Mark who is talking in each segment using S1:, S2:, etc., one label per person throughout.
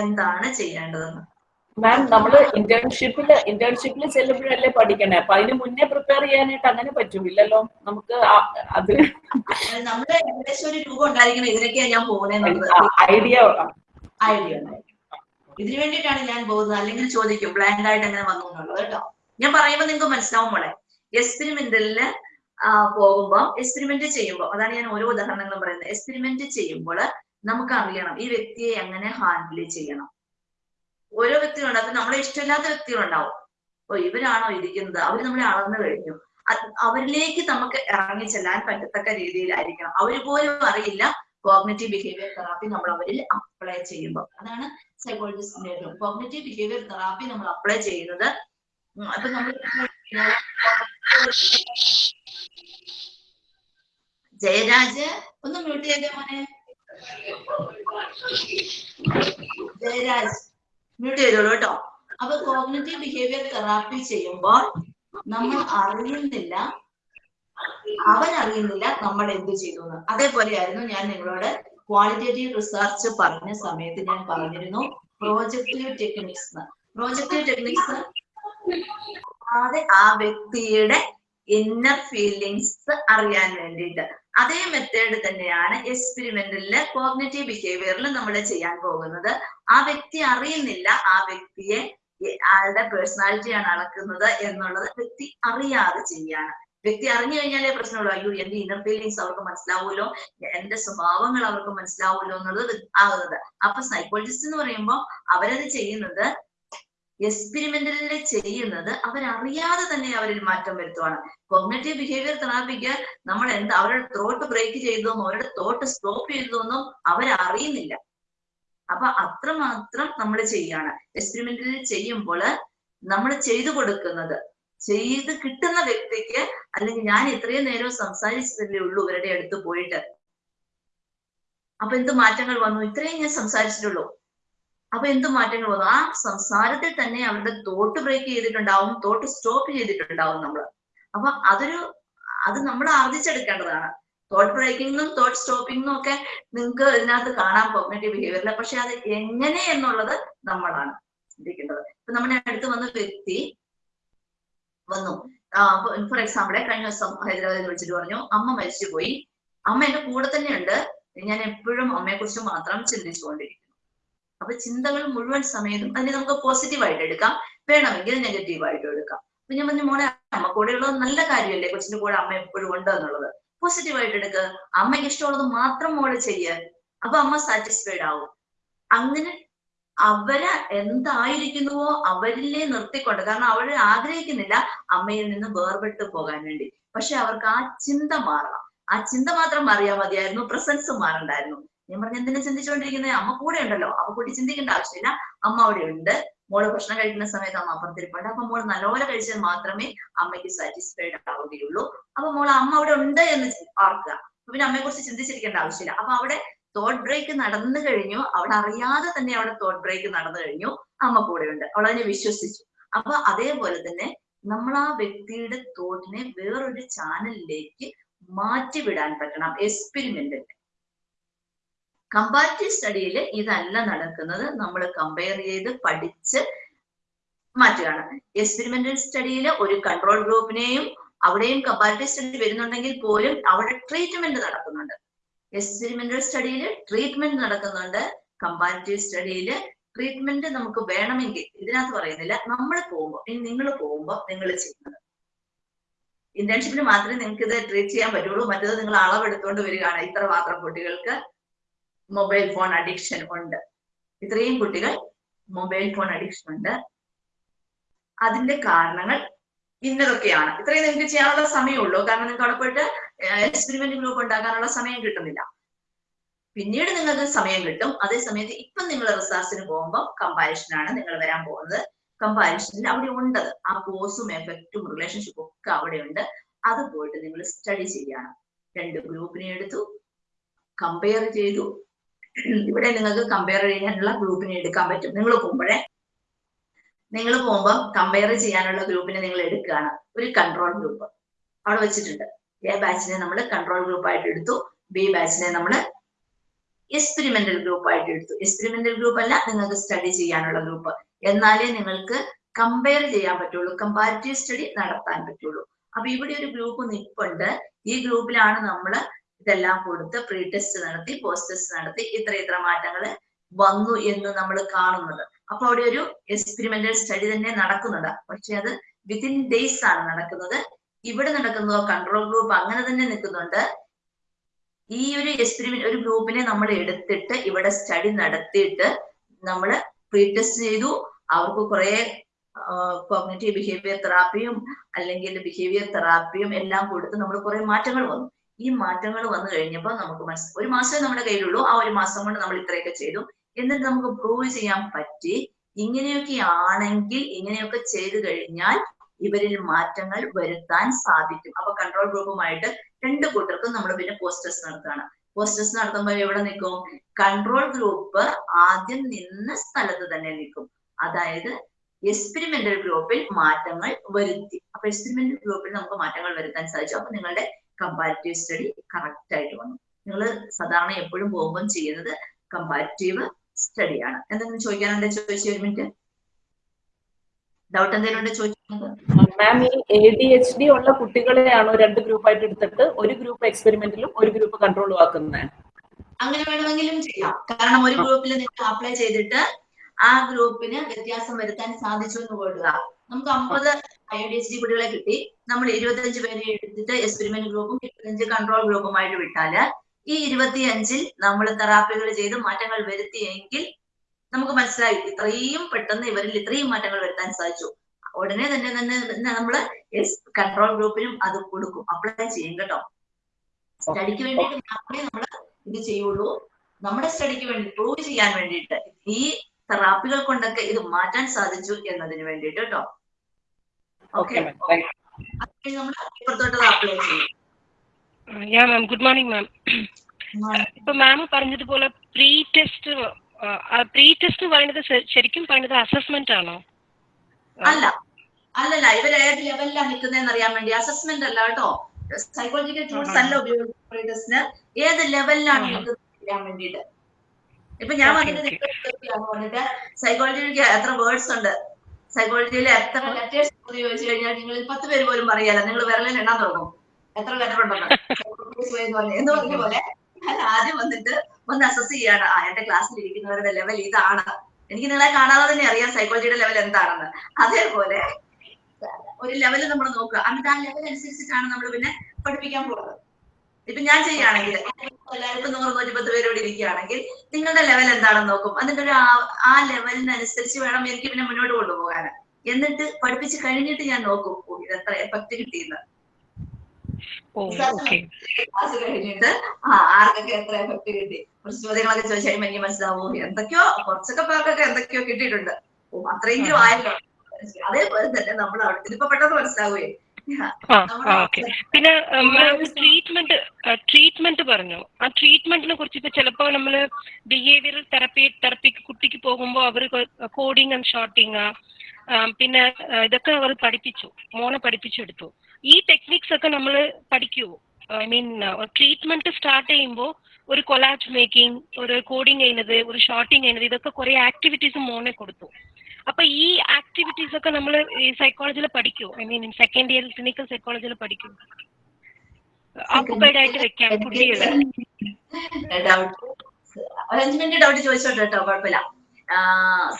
S1: എന്താണ് ചെയ്യേണ്ടതെന്ന്?
S2: മാം നമ്മൾ ഇന്റേൺഷിപ്പിൽ ഇന്റേൺഷിപ്പിൽ ചെല്ലുമ്പോഴല്ലേ പഠിക്കണേ. അപ്പൊ അതിന് മുന്നേ പ്രിപ്പയർ ചെയ്യാനായിട്ട് അങ്ങനെ പറ്റൂല്ലല്ലോ. നമുക്ക് അത്
S1: നമ്മൾ നമ്മുടെ ഏകദേശം ഒരു രൂപം ഉണ്ടായിരിക്കണം ഇതിനൊക്കെയാ ഞാൻ പോകുന്നത്
S2: ഐഡിയ
S1: ഐഡിയ ഇതിനു വേണ്ടിട്ടാണ് ഞാൻ പോകുന്നത്. അല്ലെങ്കിൽ ചോദിക്കും ബ്ലാങ്ക് ആയിട്ട് അങ്ങനെ വന്നു എന്നുള്ളത് കേട്ടോ. ഞാൻ പറയുമ്പോൾ നിങ്ങൾക്ക് മനസ്സിലാവും മോളെ. എക്സ്പെരിമെന്റലിൽ പോകുമ്പോ എക്സ്പെരിമെന്റ് ചെയ്യുമ്പോൾ അതാണ് ഞാൻ ഓരോ ഉദാഹരണങ്ങളും പറയുന്നത്. എക്സ്പെരിമെന്റ് ചെയ്യുമ്പോൾ നമുക്ക് അറിയണം ഈ വ്യക്തിയെ എങ്ങനെ ഹാൻഡിൽ ചെയ്യണം? ഓരോ വ്യക്തികളുണ്ട്. അപ്പൊ നമ്മളെ ഇഷ്ടമില്ലാത്ത വ്യക്തികളുണ്ടാവും. ഓ ഇവരാണോ ഇരിക്കുന്നത്? അവർ നമ്മളെ അളന്നു കഴിഞ്ഞു അവരിലേക്ക് നമുക്ക് ഇറങ്ങി ചെല്ലാൻ പറ്റത്തക്ക രീതിയിലായിരിക്കണം. അവർ പോലും അറിയില്ല കോഗ്നറ്റീവ് ബിഹേവിയർ തെറാപ്പി നമ്മൾ അവരിൽ അപ്ലൈ ചെയ്യുമ്പോൾ. അതാണ് സൈക്കോളജിസ്റ്റിന്റെ കോഗ്നറ്റീവ് ബിഹേവിയർ തെറാപ്പി നമ്മൾ അപ്ലൈ ചെയ്യുന്നത്. അപ്പൊ നമ്മൾ ജയരാജ് ഒന്ന് മ്യൂട്ട് ചെയ്തേ മോനെ. മ്യൂട്ട് കേട്ടോ. അപ്പൊ കോഗ്നറ്റീവ് ബിഹേവിയർ തെറാപ്പി ചെയ്യുമ്പോൾ നമ്മൾ അറിയുന്നില്ല അവൻ അറിയുന്നില്ല നമ്മൾ എന്ത് ചെയ്തു എന്ന്. അതേപോലെയായിരുന്നു ഞാൻ നിങ്ങളോട് ക്വാളിറ്റേറ്റീവ് റിസർച്ച് പറഞ്ഞ സമയത്ത് ഞാൻ പറഞ്ഞിരുന്നു പ്രോജക്റ്റീവ് ടെക്നിക്സ് പ്രോജക്റ്റീവ് ടെക്നിക്സ് അതെ ആ വ്യക്തിയുടെ ഇന്നർ ഫീലിങ്സ് അറിയാൻ വേണ്ടിയിട്ട്. അതേ മെത്തേഡ് തന്നെയാണ് എക്സ്പെരിമെന്റലിൽ കോഗ്നറ്റീവ് ബിഹേവിയറിൽ നമ്മൾ ചെയ്യാൻ പോകുന്നത്. ആ വ്യക്തി അറിയുന്നില്ല ആ വ്യക്തിയെ ആളുടെ പേഴ്സണാലിറ്റിയാണ് അളക്കുന്നത് എന്നുള്ളത് വ്യക്തി അറിയാതെ ചെയ്യാണ്. വ്യക്തി അറിഞ്ഞു കഴിഞ്ഞാലേ പ്രശ്നമുള്ളൂ. അയ്യോ എന്റെ ഇന്നർ ഫീലിങ്സ് അവർക്ക് മനസ്സിലാവുമല്ലോ. എന്റെ സ്വഭാവങ്ങൾ അവർക്ക് മനസ്സിലാവുമല്ലോ എന്നുള്ളത് ആകുന്നത്. അപ്പൊ സൈക്കോളജിസ്റ്റ് എന്ന് പറയുമ്പോൾ അവരത് ചെയ്യുന്നത് എക്സ്പെരിമെന്റലിൽ ചെയ്യുന്നത് അവരറിയാതെ തന്നെ അവരിൽ മാറ്റം വരുത്തുവാണ്. കോഗ്നറ്റീവ് ബിഹേവിയർ തെറാപ്പിക്ക് നമ്മൾ എന്താ അവരുടെ തോട്ട് ബ്രേക്ക് ചെയ്തതെന്നും അവരുടെ തോട്ട് സ്റ്റോപ്പ് ചെയ്തതെന്നും അവരറിയുന്നില്ല. അപ്പൊ അത്രമാത്രം നമ്മൾ ചെയ്യാണ്. എക്സ്പെരിമെന്റലിൽ ചെയ്യുമ്പോൾ നമ്മൾ ചെയ്തു കൊടുക്കുന്നത് ചെയ്ത് കിട്ടുന്ന വ്യക്തിക്ക് അല്ലെങ്കിൽ ഞാൻ ഇത്രയും നേരം സംസാരിച്ചതല്ലേ ഉള്ളൂ ഇവരുടെ അടുത്ത് പോയിട്ട്. അപ്പൊ എന്ത് മാറ്റങ്ങൾ വന്നു? ഇത്രയും ഞാൻ സംസാരിച്ചിട്ടുള്ളൂ. അപ്പൊ എന്ത് മാറ്റങ്ങൾ വന്നു? ആ സംസാരത്തിൽ തന്നെ അവരുടെ തോട്ട് ബ്രേക്ക് ചെയ്തിട്ടുണ്ടാവും തോട്ട് സ്റ്റോപ്പ് ചെയ്തിട്ടുണ്ടാവും നമ്മൾ അപ്പൊ അതൊരു അത് നമ്മൾ ആർജിച്ചെടുക്കേണ്ടതാണ്. തോട്ട് ബ്രേക്കിങ്ങും തോട്ട് സ്റ്റോപ്പിങ്ങും ഒക്കെ നിങ്ങൾക്ക് ഇതിനകത്ത് കാണാൻ കോഗ്നേറ്റീവ് ബിഹേവിയറിൽ പക്ഷെ അത് എങ്ങനെ എന്നുള്ളത് നമ്മളാണ് ചിന്തിക്കേണ്ടത്. ഇപ്പൊ നമ്മുടെ അടുത്ത് വന്ന വ്യക്തി വന്നു. ഫോർ എക്സാമ്പിൾ കഴിഞ്ഞ ദിവസം ഹൈദരാബാദിൽ വിളിച്ചിട്ട് പറഞ്ഞു അമ്മ മരിച്ചുപോയി. അമ്മ എന്റെ കൂടെ തന്നെയുണ്ട്. ഞാൻ എപ്പോഴും അമ്മയെ കുറിച്ച് മാത്രം ചിന്തിച്ചുകൊണ്ടിരിക്കുന്നു അപ്പൊ ചിന്തകൾ മുഴുവൻ സമയത്തും അതിനെ നമുക്ക് പോസിറ്റീവായിട്ട് എടുക്കാം. വേണമെങ്കിൽ നെഗറ്റീവായിട്ട് എടുക്കാം. അപ്പൊ ഞാൻ പറഞ്ഞു മോനെ അമ്മ കൂടെ ഉള്ളത് നല്ല കാര്യമല്ലേ? കൊച്ചിന്റെ കൂടെ അമ്മ എപ്പോഴും ഉണ്ട് എന്നുള്ളത്. പോസിറ്റീവായിട്ട് എടുക്കുക അമ്മയ്ക്ക് ഇഷ്ടമുള്ളത് മാത്രം മോൾ ചെയ്യുക അപ്പൊ അമ്മ സാറ്റിസ്ഫൈഡ് ആവും. അങ്ങനെ അവർ എന്തായിരിക്കുന്നുവോ അവരിലെ നിർത്തിക്കൊണ്ട്. കാരണം അവർ ആഗ്രഹിക്കുന്നില്ല അമ്മയിൽ നിന്ന് വേർപെട്ട് പോകാൻ വേണ്ടി. പക്ഷെ അവർക്ക് ആ ചിന്ത മാറണം. ആ ചിന്ത മാത്രം മാറിയാൽ മതിയായിരുന്നു. പ്രസൻസ് മാറണ്ടായിരുന്നു. ഞാൻ പറഞ്ഞ എന്തിനാ ചിന്തിച്ചുകൊണ്ടിരിക്കുന്നത് അമ്മ കൂടെ ഉണ്ടല്ലോ. അപ്പൊ കൂടി ചിന്തിക്കേണ്ട ആവശ്യമില്ല. അമ്മ അവിടെ ഉണ്ട്. മോൾ ഭക്ഷണം കഴിക്കുന്ന സമയത്ത് അമ്മ അപ്പുറത്തിരിപ്പുണ്ട്. അപ്പൊ മോൾ നല്ലപോലെ കഴിച്ചാൽ മാത്രമേ അമ്മയ്ക്ക് സാറ്റിസ്ഫൈഡ് ആവുകയുള്ളൂ. അപ്പൊ മോൾ അമ്മ അവിടെ ഉണ്ട് എന്ന് ഓർക്കുക. പിന്നെ അമ്മയെ കുറിച്ച് ചിന്തിച്ചിരിക്കേണ്ട ആവശ്യമില്ല. അപ്പൊ അവിടെ തോട്ട് ബ്രേക്ക് നടന്നു കഴിഞ്ഞു. അവിടെ അറിയാതെ തന്നെ അവിടെ തോട്ട് ബ്രേക്ക് നടന്നു കഴിഞ്ഞു. അമ്മ കൂടെ ഉണ്ട്. അവൾ അതിനെ വിശ്വസിച്ചു. അപ്പൊ അതേപോലെ തന്നെ നമ്മൾ ആ വ്യക്തിയുടെ തോട്ടിനെ വേറൊരു ചാനലിലേക്ക് മാറ്റിവിടാൻ പറ്റണം. എക്സ്പെരിമെന്റിൽ കമ്പാരിറ്റീവ് സ്റ്റഡിയിൽ ഇതല്ല നടക്കുന്നത്. നമ്മൾ കമ്പയർ ചെയ്ത് പഠിച്ച് മാറ്റുകയാണ്. എക്സ്പെരിമെന്റൽ സ്റ്റഡിയിൽ ഒരു കൺട്രോൾ ഗ്രൂപ്പിനെയും അവിടെയും കമ്പാരിറ്റീവ് സ്റ്റഡി വരുന്നുണ്ടെങ്കിൽ പോലും അവിടെ ട്രീറ്റ്മെന്റ് നടക്കുന്നുണ്ട്. എക്സ്പെരിമെന്റൽ സ്റ്റഡിയിൽ ട്രീറ്റ്മെന്റ് നടക്കുന്നുണ്ട്. കമ്പാരിറ്റീവ് സ്റ്റഡിയിൽ ട്രീറ്റ്മെന്റ് നമുക്ക് വേണമെങ്കിൽ ഇതിനകത്ത് പറയുന്നില്ല. നമ്മൾ പോകുമ്പോൾ ഇനി നിങ്ങൾ പോകുമ്പോൾ നിങ്ങൾ ചെയ്യുന്നത്. ഇന്റേൺഷിപ്പിന് മാത്രമേ നിങ്ങൾക്ക് ഇത് ട്രീറ്റ് ചെയ്യാൻ പറ്റുള്ളൂ. മറ്റേത് നിങ്ങൾ അളവെടുത്തുകൊണ്ട് വരികയാണ്. ഇത്ര മാത്രം കുട്ടികൾക്ക്. മൊബൈൽ ഫോൺ അഡിക്ഷൻ ഉണ്ട്. ഇത്രയും കുട്ടികൾ മൊബൈൽ ഫോൺ അഡിക്ഷൻ ഉണ്ട്. അതിന്റെ കാരണങ്ങൾ ഇന്നതൊക്കെയാണ്. ഇത്രയും നിങ്ങൾക്ക് ചെയ്യാനുള്ള സമയമുള്ളൂ. കാരണം നിങ്ങൾക്ക് അവിടെ പോയിട്ട് എക്സ്പെരിമെന്റ് ഗ്രൂപ്പ് ഉണ്ടാക്കാനുള്ള സമയം കിട്ടുന്നില്ല. പിന്നീട് നിങ്ങൾക്ക് സമയം കിട്ടും. അതേസമയത്ത് ഇപ്പം നിങ്ങൾ റിസർച്ചിന് പോകുമ്പോൾ കമ്പാരിഷനാണ് നിങ്ങൾ വരാൻ പോകുന്നത്. കമ്പാരിഷനിൽ അവിടെ ഉണ്ട്. ആ കോഴ്സും എഫക്റ്റും റിലേഷൻഷിപ്പും ഒക്കെ അവിടെ ഉണ്ട്. അത് പോയിട്ട് നിങ്ങൾ സ്റ്റഡി ചെയ്യണം. രണ്ട് ഗ്രൂപ്പിനെ എടുത്തു കമ്പയർ ചെയ്തു. ഇവിടെ നിങ്ങൾക്ക് കമ്പയർ ചെയ്യാനുള്ള ഗ്രൂപ്പിനെ എടുക്കാൻ പറ്റും. നിങ്ങൾ പോകുമ്പോഴേ നിങ്ങൾ പോകുമ്പോൾ കമ്പയർ ചെയ്യാനുള്ള ഗ്രൂപ്പിനെ നിങ്ങൾ എടുക്കുകയാണ്. ഒരു കൺട്രോൾ ഗ്രൂപ്പ് അവിടെ വെച്ചിട്ടുണ്ട്. എ ബാച്ചിനെ നമ്മൾ കൺട്രോൾ ഗ്രൂപ്പ് ആയിട്ട് എടുത്തു. ബി ബാച്ചിനെ നമ്മൾ എക്സ്പെരിമെന്റൽ ഗ്രൂപ്പ് ആയിട്ട് എടുത്തു. എക്സ്പെരിമെന്റൽ ഗ്രൂപ്പ് അല്ല നിങ്ങൾക്ക് സ്റ്റഡി ചെയ്യാനുള്ള ഗ്രൂപ്പ് എന്നാലേ നിങ്ങൾക്ക് കമ്പയർ ചെയ്യാൻ പറ്റുള്ളൂ കമ്പാരിറ്റീവ് സ്റ്റഡി നടത്താൻ പറ്റുള്ളൂ. അപ്പൊ ഇവിടെ ഒരു ഗ്രൂപ്പ് നിൽപ്പുണ്ട് ഈ ഗ്രൂപ്പിലാണ് നമ്മൾ ഇതെല്ലാം കൊടുത്ത് പ്രീ ടെസ്റ്റ് നടത്തി പോസ്റ്റ് ടെസ്റ്റ് നടത്തി ഇത്ര ഇത്ര മാറ്റങ്ങൾ വന്നു എന്ന് നമ്മൾ കാണുന്നത്. അപ്പൊ അവിടെ ഒരു എക്സ്പെരിമെന്റൽ സ്റ്റഡി തന്നെ നടക്കുന്നുണ്ട്. പക്ഷെ അത് വിത്തിൻ ഡേയ്സ് ആണ് നടക്കുന്നത്. ഇവിടെ നടക്കുന്ന കൺട്രോൾ ഗ്രൂപ്പ് അങ്ങനെ തന്നെ നിൽക്കുന്നുണ്ട്. ഈ ഒരു എക്സ്പെരിമെന്റ് ഒരു ഗ്രൂപ്പിനെ നമ്മൾ എടുത്തിട്ട് ഇവിടെ സ്റ്റഡി നടത്തിയിട്ട് നമ്മൾ പ്രീ ടെസ്റ്റ് ചെയ്തു. അവർക്ക് കുറെ കോഗ്നേറ്റീവ് ബിഹേവിയർ തെറാപ്പിയും അല്ലെങ്കിൽ ബിഹേവിയർ തെറാപ്പിയും എല്ലാം കൊടുത്ത് നമ്മൾ കുറെ മാറ്റങ്ങൾ വന്നു. ഈ മാറ്റങ്ങൾ വന്നു കഴിഞ്ഞപ്പോൾ നമുക്ക് മനസ്സിലായി ഒരു മാസമേ നമ്മുടെ കയ്യിലുള്ളൂ. ആ ഒരു മാസം കൊണ്ട് നമ്മൾ ഇത്രയൊക്കെ ചെയ്തു. എന്നിട്ട് നമുക്ക് പ്രൂവ് ചെയ്യാൻ പറ്റി. ഇങ്ങനെയൊക്കെ ആണെങ്കിൽ ഇങ്ങനെയൊക്കെ ചെയ്തു കഴിഞ്ഞാൽ ഇവരിൽ മാറ്റങ്ങൾ വരുത്താൻ സാധിക്കും. അപ്പൊ കൺട്രോൾ ഗ്രൂപ്പുമായിട്ട് രണ്ട് കൂട്ടർക്കും നമ്മൾ പിന്നെ പോസ്റ്റേഴ്സ് നടത്തുകയാണ്. പോസ്റ്റേഴ്സ് നടത്തുമ്പോൾ എവിടെ നിൽക്കും? കൺട്രോൾ ഗ്രൂപ്പ് ആദ്യം നിന്ന സ്ഥലത്ത് തന്നെ നിൽക്കും. അതായത് എക്സ്പെരിമെന്റൽ ഗ്രൂപ്പിൽ മാറ്റങ്ങൾ വരുത്തി. അപ്പൊ എക്സ്പെരിമെന്റൽ ഗ്രൂപ്പിൽ നമുക്ക് മാറ്റങ്ങൾ വരുത്താൻ സാധിച്ചു. അപ്പൊ നിങ്ങളുടെ കമ്പാരിറ്റീവ് സ്റ്റഡി കറക്റ്റ് ആയിട്ട് വന്നു. നിങ്ങൾ സാധാരണ എപ്പോഴും പോകുമ്പോൾ ചെയ്യുന്നത് കമ്പാരിറ്റീവ് സ്റ്റഡിയാണ് എന്തെങ്കിലും ചോദിക്കാനുണ്ട്? ചോദിച്ചു ഒരു മിനിറ്റ് ഡൗട്ട് എന്തെങ്കിലും ഉണ്ട് ചോദിക്കുന്നത്?
S2: മാം ഈ എ ഡി എച്ച് ഡി ഉള്ള കുട്ടികളെയാണോ രണ്ട് ഗ്രൂപ്പ് ആയിട്ട് എടുത്തിട്ട് ഒരു ഗ്രൂപ്പ് എക്സ്പെരിമെന്റിലും ഒരു ഗ്രൂപ്പ് കൺട്രോളും ആക്കുന്നത്
S1: അങ്ങനെ വേണമെങ്കിലും ചെയ്യാം. കാരണം ഒരു ഗ്രൂപ്പിൽ നിങ്ങൾ അപ്ലൈ ചെയ്തിട്ട് ആ ഗ്രൂപ്പിന് വ്യത്യാസം വരുത്താൻ സാധിച്ചു എന്ന് കൊള്ളുക. നമുക്ക് അമ്പത് ഐ ഡി എച്ച് ഡി കുട്ടികളെ കിട്ടി. നമ്മൾ ഇരുപത്തഞ്ച് പേരെ എടുത്തിട്ട് എക്സ്പെരിമെന്റ് ഗ്രൂപ്പും ഇരുപത്തഞ്ച് കൺട്രോൾ ഗ്രൂപ്പുമായിട്ട് വിട്ടാൽ ഈ ഇരുപത്തിയഞ്ചിൽ നമ്മൾ തെറാപ്പികൾ ചെയ്ത് മാറ്റങ്ങൾ വരുത്തിയെങ്കിൽ നമുക്ക് മനസ്സിലായി ഇത്രയും പെട്ടെന്ന് ഇവരിൽ ഇത്രയും മാറ്റങ്ങൾ വരുത്താൻ സാധിച്ചു. ഉടനെ തന്നെ തന്നെ നമ്മൾ കൺട്രോൾ ഗ്രൂപ്പിനും അത് കൊടുക്കും. അപ്ലൈ ചെയ്യും കേട്ടോ. സ്റ്റഡിക്ക് വേണ്ടിയിട്ട് മാത്രമേ നമ്മൾ ഇത് ചെയ്യുള്ളൂ. നമ്മുടെ സ്റ്റഡിക്ക് വേണ്ടി പ്രൂവ് ചെയ്യാൻ വേണ്ടിയിട്ട് ഈ തെറാപ്പികൾ കൊണ്ടൊക്കെ ഇത് മാറ്റാൻ സാധിച്ചു എന്നതിന് വേണ്ടിയിട്ട് കേട്ടോ.
S2: ഓക്കെ
S1: ഓക്കെ നമ്മൾ ഇപ്പുറത്തോട്ട് അപ്ലൈ ചെയ്യും.
S3: യാ മാം ഗുഡ് മോർണിംഗ് മാം ഇപ്പൊ മാം പറഞ്ഞതുപോലെ പ്രീ ടെസ്റ്റ് പ്രീ ടെസ്റ്റ് പറയുന്നത് ശരിക്കും പറയുന്നത് അസസ്മെന്റ് ആണോ?
S1: അല്ല അല്ലല്ല ഇവർ ഏത് ലെവലിലാണ് നിൽക്കുന്നതെന്ന് അറിയാൻ വേണ്ടി അസസ്മെന്റ് അല്ല കേട്ടോ. സൈക്കോളജിക്കൽ ടൂൾസ് അല്ല ഉപയോഗിക്കുന്ന ഏത് ലെവലിലാണ്. നിൽക്കുന്നത് അറിയാൻ വേണ്ടിയിട്ട്. ഇപ്പൊ ഞാൻ പറഞ്ഞിട്ട് സൈക്കോളജിക്ക് എത്ര വേർഡ്സ് ഉണ്ട്? സൈക്കോളജിയിൽ എത്ര ലെറ്റേഴ്സ് ചോദിച്ചു കഴിഞ്ഞാൽ നിങ്ങൾ പത്ത് പേര് പോലും പറയല്ല. നിങ്ങൾ വിരലിൽ എണ്ണാൻ തുടങ്ങും. എത്ര ലെറ്റർ പറഞ്ഞ- എന്ന് പറഞ്ഞ പോലെ ഞാൻ ആദ്യം വന്നിട്ട് ഒന്ന് അസസ് ചെയ്യാണ്. ആ എന്റെ ക്ലാസ്സിൽ ഇരിക്കുന്നവരുടെ ലെവൽ ഇതാണ്. എനിക്ക് നിങ്ങളെ കാണാതെ തന്നെ അറിയാം സൈക്കോളജിയുടെ ലെവൽ എന്താണെന്ന്. അതേപോലെ ഒരു ലെവൽ നമ്മൾ നോക്കുക. എന്നിട്ട് ആ ലെവൽ അനുസരിച്ചിട്ടാണ് നമ്മൾ പിന്നെ പഠിപ്പിക്കാൻ പോകുന്നത്. ഇപ്പൊ ഞാൻ ചെയ്യുകയാണെങ്കിൽ എല്ലാവർക്കും നൂറ് നൂറ് നൂറ്റിപ്പത്ത് പേരോട് ഇരിക്കുകയാണെങ്കിൽ നിങ്ങളുടെ ലെവൽ എന്താണെന്ന് നോക്കും. അതിന്റെ ഒരു ആ- ലെവലിനനുസരിച്ച് വേണം എനിക്ക് പിന്നെ മുന്നോട്ട് കൊണ്ടുപോകാൻ. എന്നിട്ട് പഠിപ്പിച്ച് കഴിഞ്ഞിട്ട് ഞാൻ നോക്കും ഓ, ഇത് എത്ര എഫക്ട് കിട്ടിയെന്ന് ക്ലാസ് കഴിഞ്ഞിട്ട് ആ ആർക്കൊക്കെ എത്ര എഫക്ട് കിട്ടി? കുറച്ച് ചോദ്യങ്ങളൊക്കെ ചോദിച്ചാൽ എനിക്ക് മനസ്സിലാവോ എന്തൊക്കെയോ കുറച്ചൊക്കെ പേർക്കൊക്കെ എന്തൊക്കെയോ കിട്ടിയിട്ടുണ്ട്. ഓ അത്രയെങ്കിലും ആയല്ലോ. അതേപോലെ തന്നെ നമ്മൾ അവിടെ ഇതിപ്പോ പെട്ടെന്ന് മനസ്സിലാവുകയെ
S3: ഓക്കെ. പിന്നെ ട്രീറ്റ്മെന്റ് ട്രീറ്റ്മെന്റ് പറഞ്ഞു. ആ ട്രീറ്റ്മെന്റിനെ കുറിച്ച് ഇപ്പൊ ചിലപ്പോ നമ്മൾ ബിഹേവിയറൽ തെറപ്പി തെറപ്പിക്ക് കുട്ടിക്ക് പോകുമ്പോൾ അവർ കോഡിങ് ആൻഡ് ഷോർട്ടിങ് പിന്നെ ഇതൊക്കെ അവർ പഠിപ്പിച്ചു. മോനെ പഠിപ്പിച്ചെടുത്തു. ഈ ടെക്നിക്സ് ഒക്കെ നമ്മൾ പഠിക്കുവോ ഐ മീൻ ട്രീറ്റ്മെന്റ് സ്റ്റാർട്ട് ചെയ്യുമ്പോൾ ഒരു കൊലാജ് മേക്കിംഗ് ഒരു കോഡിങ് ചെയ്യുന്നത് ഒരു ഷോർട്ടിങ് ചെയ്യുന്നത് ഇതൊക്കെ കുറെ ആക്ടിവിറ്റീസ് മോനെ കൊടുത്തു. അപ്പൊ ഈ ആക്ടിവിറ്റീസ് ഒക്കെ നമ്മൾ ഈ സൈക്കോളജിയിൽ പഠിക്കുമോ I mean second year clinical സൈക്കോളജിയിൽ പഠിക്കും? ഓക്കുപൈഡ് ആയിട്ട് വെക്കാം കുട്ടികൾ
S1: ഡൗട്ട് ഒരു അഞ്ച് മിനിറ്റ് ഡൗട്ട് ചോദിച്ചോട്ടെ കേട്ടോ കുഴപ്പമില്ല.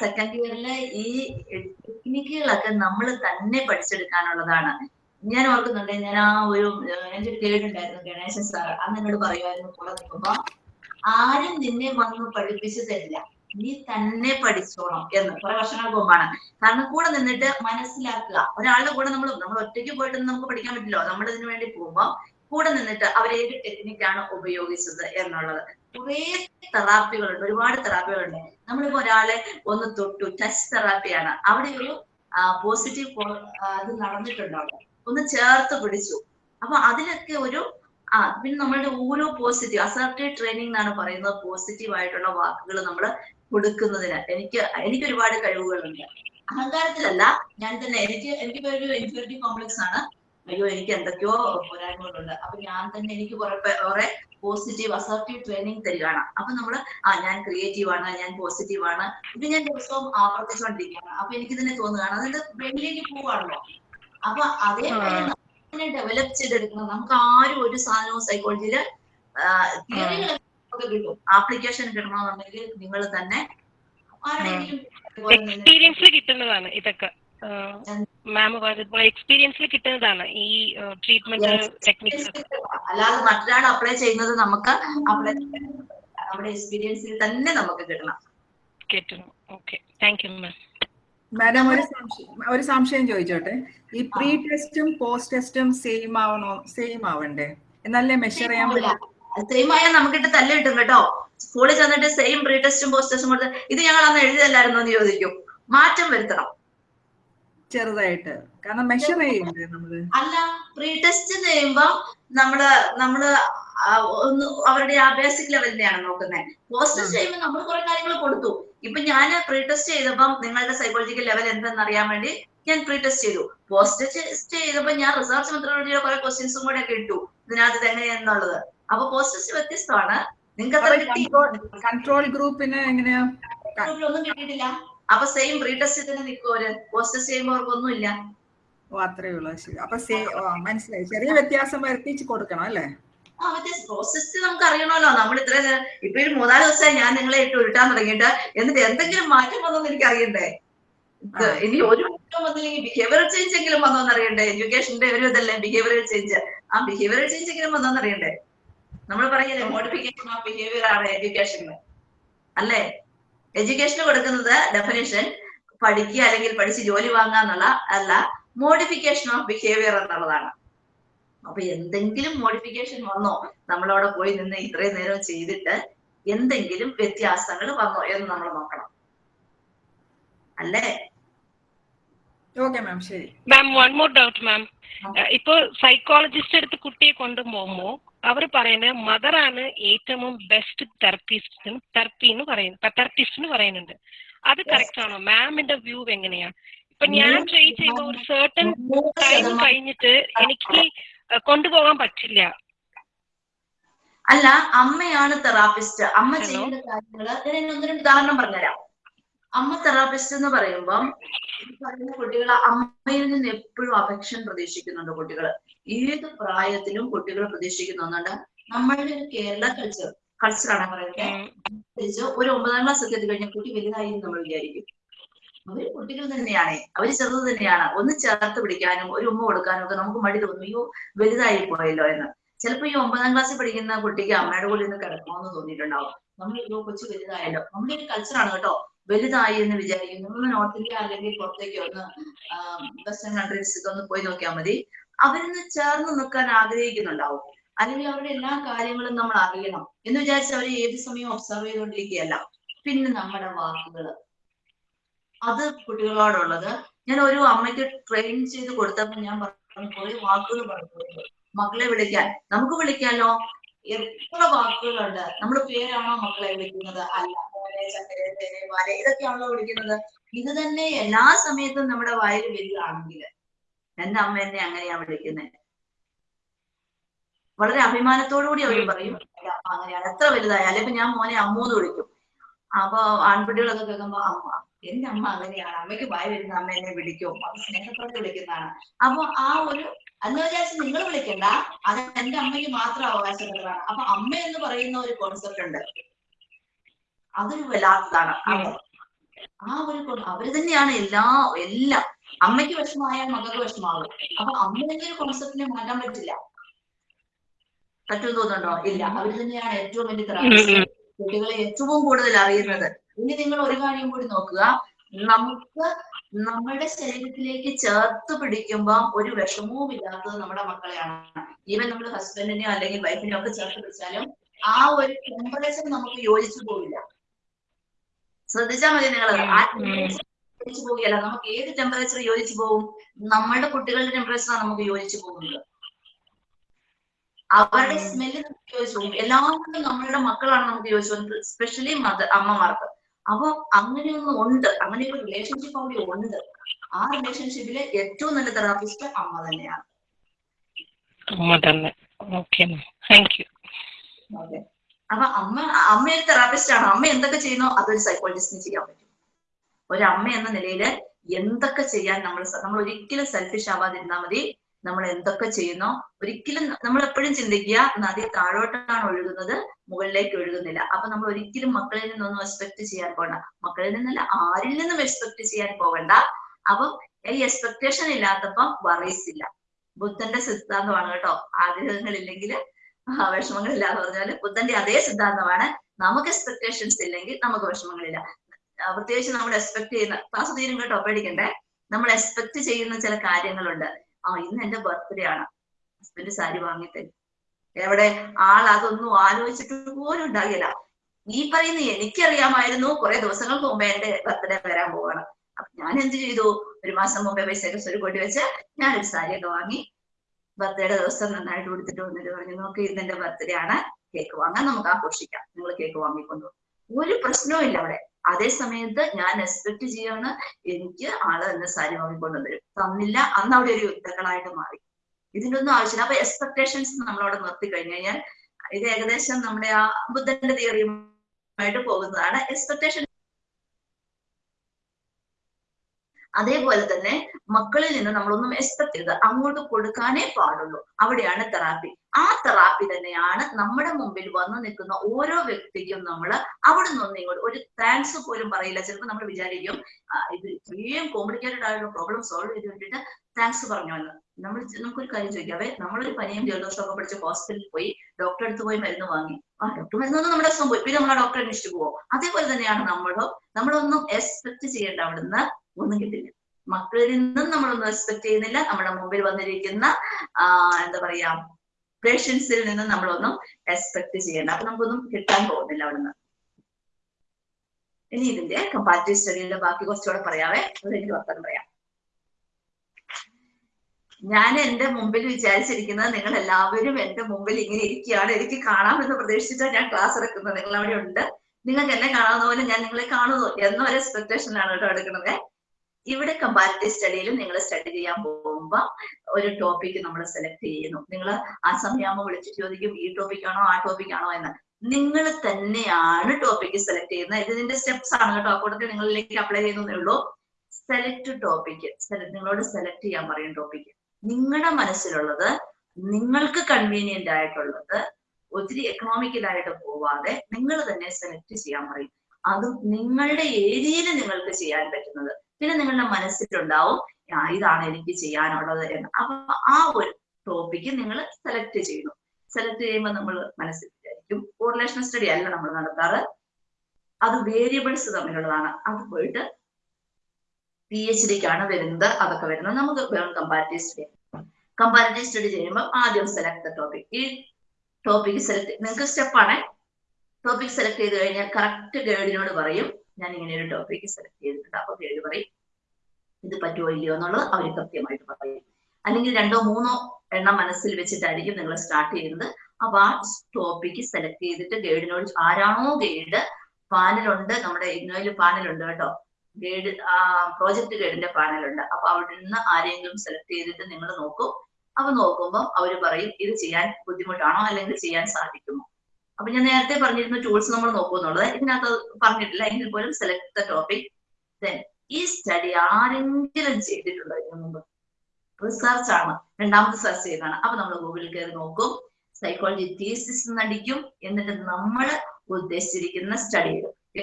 S1: സെക്കൻഡ് ഇയറിലെ ഈ ടെക്നിക്കുകളൊക്കെ നമ്മൾ തന്നെ പഠിച്ചെടുക്കാനുള്ളതാണ്. ഞാൻ ഓർക്കുന്നുണ്ട് ഞാൻ ആ ഒരു എന്റെ ഒരു ഗൈഡ് ഉണ്ടായിരുന്നു ഗണേശൻ സാർ. അന്ന് എന്നോട് പറയുമായിരുന്നു കൂടെ നിൽക്കുമ്പോ ആരും നിന്നെ വന്ന് പഠിപ്പിച്ചു തരില്ല നീ തന്നെ പഠിച്ചോളാം എന്ന്. കുറെ വർഷങ്ങൾക്ക് മുമ്പാണ്. കാരണം കൂടെ നിന്നിട്ട് മനസ്സിലാക്കുക. ഒരാളുടെ കൂടെ നമ്മൾ നമ്മൾ ഒറ്റയ്ക്ക് പോയിട്ടൊന്നും നമുക്ക് പഠിക്കാൻ പറ്റില്ലോ. നമ്മൾ ഇതിനു വേണ്ടി പോകുമ്പോൾ കൂടെ നിന്നിട്ട് അവർ ഏത് ടെക്നിക്കാണ് ഉപയോഗിച്ചത് എന്നുള്ളത്. കുറെ തെറാപ്പികളുണ്ട്. ഒരുപാട് തെറാപ്പികളുണ്ട്. നമ്മളിപ്പോ ഒരാളെ ഒന്ന് തൊട്ടു. ടച്ച് തെറാപ്പിയാണ് അവിടെ ഒരു പോസിറ്റീവ് അത് നടന്നിട്ടുണ്ടാവും ഒന്ന് ചേർത്ത് പിടിച്ചു. അപ്പൊ അതിലൊക്കെ ഒരു ആ പിന്നെ നമ്മളുടെ ഓരോ പോസിറ്റീവ് അസർട്ടീവ് ട്രെയിനിങ് എന്നാണ് പറയുന്നത്. പോസിറ്റീവ് ആയിട്ടുള്ള വാക്കുകൾ നമ്മൾ കൊടുക്കുന്നതിന്. എനിക്ക് എനിക്ക് ഒരുപാട് കഴിവുകളുണ്ട്. അഹങ്കാരത്തിലല്ല ഞാൻ തന്നെ എനിക്ക് എനിക്ക് ഒരു ഇൻഫിനിറ്റി കോംപ്ലക്സ് ആണ്. അയ്യോ എനിക്ക് എന്തൊക്കെയോ പോരായ്മകളുണ്ട്. അപ്പൊ ഞാൻ തന്നെ എനിക്ക് കുറെ പോസിറ്റീവ് അസർട്ടീവ് ട്രെയിനിങ് തരികയാണ്. അപ്പൊ നമ്മൾ ആ ഞാൻ ക്രിയേറ്റീവ് ആണ് ഞാൻ പോസിറ്റീവ് ആണ്. ഇത് ഞാൻ ദിവസവും ആവർത്തിച്ചുകൊണ്ടിരിക്കുകയാണ് അപ്പൊ എനിക്ക് തന്നെ തോന്നുകയാണ് അതായത് ബ്രെയിനിലേക്ക് പോവാണല്ലോ. അപ്പൊ അതേ ഡെവലപ്പ് ചെയ്തെടുക്കണം. നമുക്ക് ആരും ഒരു സാധനവും സൈക്കോളജിയിൽ തിയറികളൊക്കെ കിട്ടും. ആപ്ലിക്കേഷൻ കിട്ടണമെന്നുണ്ടെങ്കിൽ നിങ്ങൾ തന്നെ
S3: എക്സ്പീരിയൻസിൽ കിട്ടുന്നതാണ് ഇതൊക്കെ. മാം പറഞ്ഞതുപോലെ എക്സ്പീരിയൻസിൽ കിട്ടുന്നതാണ് ഈ ട്രീറ്റ്മെന്റ് ടെക്നിക്സ്
S1: അല്ലാതെ മറ്റൊരാൾ അപ്ലൈ ചെയ്യുന്നത് നമുക്ക് അപ്ലൈ നമ്മുടെ എക്സ്പീരിയൻസിൽ തന്നെ നമുക്ക് കിട്ടണം.
S3: കിട്ടണം. Okay thank you ma'am
S4: madam ഒരു സംശയം ഒരു സംശയം ചോദിച്ചോട്ടെ? ഈ പ്രീ ടെസ്റ്റും പോസ്റ്റ് ടെസ്റ്റും സെയിം ആവണോ സെയിം ആവണ്ടേ? എന്നല്ലേ മെഷർ ചെയ്യാൻ പറ്റും?
S1: സെയിം ആയാൽ നമുക്കിട്ട് തല്ല് കിട്ടും കേട്ടോ. സ്കൂളിൽ ചെന്നിട്ട് സെയിം പ്രീ ടെസ്റ്റും പോസ്റ്റ് ടെസ്റ്റും കൊടുത്ത് ഇത് ഞങ്ങൾ അന്ന് എഴുതിയല്ലായിരുന്നു എന്ന് ചോദിക്കും. മാറ്റം വരുത്തണം.
S4: ചെറുതായിട്ട്. കാരണം മെഷർ നമ്മൾ?
S1: അല്ല പ്രീ ടെസ്റ്റ് ചെയ്യുമ്പോ നമ്മൾ നമ്മൾ ഒന്ന് അവരുടെ ആ ബേസിക് ലെവലിനെയാണ് നോക്കുന്നത് പോസ്റ്റ് ചെയ്യുമ്പോൾ നമ്മൾ കുറെ കാര്യങ്ങൾ കൊടുത്തു. ഇപ്പൊ ഞാൻ പ്രീ ടെസ്റ്റ് ചെയ്തപ്പം നിങ്ങളുടെ സൈക്കോളജിക്കൽ ലെവൽ എന്തെന്ന് അറിയാൻ വേണ്ടി ഞാൻ പ്രീ ടെസ്റ്റ് ചെയ്തു. പോസ്റ്റ് ടെസ്റ്റ് ചെയ്തപ്പോ ഞാൻ റിസർച്ച് മെത്തഡോളജിയുടെ കുറെ ക്വസ്റ്റ്യൻസും കൂടെ ഒക്കെ ഇട്ടു. ഇതിനകത്ത് തന്നെ എന്നുള്ളത് അപ്പൊ പോസ്റ്റ് ടെസ്റ്റ് വ്യത്യസ്തമാണ്. നിങ്ങൾക്ക്
S4: കൺട്രോൾ ഗ്രൂപ്പിന് എങ്ങനെയാ?
S1: ഒന്നും കിട്ടിയിട്ടില്ല. അപ്പൊ സെയിം പ്രീ ടെസ്റ്റ് തന്നെ നിൽക്കും അവർ. പോസ്റ്റ് ടെസ്റ്റ് ചെയ്യുമ്പോൾ അവർക്കൊന്നുമില്ല.
S4: അത്രേ ഉള്ളൂ. അപ്പൊ മനസ്സിലായി. ചെറിയ വ്യത്യാസം വരുത്തിച്ച് കൊടുക്കണം അല്ലേ?
S1: ആ മറ്റേ പ്രോസസ് നമുക്ക് അറിയണമല്ലോ. നമ്മൾ ഇത്ര ഇപ്പൊ ഒരു മൂന്നാൽ ദിവസമായി ഞാൻ നിങ്ങളെ ഇട്ട് ഉരുട്ടാൻ തുടങ്ങിയിട്ട്. എന്നിട്ട് എന്തെങ്കിലും മാറ്റം വന്നോന്ന് എനിക്ക് അറിയണ്ടേ ഇനി ഒരു മാറ്റം വന്നില്ലെങ്കിൽ ബിഹേവിയർ ചേഞ്ച് എങ്കിലും വന്നോ എന്നറിയണ്ടേ എഡ്യൂക്കേഷന്റെ ഒരു ഇതല്ലേ ബിഹേവിയർ ചേഞ്ച് ആ ബിഹേവിയർ ചേഞ്ച് എങ്കിലും വന്നോ എന്നറിയണ്ടേ നമ്മൾ പറയില്ലേ മോഡിഫിക്കേഷൻ ഓഫ് ബിഹേവിയർ ആണ് എഡ്യൂക്കേഷനിൽ അല്ലേ? എഡ്യൂക്കേഷന് കൊടുക്കുന്നത് ഡെഫിനേഷൻ പഠിക്കുക അല്ലെങ്കിൽ പഠിച്ച് ജോലി വാങ്ങുക എന്നുള്ള അല്ല മോഡിഫിക്കേഷൻ ഓഫ് ബിഹേവിയർ എന്നുള്ളതാണ്. അപ്പൊ എന്തെങ്കിലും മോഡിഫിക്കേഷൻ വന്നോ നമ്മളവിടെ പോയി നിന്ന് ഇത്രയും നേരം ചെയ്തിട്ട് എന്തെങ്കിലും വ്യത്യാസങ്ങൾ വന്നോ എന്ന് നമ്മൾ നോക്കണം. അല്ലേ?
S4: ഓക്കെ മാം ശരി.
S3: Ma'am one more doubt ma'am ഇപ്പൊ സൈക്കോളജിസ്റ്റ് അടുത്ത് കുട്ടിയെ കൊണ്ടുപോകുമ്പോ അവർ പറയുന്നത് മദറാണ് ഏറ്റവും ബെസ്റ്റ് തെറപ്പിസ്റ്റ് തെറപ്പി എന്ന് പറയുന്നത് തെറപ്പിസ്റ്റ് എന്ന് പറയുന്നുണ്ട്. അത് കറക്റ്റ് ആണോ? മാമിന്റെ വ്യൂ എങ്ങനെയാ? ഇപ്പൊ ഞാൻ ട്രൈ ചെയ്യുമ്പോൾ ഒരു സെർട്ടൺ ടൈം കഴിഞ്ഞിട്ട് എനിക്ക് കൊണ്ടുപോകാൻ പറ്റില്ല.
S1: അല്ല അമ്മയാണ് തെറാപ്പിസ്റ്റ് അമ്മ ചെയ്യുന്ന കാര്യങ്ങൾ ഞാൻ ഒന്ന് രണ്ട് ഉദാഹരണം പറഞ്ഞുതരാം. അമ്മ തെറാപ്പിസ്റ്റ് എന്ന് പറയുമ്പം പറയുന്ന കുട്ടികൾ അമ്മയിൽ നിന്ന് എപ്പോഴും അഫെക്ഷൻ പ്രതീക്ഷിക്കുന്നുണ്ട് കുട്ടികൾ ഏത് പ്രായത്തിലും കുട്ടികൾ പ്രതീക്ഷിക്കുന്നുണ്ട് നമ്മളുടെ ഒരു കേരള കൾച്ചർ കൾച്ചറാണ് പറയുന്നത്.
S3: ഉം.
S1: ഒരു ഒമ്പതാം ക്ലാസ് ഒക്കെ എത്തി കഴിഞ്ഞ കുട്ടി വലുതായി നമ്മൾ വിചാരിക്കും. അവർ കുട്ടികൾ തന്നെയാണ്. അവർ ചെറുത് തന്നെയാണ്. ഒന്ന് ചേർത്ത് പിടിക്കാനും ഒരു ഉമ്മ കൊടുക്കാനും ഒക്കെ നമുക്ക് മടി തോന്നും. അയ്യോ വലുതായി പോയല്ലോ എന്ന്. ചിലപ്പോ ഈ ഒമ്പതാം ക്ലാസ്സിൽ പഠിക്കുന്ന കുട്ടിക്ക് അമ്മയുടെ കൂടെ ഒന്ന് കിടക്കണമെന്ന് തോന്നിയിട്ടുണ്ടാവും. നമ്മൾ അയ്യോ കൊച്ചു വലുതായല്ലോ. നമ്മുടെ ഒരു കൾച്ചറാണ് കേട്ടോ. വലുതായി എന്ന് വിചാരിക്കുന്നു. നമ്മൾ നോർത്ത് ഇന്ത്യ അല്ലെങ്കിൽ പുറത്തേക്ക് ഒന്ന് വെസ്റ്റേൺ കൺട്രീസ് ഒന്ന് പോയി നോക്കിയാൽ മതി. അവരിന്ന് ചേർന്ന് നിൽക്കാൻ ആഗ്രഹിക്കുന്നുണ്ടാവും. അല്ലെങ്കിൽ അവരുടെ എല്ലാ കാര്യങ്ങളും നമ്മൾ അറിയണം എന്ന് വിചാരിച്ച് അവർ ഏത് സമയം ഒബ്സർവ് ചെയ്തുകൊണ്ടിരിക്കുകയല്ല. പിന്നെ നമ്മുടെ വാക്കുകൾ അത് കുട്ടികളോടുള്ളത്. ഞാൻ ഒരു അമ്മയ്ക്ക് ട്രെയിൻ ചെയ്ത് കൊടുത്തപ്പോൾ ഞാൻ പറഞ്ഞു കുറെ വാക്കുകൾ പറഞ്ഞു. മക്കളെ വിളിക്കാൻ. നമുക്ക് വിളിക്കാലോ? എത്ര വാക്കുകളുണ്ട്. നമ്മൾ പേരാണോ മക്കളെ വിളിക്കുന്നത്? അല്ല മോനെ ചക്കരെ തേനെ വാലെ ഇതൊക്കെയാണല്ലോ വിളിക്കുന്നത്. ഇത് തന്നെ എല്ലാ സമയത്തും നമ്മുടെ വായിൽ വരികയാണെങ്കിൽ എന്റെ അമ്മ എന്നെ അങ്ങനെയാ വിളിക്കുന്നത് വളരെ അഭിമാനത്തോടു കൂടി അവർ പറയും "എന്റെ അമ്മ അങ്ങനെയാണ്. എത്ര വലുതായാലും ഇപ്പൊ ഞാൻ മോനെ അമ്മൂന്ന് വിളിക്കും. അപ്പൊ ആൺകുട്ടികളൊക്കെ കേൾക്കുമ്പോ അമ്മ എന്റെ അമ്മ അങ്ങനെയാണ്. അമ്മയ്ക്ക് ഭയം വരുന്ന അമ്മ എന്നെ വിളിക്കും. അത് സ്നേഹത്തോടെ വിളിക്കുന്നതാണ്. അപ്പൊ ആ ഒരു എന്ന് വിചാരിച്ച് നിങ്ങൾ വിളിക്കണ്ട. അത് എന്റെ അമ്മയ്ക്ക് മാത്രം അവകാശപ്പെട്ടതാണ്. അപ്പൊ അമ്മ എന്ന് പറയുന്ന ഒരു കോൺസെപ്റ്റ് ഉണ്ട്. അതൊരു വല്ലാത്തതാണ്. ആ ഒരു അവർ തന്നെയാണ് എല്ലാ എല്ലാം. അമ്മയ്ക്ക് വിഷമമായാൽ മകൾക്ക് വിഷമാകും അപ്പൊ അമ്മ ഒരു കോൺസെപ്റ്റിനെ മാറ്റാൻ പറ്റില്ല. പറ്റുമെന്ന് തോന്നുന്നുണ്ടോ? ഇല്ല. അവർ തന്നെയാണ് ഏറ്റവും വലിയ കുട്ടികളെ ഏറ്റവും കൂടുതൽ അറിയുന്നത്. ഇനി നിങ്ങൾ ഒരു കാര്യം കൂടി നോക്കുക. നമുക്ക് നമ്മുടെ ശരീരത്തിലേക്ക് ചേർത്ത് പിടിക്കുമ്പോൾ ഒരു വിഷമവും ഇല്ലാത്തത് നമ്മുടെ മക്കളെയാണ്. ഈവൻ നമ്മൾ ഹസ്ബൻഡിനെയോ അല്ലെങ്കിൽ വൈഫിനെയോ ഒക്കെ ചേർത്ത് പിടിച്ചാലും ആ ഒരു ടെമ്പറേച്ചർ നമുക്ക് യോജിച്ചു പോവില്ല. ശ്രദ്ധിച്ചാൽ മതി നിങ്ങൾ ആ യോജിച്ചു പോവുകയല്ല. നമുക്ക് ഏത് ടെമ്പറേച്ചർ യോജിച്ചു പോകും നമ്മുടെ കുട്ടികളുടെ ടെമ്പറേച്ചറാണ് നമുക്ക് യോജിച്ചു പോകുന്നത്. അവരുടെ സ്മെല്ല് നമുക്ക് യോജിച്ചു പോകും എല്ലാവരും നമ്മളുടെ മക്കളാണ് നമുക്ക് യോജിച്ചു പോകുന്നത്. സ്പെഷ്യലി മദർ അമ്മമാർക്ക്. അപ്പൊ അങ്ങനെയൊന്നും ഉണ്ട്. അങ്ങനെ ഒരു റിലേഷൻഷിപ്പ് അവിടെ ഉണ്ട്. ആ റിലേഷൻഷിപ്പിൽ ഏറ്റവും നല്ല തെറാപ്പിസ്റ്റ് അമ്മ തന്നെയാണ്.
S3: അമ്മ തന്നെ. ഓക്കെ താങ്ക് യു
S1: അതെ. അപ്പൊ അമ്മ അമ്മ ഒരു തെറാപ്പിസ്റ്റ് ആണ്. അമ്മ എന്തൊക്കെ ചെയ്യുന്നോ അതൊരു സൈക്കോളജിസ്റ്റിന് ചെയ്യാൻ പറ്റും. ഒരു അമ്മ എന്ന നിലയിൽ എന്തൊക്കെ ചെയ്യാൻ നമ്മൾ നമ്മൾ ഒരിക്കലും സെൽഫിഷ് ആവാതിരുന്നാൽ മതി. നമ്മൾ എന്തൊക്കെ ചെയ്യുന്നോ ഒരിക്കലും നമ്മൾ എപ്പോഴും ചിന്തിക്കുക നദി താഴോട്ടാണ് ഒഴുകുന്നത് മുകളിലേക്ക് ഒഴുകുന്നില്ല. അപ്പൊ നമ്മൾ ഒരിക്കലും മക്കളിൽ നിന്നൊന്നും എക്സ്പെക്ട് ചെയ്യാൻ പോകണ്ട മക്കളിൽ നിന്നല്ല ആരിൽ നിന്നും എക്സ്പെക്ട് ചെയ്യാൻ പോകണ്ട. അപ്പം ഈ എക്സ്പെക്ടേഷൻ ഇല്ലാത്തപ്പം വറീസ് ബുദ്ധന്റെ സിദ്ധാന്തമാണ് കേട്ടോ. ആഗ്രഹങ്ങളില്ലെങ്കിൽ ഇല്ലെങ്കിൽ വിഷമങ്ങൾ ഇല്ലാന്ന് പറഞ്ഞാൽ ബുദ്ധന്റെ അതേ സിദ്ധാന്തമാണ്. നമുക്ക് എക്സ്പെക്ടേഷൻസ് ഇല്ലെങ്കിൽ നമുക്ക് വിഷമങ്ങളില്ല പ്രത്യേകിച്ച് നമ്മൾ എക്സ്പെക്ട് ചെയ്യുന്ന ക്ലാസ് തീരും കേട്ടോ പേടിക്കണ്ടേ നമ്മൾ എക്സ്പെക്ട് ചെയ്യുന്ന ചില കാര്യങ്ങളുണ്ട്. ആ ഇന്ന് എന്റെ ബർത്ത്ഡേ ആണ്. ഹസ്ബൻഡ് സാരി വാങ്ങിത്തരും എവിടെ? ആൾ അതൊന്നും ആലോചിച്ചിട്ട് പോലും ഉണ്ടാകില്ല. ഈ പറയുന്ന എനിക്കറിയാമായിരുന്നു കുറെ ദിവസങ്ങൾക്ക് മുമ്പേ എന്റെ ബർത്ത്ഡേ വരാൻ പോവാണ്. അപ്പൊ ഞാൻ എന്ത് ചെയ്തു? ഒരു മാസം മുമ്പേ പൈസയൊക്കെ കൊടി വെച്ച് ഞാനൊരു സാരിയൊക്കെ വാങ്ങി ബർത്ത്ഡേയുടെ ദിവസം നന്നായിട്ട് കൊടുത്തിട്ട് വന്നിട്ട് പറഞ്ഞു നോക്ക് ഇന്ന് എന്റെ ബർത്ത്ഡേ ആണ്. കേക്ക് വാങ്ങാൻ നമുക്ക് ആഘോഷിക്കാം. നിങ്ങൾ കേക്ക് വാങ്ങിക്കൊണ്ടു ഒരു പ്രശ്നവും ഇല്ല അവിടെ. അതേ സമയത്ത് ഞാൻ എക്സ്പെക്ട് ചെയ്യാണ് എനിക്ക് ആൾ എന്നെ സാരി വാങ്ങിക്കൊണ്ടു വരും തന്നില്ല. അന്ന് അവിടെ ഒരു യുദ്ധങ്ങളായിട്ട് മാറി. ഇതിന്റെ ഒന്നും ആവശ്യമില്ല. അപ്പൊ എക്സ്പെക്ടേഷൻസ് നമ്മളവിടെ നിർത്തി കഴിഞ്ഞു കഴിഞ്ഞാൽ ഇത് ഏകദേശം നമ്മുടെ ആ ബുദ്ധന്റെ തിയറിയുമായിട്ട് പോകുന്നതാണ്. എക്സ്പെക്ടേഷൻ അതേപോലെ തന്നെ മക്കളിൽ നിന്ന് നമ്മളൊന്നും എക്സ്പെക്ട് ചെയ്ത് അങ്ങോട്ട് കൊടുക്കാനേ പാടുള്ളൂ. അവിടെയാണ് തെറാപ്പി ആ തെറാപ്പി തന്നെയാണ് നമ്മുടെ മുമ്പിൽ വന്നു നിൽക്കുന്ന ഓരോ വ്യക്തിക്കും നമ്മൾ അവിടെ നിന്ന് ഇങ്ങോട്ട് ഒരു താങ്ക്സ് പോലും പറയില്ല. ചിലപ്പോൾ നമ്മൾ വിചാരിക്കും ഇത് ഇത്രയും കോംപ്ലിക്കേറ്റഡ് ആയിട്ടുള്ള പ്രോബ്ലം സോൾവ് ചെയ്ത് വേണ്ടിയിട്ട് താങ്ക്സ് പറഞ്ഞു എന്ന് നമ്മൾ നമുക്കൊരു കാര്യം ചോദിക്കാവേ നമ്മളൊരു പനിയും ജലദോഷമൊക്കെ പഠിച്ച് ഹോസ്പിറ്റലിൽ പോയി ഡോക്ടറെ അടുത്ത് പോയി മരുന്ന് വാങ്ങി. ആ ഡോക്ടർ മരുന്നൊന്നും നമ്മുടെ അസുഖം പോയി. പിന്നെ നമ്മൾ ഡോക്ടറെ അന്വേഷിച്ചു പോവോ? അതേപോലെ തന്നെയാണ് നമ്മളോ നമ്മളൊന്നും എക്സ്പെക്ട് ചെയ്യേണ്ട അവിടുന്ന് ഒന്നും കിട്ടില്ല. മക്കളിൽ നിന്നും നമ്മളൊന്നും എക്സ്പെക്ട് ചെയ്യുന്നില്ല. നമ്മുടെ മുമ്പിൽ വന്നിരിക്കുന്ന എന്താ പറയാ പേഷ്യൻസിൽ നിന്നും നമ്മളൊന്നും എക്സ്പെക്ട് ചെയ്യണ്ട. അപ്പൊ നമുക്കൊന്നും കിട്ടാൻ പോകുന്നില്ല അവിടുന്ന്. ഇനി ഇതിന്റെ കമ്പാരിറ്റീവ് സ്റ്റഡിയുടെ ബാക്കി കുറച്ചുകൂടെ പറയാവേ. അത് എനിക്ക് വർത്തനം പറയാം. ഞാൻ എന്റെ മുമ്പിൽ വിചാരിച്ചിരിക്കുന്നത് നിങ്ങൾ എല്ലാവരും എന്റെ മുമ്പിൽ ഇങ്ങനെ ഇരിക്കുകയാണ്. എനിക്ക് കാണാമെന്ന് പ്രതീക്ഷിച്ചാണ് ഞാൻ ക്ലാസ് എടുക്കുന്നത് നിങ്ങൾ അവിടെ ഉണ്ട്. നിങ്ങൾക്ക് എന്നെ കാണാവുന്ന പോലെ ഞാൻ നിങ്ങളെ കാണുന്നു. എന്നൊരു എക്സ്പെക്ടേഷനാണ് കേട്ടോ എടുക്കുന്നത്. ഇവിടെ കമ്പാരിറ്റീവ് സ്റ്റഡിയിലും നിങ്ങൾ സ്റ്റഡി ചെയ്യാൻ പോകുമ്പോ ഒരു ടോപ്പിക് നമ്മൾ സെലക്ട് ചെയ്യുന്നു. നിങ്ങൾ ആ സമയമാകുമ്പോൾ വിളിച്ച് ചോദിക്കും ഈ ടോപ്പിക് ആണോ ആ ടോപ്പിക് ആണോ? എന്ന്. നിങ്ങൾ തന്നെയാണ് ടോപ്പിക് സെലക്ട് ചെയ്യുന്നത്. ഇത് ഇതിന്റെ സ്റ്റെപ്സ് ആണ് കേട്ടോ. അക്കൂട്ടത്തിൽ നിങ്ങളിലേക്ക് അപ്ലൈ ചെയ്യുന്നതേ ഉള്ളൂ. സെലക്ട് ടോപ്പിക് നിങ്ങളോട് സെലക്ട് ചെയ്യാൻ പറയും ടോപ്പിക് നിങ്ങളുടെ മനസ്സിലുള്ളത് നിങ്ങൾക്ക് കൺവീനിയന്റ് ആയിട്ടുള്ളത് ഒത്തിരി എക്കണോമിക്കലായിട്ട് പോവാതെ നിങ്ങൾ തന്നെ സെലക്ട് ചെയ്യാൻ പറയും. അതും നിങ്ങളുടെ ഏരിയയിൽ നിങ്ങൾക്ക് ചെയ്യാൻ പറ്റുന്നത്. പിന്നെ നിങ്ങളുടെ മനസ്സിലുണ്ടാവും ഇതാണ് എനിക്ക് ചെയ്യാനുള്ളത് എന്ന്. അപ്പൊ ആ ഒരു ടോപ്പിക്ക് നിങ്ങൾ സെലക്ട് ചെയ്യുന്നു സെലക്ട് ചെയ്യുമ്പോൾ നമ്മൾ മനസ്സിൽ വിചാരിക്കും കോറിലേഷൻ സ്റ്റഡി അല്ല നമ്മൾ നടത്താറ്. അത് വേരിയബിൾസ് തമ്മിലുള്ളതാണ്. അത് പോയിട്ട് പി എച്ച് ഡിക്കാണ് വരുന്നത് അതൊക്കെ വരുന്നത്. നമുക്ക് വേണം കമ്പാരിറ്റീവ് സ്റ്റഡി കമ്പാരിറ്റീവ് സ്റ്റഡി ചെയ്യുമ്പോൾ ആദ്യം സെലക്ട് ദ ടോപ്പിക് ഈ ടോപ്പിക് സെലക്ട് നിങ്ങൾക്ക് സ്റ്റെപ്പാണ് ടോപ്പിക് സെലക്ട് ചെയ്ത് കഴിഞ്ഞാൽ കറക്റ്റ് ഗൈഡിനോട് പറയും. ഞാൻ ഇങ്ങനെ ഒരു ടോപ്പിക്ക് സെലക്ട് ചെയ്തിട്ടുണ്ട്. അപ്പൊ പേര് പറയും ഇത് പറ്റുമോ ഇല്ലയോ? എന്നുള്ളത് അവർ കൃത്യമായിട്ട് പറയും. അല്ലെങ്കിൽ രണ്ടോ മൂന്നോ എണ്ണം മനസ്സിൽ വെച്ചിട്ടായിരിക്കും നിങ്ങൾ സ്റ്റാർട്ട് ചെയ്യുന്നത്. അപ്പൊ ആ ടോപ്പിക്ക് സെലക്ട് ചെയ്തിട്ട് ഗൈഡിനോട് ആരാണോ ഗൈഡ് പാനലുണ്ട്. നമ്മുടെ ഇഗ്നോയിൽ പാനലുണ്ട് കേട്ടോ. ഗൈഡ് ആ പ്രോജക്ട് ഗൈഡിന്റെ പാനലുണ്ട്. അപ്പൊ അവിടെ നിന്ന് ആരെങ്കിലും സെലക്ട് ചെയ്തിട്ട് നിങ്ങൾ നോക്കും. അപ്പൊ നോക്കുമ്പോൾ അവർ പറയും ഇത് ചെയ്യാൻ ബുദ്ധിമുട്ടാണോ? അല്ലെങ്കിൽ ചെയ്യാൻ സാധിക്കുമോ? അപ്പൊ ഞാൻ നേരത്തെ പറഞ്ഞിരുന്ന ടൂൾസ് നമ്മൾ നോക്കുന്നുള്ളത്. ഇതിനകത്ത് പറഞ്ഞിട്ടില്ല. എങ്കിൽ പോലും സെലക്ട് ദ ടോപ്പിക് ദെൻ ഈ സ്റ്റഡി ആരെങ്കിലും ചെയ്തിട്ടുണ്ടോ ഇതിനു മുമ്പ്? റിസർച്ച് ആണ്. രണ്ടാമത്തെ സെർച്ച് ചെയ്താണ്. അപ്പൊ നമ്മൾ ഗൂഗിളിൽ കയറി നോക്കും. സൈക്കോളജി തീസിസ് എന്നടിക്കും എന്നിട്ട് നമ്മൾ ഉദ്ദേശിച്ചിരിക്കുന്ന സ്റ്റഡി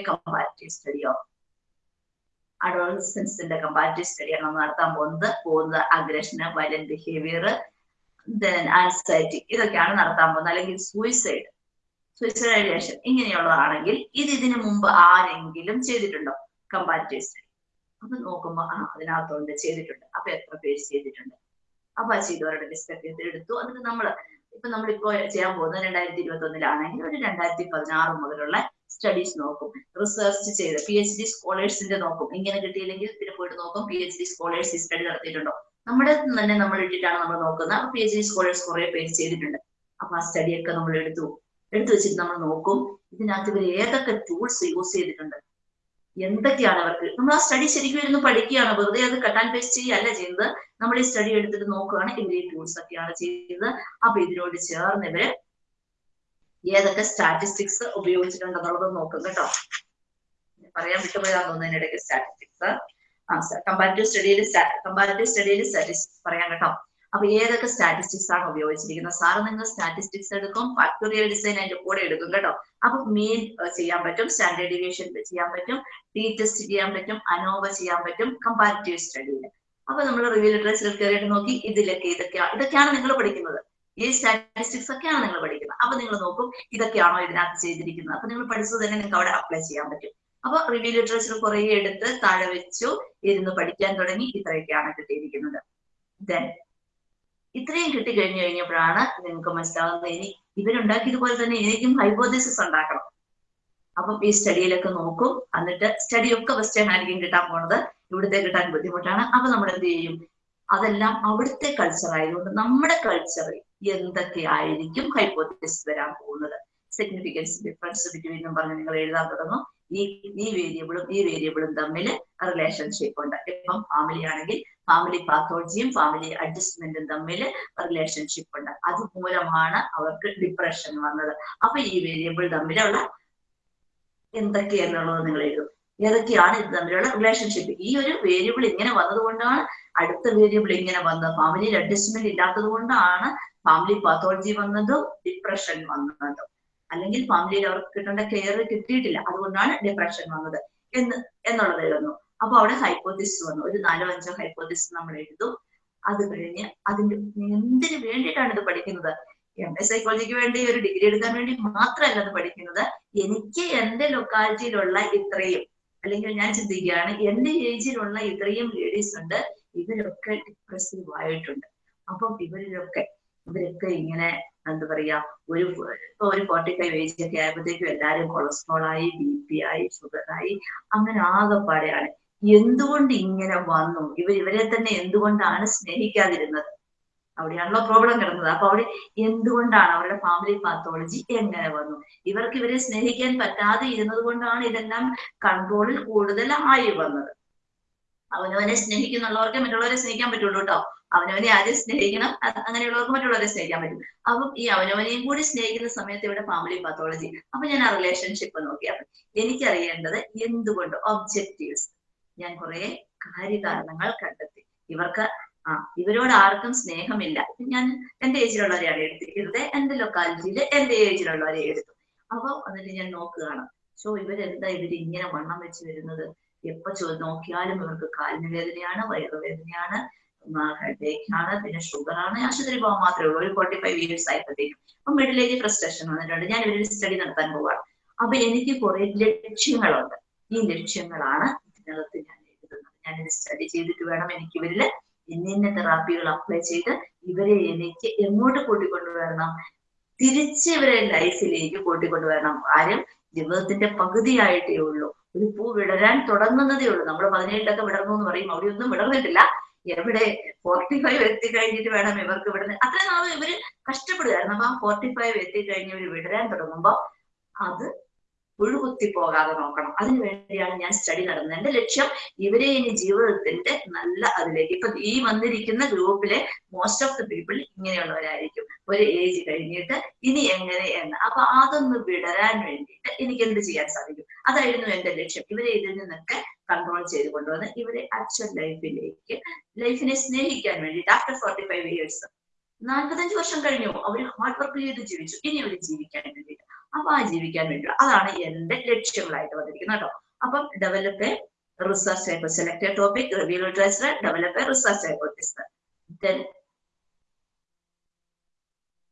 S1: കമ്പാരിറ്റീവ് സ്റ്റഡിയോ അഡോളസൻസിന്റെ കമ്പാരിറ്റീവ് സ്റ്റഡിയാണ് നമ്മൾ നടത്താൻ പോകുന്നത്. പോകുന്നത് aggression violent behaviour then anxiety ഇതൊക്കെയാണ് നടത്താൻ പോകുന്നത്. അല്ലെങ്കിൽ സൂയിസൈഡ് സൂയിസൈഡ് ഐഡിയേഷൻ ഇങ്ങനെയുള്ളതാണെങ്കിൽ ഇത് ഇതിനു മുമ്പ് ആരെങ്കിലും ചെയ്തിട്ടുണ്ടോ? കമ്പാരിറ്റീവ് സ്റ്റഡി അപ്പൊ നോക്കുമ്പോ ആ അതിനകത്തുണ്ട് ചെയ്തിട്ടുണ്ട്. അപ്പൊ എത്ര പേര് ചെയ്തിട്ടുണ്ട്? അപ്പൊ ചെയ്തവരുടെ ഒക്കെ എടുത്തു അതിന് നമ്മൾ ഇപ്പൊ നമ്മളിപ്പോ ചെയ്യാൻ പോകുന്നത് രണ്ടായിരത്തി ഇരുപത്തി ഒന്നിലാണെങ്കിൽ ഒരു രണ്ടായിരത്തി പതിനാറ് മുതലുള്ള സ്റ്റഡീസ് നോക്കും. റിസർച്ച് ചെയ്ത് പി എച്ച് ഡി സ്കോളേഴ്സിന്റെ നോക്കും. ഇങ്ങനെ കിട്ടിയില്ലെങ്കിൽ പിന്നെ പോയിട്ട് നോക്കും പി എച്ച് ഡി സ്കോളേഴ്സ് ഈ സ്റ്റഡി നടത്തിയിട്ടുണ്ടോ? നമ്മുടെ തന്നെ നമ്മൾ ഇട്ടിട്ടാണ് നമ്മൾ നോക്കുന്നത്. പി എച്ച് ഡി സ്കോളേഴ്സ് കുറെ പേര് ചെയ്തിട്ടുണ്ട്. അപ്പൊ ആ സ്റ്റഡിയൊക്കെ നമ്മൾ എടുത്തു. എടുത്തു വെച്ചിട്ട് നമ്മൾ നോക്കും. ഇതിനകത്ത് ഇവർ ഏതൊക്കെ ടൂൾസ് യൂസ് ചെയ്തിട്ടുണ്ട്. എന്തൊക്കെയാണ് അവർക്ക്? നമ്മൾ ആ സ്റ്റഡി ശരിക്കും ഇരുന്ന് പഠിക്കുകയാണ്. വെറുതെ അത് കട്ട് ആൻഡ് പേസ്റ്റ് ചെയ്യല്ല ചെയ്യുന്നത്. നമ്മൾ ഈ സ്റ്റഡി എടുത്തിട്ട് നോക്കുകയാണ് ഇവർ ഈ ടൂൾസ് ഒക്കെയാണ് ചെയ്യുന്നത്. അപ്പൊ ഇതിനോട് ചേർന്ന് ഇവർ ഏതൊക്കെ സ്റ്റാറ്റിസ്റ്റിക്സ് ഉപയോഗിച്ചിട്ടുണ്ടെന്നുള്ളത് നോക്കും കേട്ടോ. പറയാൻ വിട്ടുപോയാന്ന് തോന്നുന്നു ഇടയ്ക്ക് സ്റ്റാറ്റിസ്റ്റിക്സ് ആ കമ്പാരിറ്റീവ് സ്റ്റഡിയിൽ കമ്പാരിറ്റീവ് സ്റ്റഡിയിൽ സ്റ്റാറ്റിസ്റ്റിക്സ് പറയാം കേട്ടോ. അപ്പൊ ഏതൊക്കെ സ്റ്റാറ്റിസ്റ്റിക്സ് ആണ് ഉപയോഗിച്ചിരിക്കുന്നത്? സാറ് നിങ്ങൾ സ്റ്റാറ്റിസ്റ്റിക്സ് എടുക്കും ഫാക്ടോറിയൽ ഡിസൈൻ അതിന്റെ കൂടെ എടുക്കും കേട്ടോ. അപ്പൊ മീൻ ചെയ്യാൻ പറ്റും സ്റ്റാൻഡേർഡ് ഡിവിയേഷൻ ചെയ്യാൻ പറ്റും ടി ടെസ്റ്റ് ചെയ്യാൻ പറ്റും അനോവ ചെയ്യാൻ പറ്റും കമ്പാരിറ്റീവ് സ്റ്റഡിയിൽ അപ്പൊ നമ്മൾ റിവ്യൂ ലിറ്ററേച്ചറിൽ കയറിയിട്ട് നോക്കി ഇതിലൊക്കെ ഇതൊക്കെയാണ് ഇതൊക്കെയാണ് നിങ്ങൾ പഠിക്കുന്നത്. ഈ സ്റ്റാറ്റിസ്റ്റിക്സ് ഒക്കെയാണ് നിങ്ങൾ പഠിക്കുന്നത്. അപ്പൊ നിങ്ങൾ നോക്കും ഇതൊക്കെയാണോ ഇതിനകത്ത് ചെയ്തിരിക്കുന്നത്. അപ്പൊ നിങ്ങൾ പഠിച്ചത് തന്നെ നിങ്ങൾക്ക് അവിടെ അപ്ലൈ ചെയ്യാൻ പറ്റും. അപ്പൊ റിവ്യൂ ലിറ്ററേച്ചർ കുറെ എടുത്ത് താഴെ വെച്ചു ഇരുന്ന് പഠിക്കാൻ തുടങ്ങി ഇത്രയൊക്കെയാണ് കിട്ടിയിരിക്കുന്നത്. ദെൻ ഇത്രയും കിട്ടി കഴിഞ്ഞു കഴിഞ്ഞപ്പോഴാണ് നിങ്ങൾക്ക് മനസ്സിലാവുന്നത് ഇനി ഇവരുണ്ടാക്കിയതുപോലെ തന്നെ എനിക്കും ഹൈപ്പോതിസിസ് ഉണ്ടാക്കണം. അപ്പം ഈ സ്റ്റഡിയിലൊക്കെ നോക്കും. എന്നിട്ട് സ്റ്റഡി ഒക്കെ വെസ്റ്റേൺ ആയിരിക്കും കിട്ടാൻ പോണത്. ഇവിടുത്തെ കിട്ടാൻ ബുദ്ധിമുട്ടാണ്. അപ്പൊ നമ്മൾ എന്ത് ചെയ്യും? അതെല്ലാം അവിടുത്തെ കൾച്ചർ ആയതുകൊണ്ട് നമ്മുടെ കൾച്ചറിൽ എന്തൊക്കെയായിരിക്കും ഹൈപ്പോത്തിസിസ് വരാൻ പോകുന്നത്? സിഗ്നിഫിക്കൻസ് ഡിഫറൻസ് ബിറ്റ്വീൻ പറഞ്ഞ് നിങ്ങൾ എഴുതാൻ തുടങ്ങും. ഈ ഈ വേരിയബിളും ഈ വേരിയബിളും തമ്മിൽ റിലേഷൻഷിപ്പ് ഉണ്ട്. ഇപ്പം ഫാമിലി ആണെങ്കിൽ ഫാമിലി പാത്തോളജിയും ഫാമിലി അഡ്ജസ്റ്റ്മെന്റും തമ്മിൽ റിലേഷൻഷിപ്പ് ഉണ്ട്. അതുമൂലമാണ് അവർക്ക് ഡിപ്രഷൻ വന്നത്. അപ്പൊ ഈ വേരിയബിൾ തമ്മിലുള്ള എന്തൊക്കെയാണെന്നുള്ളത് നിങ്ങൾ എഴുതും. ഏതൊക്കെയാണ് ഇത് തമ്മിലുള്ള റിലേഷൻഷിപ്പ് ഈ ഒരു വേരിയബിൾ ഇങ്ങനെ വന്നതുകൊണ്ടാണ് അടുത്ത വേരിയബിൾ ഇങ്ങനെ വന്നത്. ഫാമിലിയിൽ അഡ്ജസ്റ്റ്മെന്റ് ഇല്ലാത്തത് കൊണ്ടാണ് ഫാമിലി പാത്തോളജി വന്നതും ഡിപ്രഷൻ വന്നതും. അല്ലെങ്കിൽ ഫാമിലിയിൽ അവർക്ക് കിട്ടേണ്ട കെയർ കിട്ടിയിട്ടില്ല. അതുകൊണ്ടാണ് ഡിപ്രഷൻ വന്നത് എന്ന് എന്നുള്ളത് എഴുതുന്നു. അപ്പൊ അവിടെ ഹൈപ്പോത്തിസിസ് വന്നു. ഒരു നാലോ അഞ്ചോ ഹൈപ്പോത്തിസിസ് നമ്മൾ എഴുതും. അത് കഴിഞ്ഞ് അതിന്റെ എന്തിനു വേണ്ടിയിട്ടാണ് ഇത് പഠിക്കുന്നത്? എം എ സൈക്കോളജിക്ക് വേണ്ടി ഒരു ഡിഗ്രി എടുക്കാൻ വേണ്ടി മാത്രമല്ല അത് പഠിക്കുന്നത്. എനിക്ക് എന്റെ ലൊക്കാലിറ്റിയിലുള്ള ഇത്രയും അല്ലെങ്കിൽ ഞാൻ ചിന്തിക്കുകയാണ് എന്റെ ഏജിലുള്ള ഇത്രയും ലേഡീസ് ഉണ്ട്. ഇവരൊക്കെ ഡിപ്രസീവ് ആയിട്ടുണ്ട്. അപ്പം ഇവരിലൊക്കെ ഇവരൊക്കെ ഇങ്ങനെ എന്താ പറയാ ഒരു ഇപ്പൊ ഒരു ഫോർട്ടി ഫൈവ് ഏജ് ഒക്കെ ആയപ്പോഴത്തേക്കും എല്ലാരും കൊളസ്ട്രോൾ ആയി ബി പി ആയി ഷുഗർ ആയി അങ്ങനെ ആകെപ്പാടെയാണ് എന്തുകൊണ്ട് ഇങ്ങനെ വന്നു? ഇവർ ഇവരെ തന്നെ എന്തുകൊണ്ടാണ് സ്നേഹിക്കാതിരുന്നത്? അവിടെയാണല്ലോ പ്രോബ്ലം കിടന്നത്. അപ്പൊ അവിടെ എന്തുകൊണ്ടാണ് അവരുടെ ഫാമിലി പാത്തോളജി എങ്ങനെ വന്നു? ഇവർക്ക് ഇവരെ സ്നേഹിക്കാൻ പറ്റാതെ ഇരുന്നത് കൊണ്ടാണ് ഇതെല്ലാം കൺട്രോളിൽ കൂടുതലായി വന്നത്. അവനവനെ സ്നേഹിക്കുന്നുള്ളവർക്ക് മറ്റുള്ളവരെ സ്നേഹിക്കാൻ പറ്റുള്ളൂ കേട്ടോ. അവനവനെ ആദ്യം സ്നേഹിക്കണം. അങ്ങനെയുള്ളവർക്ക് മറ്റുള്ളവരെ സ്നേഹിക്കാൻ പറ്റും. അപ്പം ഈ അവനവനെയും കൂടി സ്നേഹിക്കുന്ന സമയത്ത് ഇവിടെ ഫാമിലി പാത്തോളജി അപ്പൊ ഞാൻ ആ റിലേഷൻഷിപ്പ് നോക്കിയപ്പോൾ എനിക്കറിയേണ്ടത് എന്തുകൊണ്ട് ഒബ്ജക്റ്റീവ്സ് ഞാൻ കുറെ കാര്യകാരണങ്ങൾ കണ്ടെത്തി. ഇവർക്ക് ആ ഇവരോട് ആർക്കും സ്നേഹമില്ല. ഞാൻ എന്റെ ഏജിലുള്ളവരെയാണ് എടുത്തിരിക്കുന്നത്. എന്റെ ലൊക്കാലിറ്റിയിൽ എന്റെ ഏജിലുള്ളവരെ എടുത്തു. അപ്പൊ എന്നിട്ട് ഞാൻ നോക്കുകയാണ്. സോ ഇവരെന്താ ഇവർ ഇങ്ങനെ വണ്ണം വെച്ച് വരുന്നത്? എപ്പോ ചോ നോക്കിയാലും ഇവർക്ക് കാലിന് വേദനയാണ് വയറുവേദനയാണ് ഹെഡേക്കാണ് പിന്നെ ഷുഗറാണ് ആശുപത്രി പോകാൻ മാത്രമേ ഉള്ളൂ. ഒരു ഫോർട്ടി ഫൈവ് ഇയേഴ്സ് ആയപ്പോഴത്തേക്കും. അപ്പൊ മിഡിൽ ഏജ് ഫ്രസ്ട്രേഷൻ വന്നിട്ടുണ്ട്. ഞാൻ ഇവരിൽ സ്റ്റഡി നടത്താൻ പോവാണ്. അപ്പൊ എനിക്ക് കുറെ ലക്ഷ്യങ്ങളുണ്ട്. ഈ ലക്ഷ്യങ്ങളാണ് ഇതിനകത്ത് ഞാൻ എഴുതുന്നത്. ഇത് സ്റ്റഡി ചെയ്തിട്ട് വേണം എനിക്ക് ഇവരിൽ ഇന്ന ഇന്ന തെറാപ്പികൾ അപ്ലൈ ചെയ്ത് ഇവരെ എനിക്ക് എങ്ങോട്ട് കൂട്ടിക്കൊണ്ടുവരണം? തിരിച്ച് ഇവരെ ലൈഫിലേക്ക് കൂട്ടിക്കൊണ്ടുവരണം. ആരും ജീവിതത്തിന്റെ പകുതിയായിട്ടേ ഉള്ളൂ. ഒരു പൂ വിടരാൻ തുടങ്ങുന്നതേ ഉള്ളൂ. നമ്മൾ പതിനേഴിലൊക്കെ വിടർന്നു എന്ന് പറയും. അവിടെ വിടർന്നിട്ടില്ല. എവിടെ ഫോർട്ടി ഫൈവ് എത്തിക്കഴിഞ്ഞിട്ട് വേണം ഇവർക്ക് വിടുന്നത് അത്രയും നാൾ ഇവർ കഷ്ടപ്പെടുകയായിരുന്നു. അപ്പൊ ആ ഫോർട്ടി ഫൈവ് എത്തിക്കഴിഞ്ഞ് ഇവർ വിടരാൻ തുടങ്ങുമ്പോൾ അത് പുഴുകുത്തി പോകാതെ നോക്കണം. അതിനുവേണ്ടിയാണ് ഞാൻ സ്റ്റഡി നടന്നത്. എന്റെ ലക്ഷ്യം ഇവരെ ഇനി ജീവിതത്തിന്റെ നല്ല അതിലേക്ക് ഇപ്പൊ ഈ വന്നിരിക്കുന്ന ഗ്രൂപ്പിലെ മോസ്റ്റ് ഓഫ് ദി പീപ്പിൾ ഇങ്ങനെയുള്ളവരായിരിക്കും. ഒരു ഏജ് കഴിഞ്ഞിട്ട് ഇനി എങ്ങനെ എന്ന്. അപ്പൊ അതൊന്ന് വിടരാൻ വേണ്ടിയിട്ട് എനിക്ക് എന്ത് ചെയ്യാൻ സാധിക്കും? അതായിരുന്നു എന്റെ ലക്ഷ്യം. ഇവരെ ഇതിൽ നിന്നൊക്കെ കൺട്രോൾ ചെയ്ത് കൊണ്ടുവന്ന് ഇവരെ ആക്ച്വൽ ലൈഫിലേക്ക് ലൈഫിനെ സ്നേഹിക്കാൻ വേണ്ടിയിട്ട് ആഫ്റ്റർ ഫോർട്ടി ഫൈവ് ഇയേഴ്സ് നാൽപ്പത്തഞ്ച് വർഷം കഴിഞ്ഞു. അവർ ഹാർഡ് വർക്ക് ചെയ്ത് ജീവിച്ചു. ഇനി അവർ ജീവിക്കാൻ വേണ്ടിയിട്ട് അപ്പൊ ആ ജീവിക്കാൻ വേണ്ടി അതാണ് എന്റെ ലക്ഷ്യങ്ങളായിട്ട് വന്നിരിക്കുന്നത് കേട്ടോ. അപ്പം develop research type select topic review literature develop research hypothesis then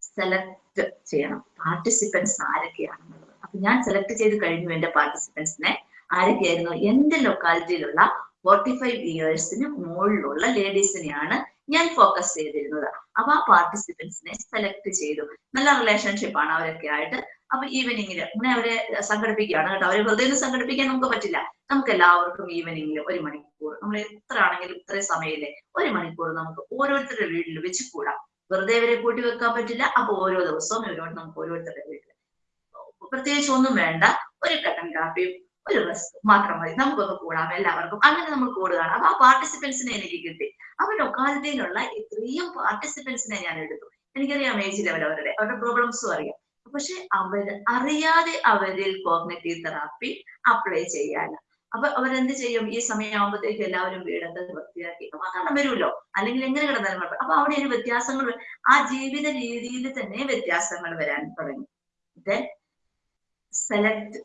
S1: select ചെയ്യണം. പാർട്ടിസിപ്പൻസ് ആരൊക്കെയാണെന്നുള്ളത് അപ്പൊ ഞാൻ സെലക്ട് ചെയ്ത് കഴിഞ്ഞു എന്റെ പാർട്ടിസിപ്പൻസിനെ ആരൊക്കെയായിരുന്നു? എന്റെ ലൊക്കാലിറ്റിയിലുള്ള ഫോർട്ടി ഫൈവ് ഇയേഴ്സിന് മുകളിലുള്ള ലേഡീസിനെയാണ് ഞാൻ ഫോക്കസ് ചെയ്തിരുന്നത്. അപ്പൊ ആ പാർട്ടിസിപ്പൻസിനെ സെലക്ട് ചെയ്തു. നല്ല റിലേഷൻഷിപ്പ് ആണ് അവരൊക്കെ ആയിട്ട്. അപ്പൊ ഈവനിങ്ങിൽ ഇങ്ങനെ അവരെ സംഘടിപ്പിക്കുകയാണ് കേട്ടോ. അവരെ വെറുതെ സംഘടിപ്പിക്കാൻ നമുക്ക് പറ്റില്ല. നമുക്ക് എല്ലാവർക്കും ഈവനിങ്ങിൽ ഒരു മണിക്കൂർ നമ്മൾ എത്ര ആണെങ്കിലും ഇത്രയും സമയമില്ലേ ഒരു മണിക്കൂർ നമുക്ക് ഓരോരുത്തരുടെ വീട്ടിൽ വെച്ച് കൂടാം വെറുതെ ഇവരെ കൂട്ടി വെക്കാൻ പറ്റില്ല അപ്പൊ ഓരോ ദിവസവും ഇവരോട് നമുക്ക് ഓരോരുത്തരുടെ വീട്ടിൽ പ്രത്യേകിച്ച് ഒന്നും വേണ്ട. ഒരു കട്ടൻ കാപ്പിയും ഒരു ബസ് മാത്രം മതി. നമുക്കൊന്ന് കൂടാം എല്ലാവർക്കും. അങ്ങനെ നമ്മൾ കൂടുകയാണ്. അപ്പൊ ആ പാർട്ടിസിപ്പൻസിനെ എനിക്ക് കിട്ടി. അവരുടെ ഒക്കാലത്തേനുള്ള ഇത്രയും പാർട്ടിസിപ്പൻസിനെ ഞാൻ എടുത്തു. എനിക്കറിയാം ഏജ് ലെവൽ അവരുടെ. അവരുടെ പ്രോബ്ലംസും അറിയാം. പക്ഷെ അവർ അറിയാതെ അവരിൽ കോഗ്നറ്റീവ് തെറാപ്പി അപ്ലൈ ചെയ്യാൻ അപ്പൊ അവരെന്ത് ചെയ്യും? ഈ സമയമാകുമ്പോഴത്തേക്ക് എല്ലാവരും വീടൊക്കെ വൃത്തിയാക്കി. അപ്പൊ അങ്ങനെ വരുമല്ലോ. അല്ലെങ്കിൽ എങ്ങനെ കിടന്നാലും കുഴപ്പം. അപ്പൊ അവിടെ ഒരു വ്യത്യാസങ്ങൾ ആ ജീവിത രീതിയിൽ തന്നെ വ്യത്യാസങ്ങൾ വരാൻ തുടങ്ങി. Then select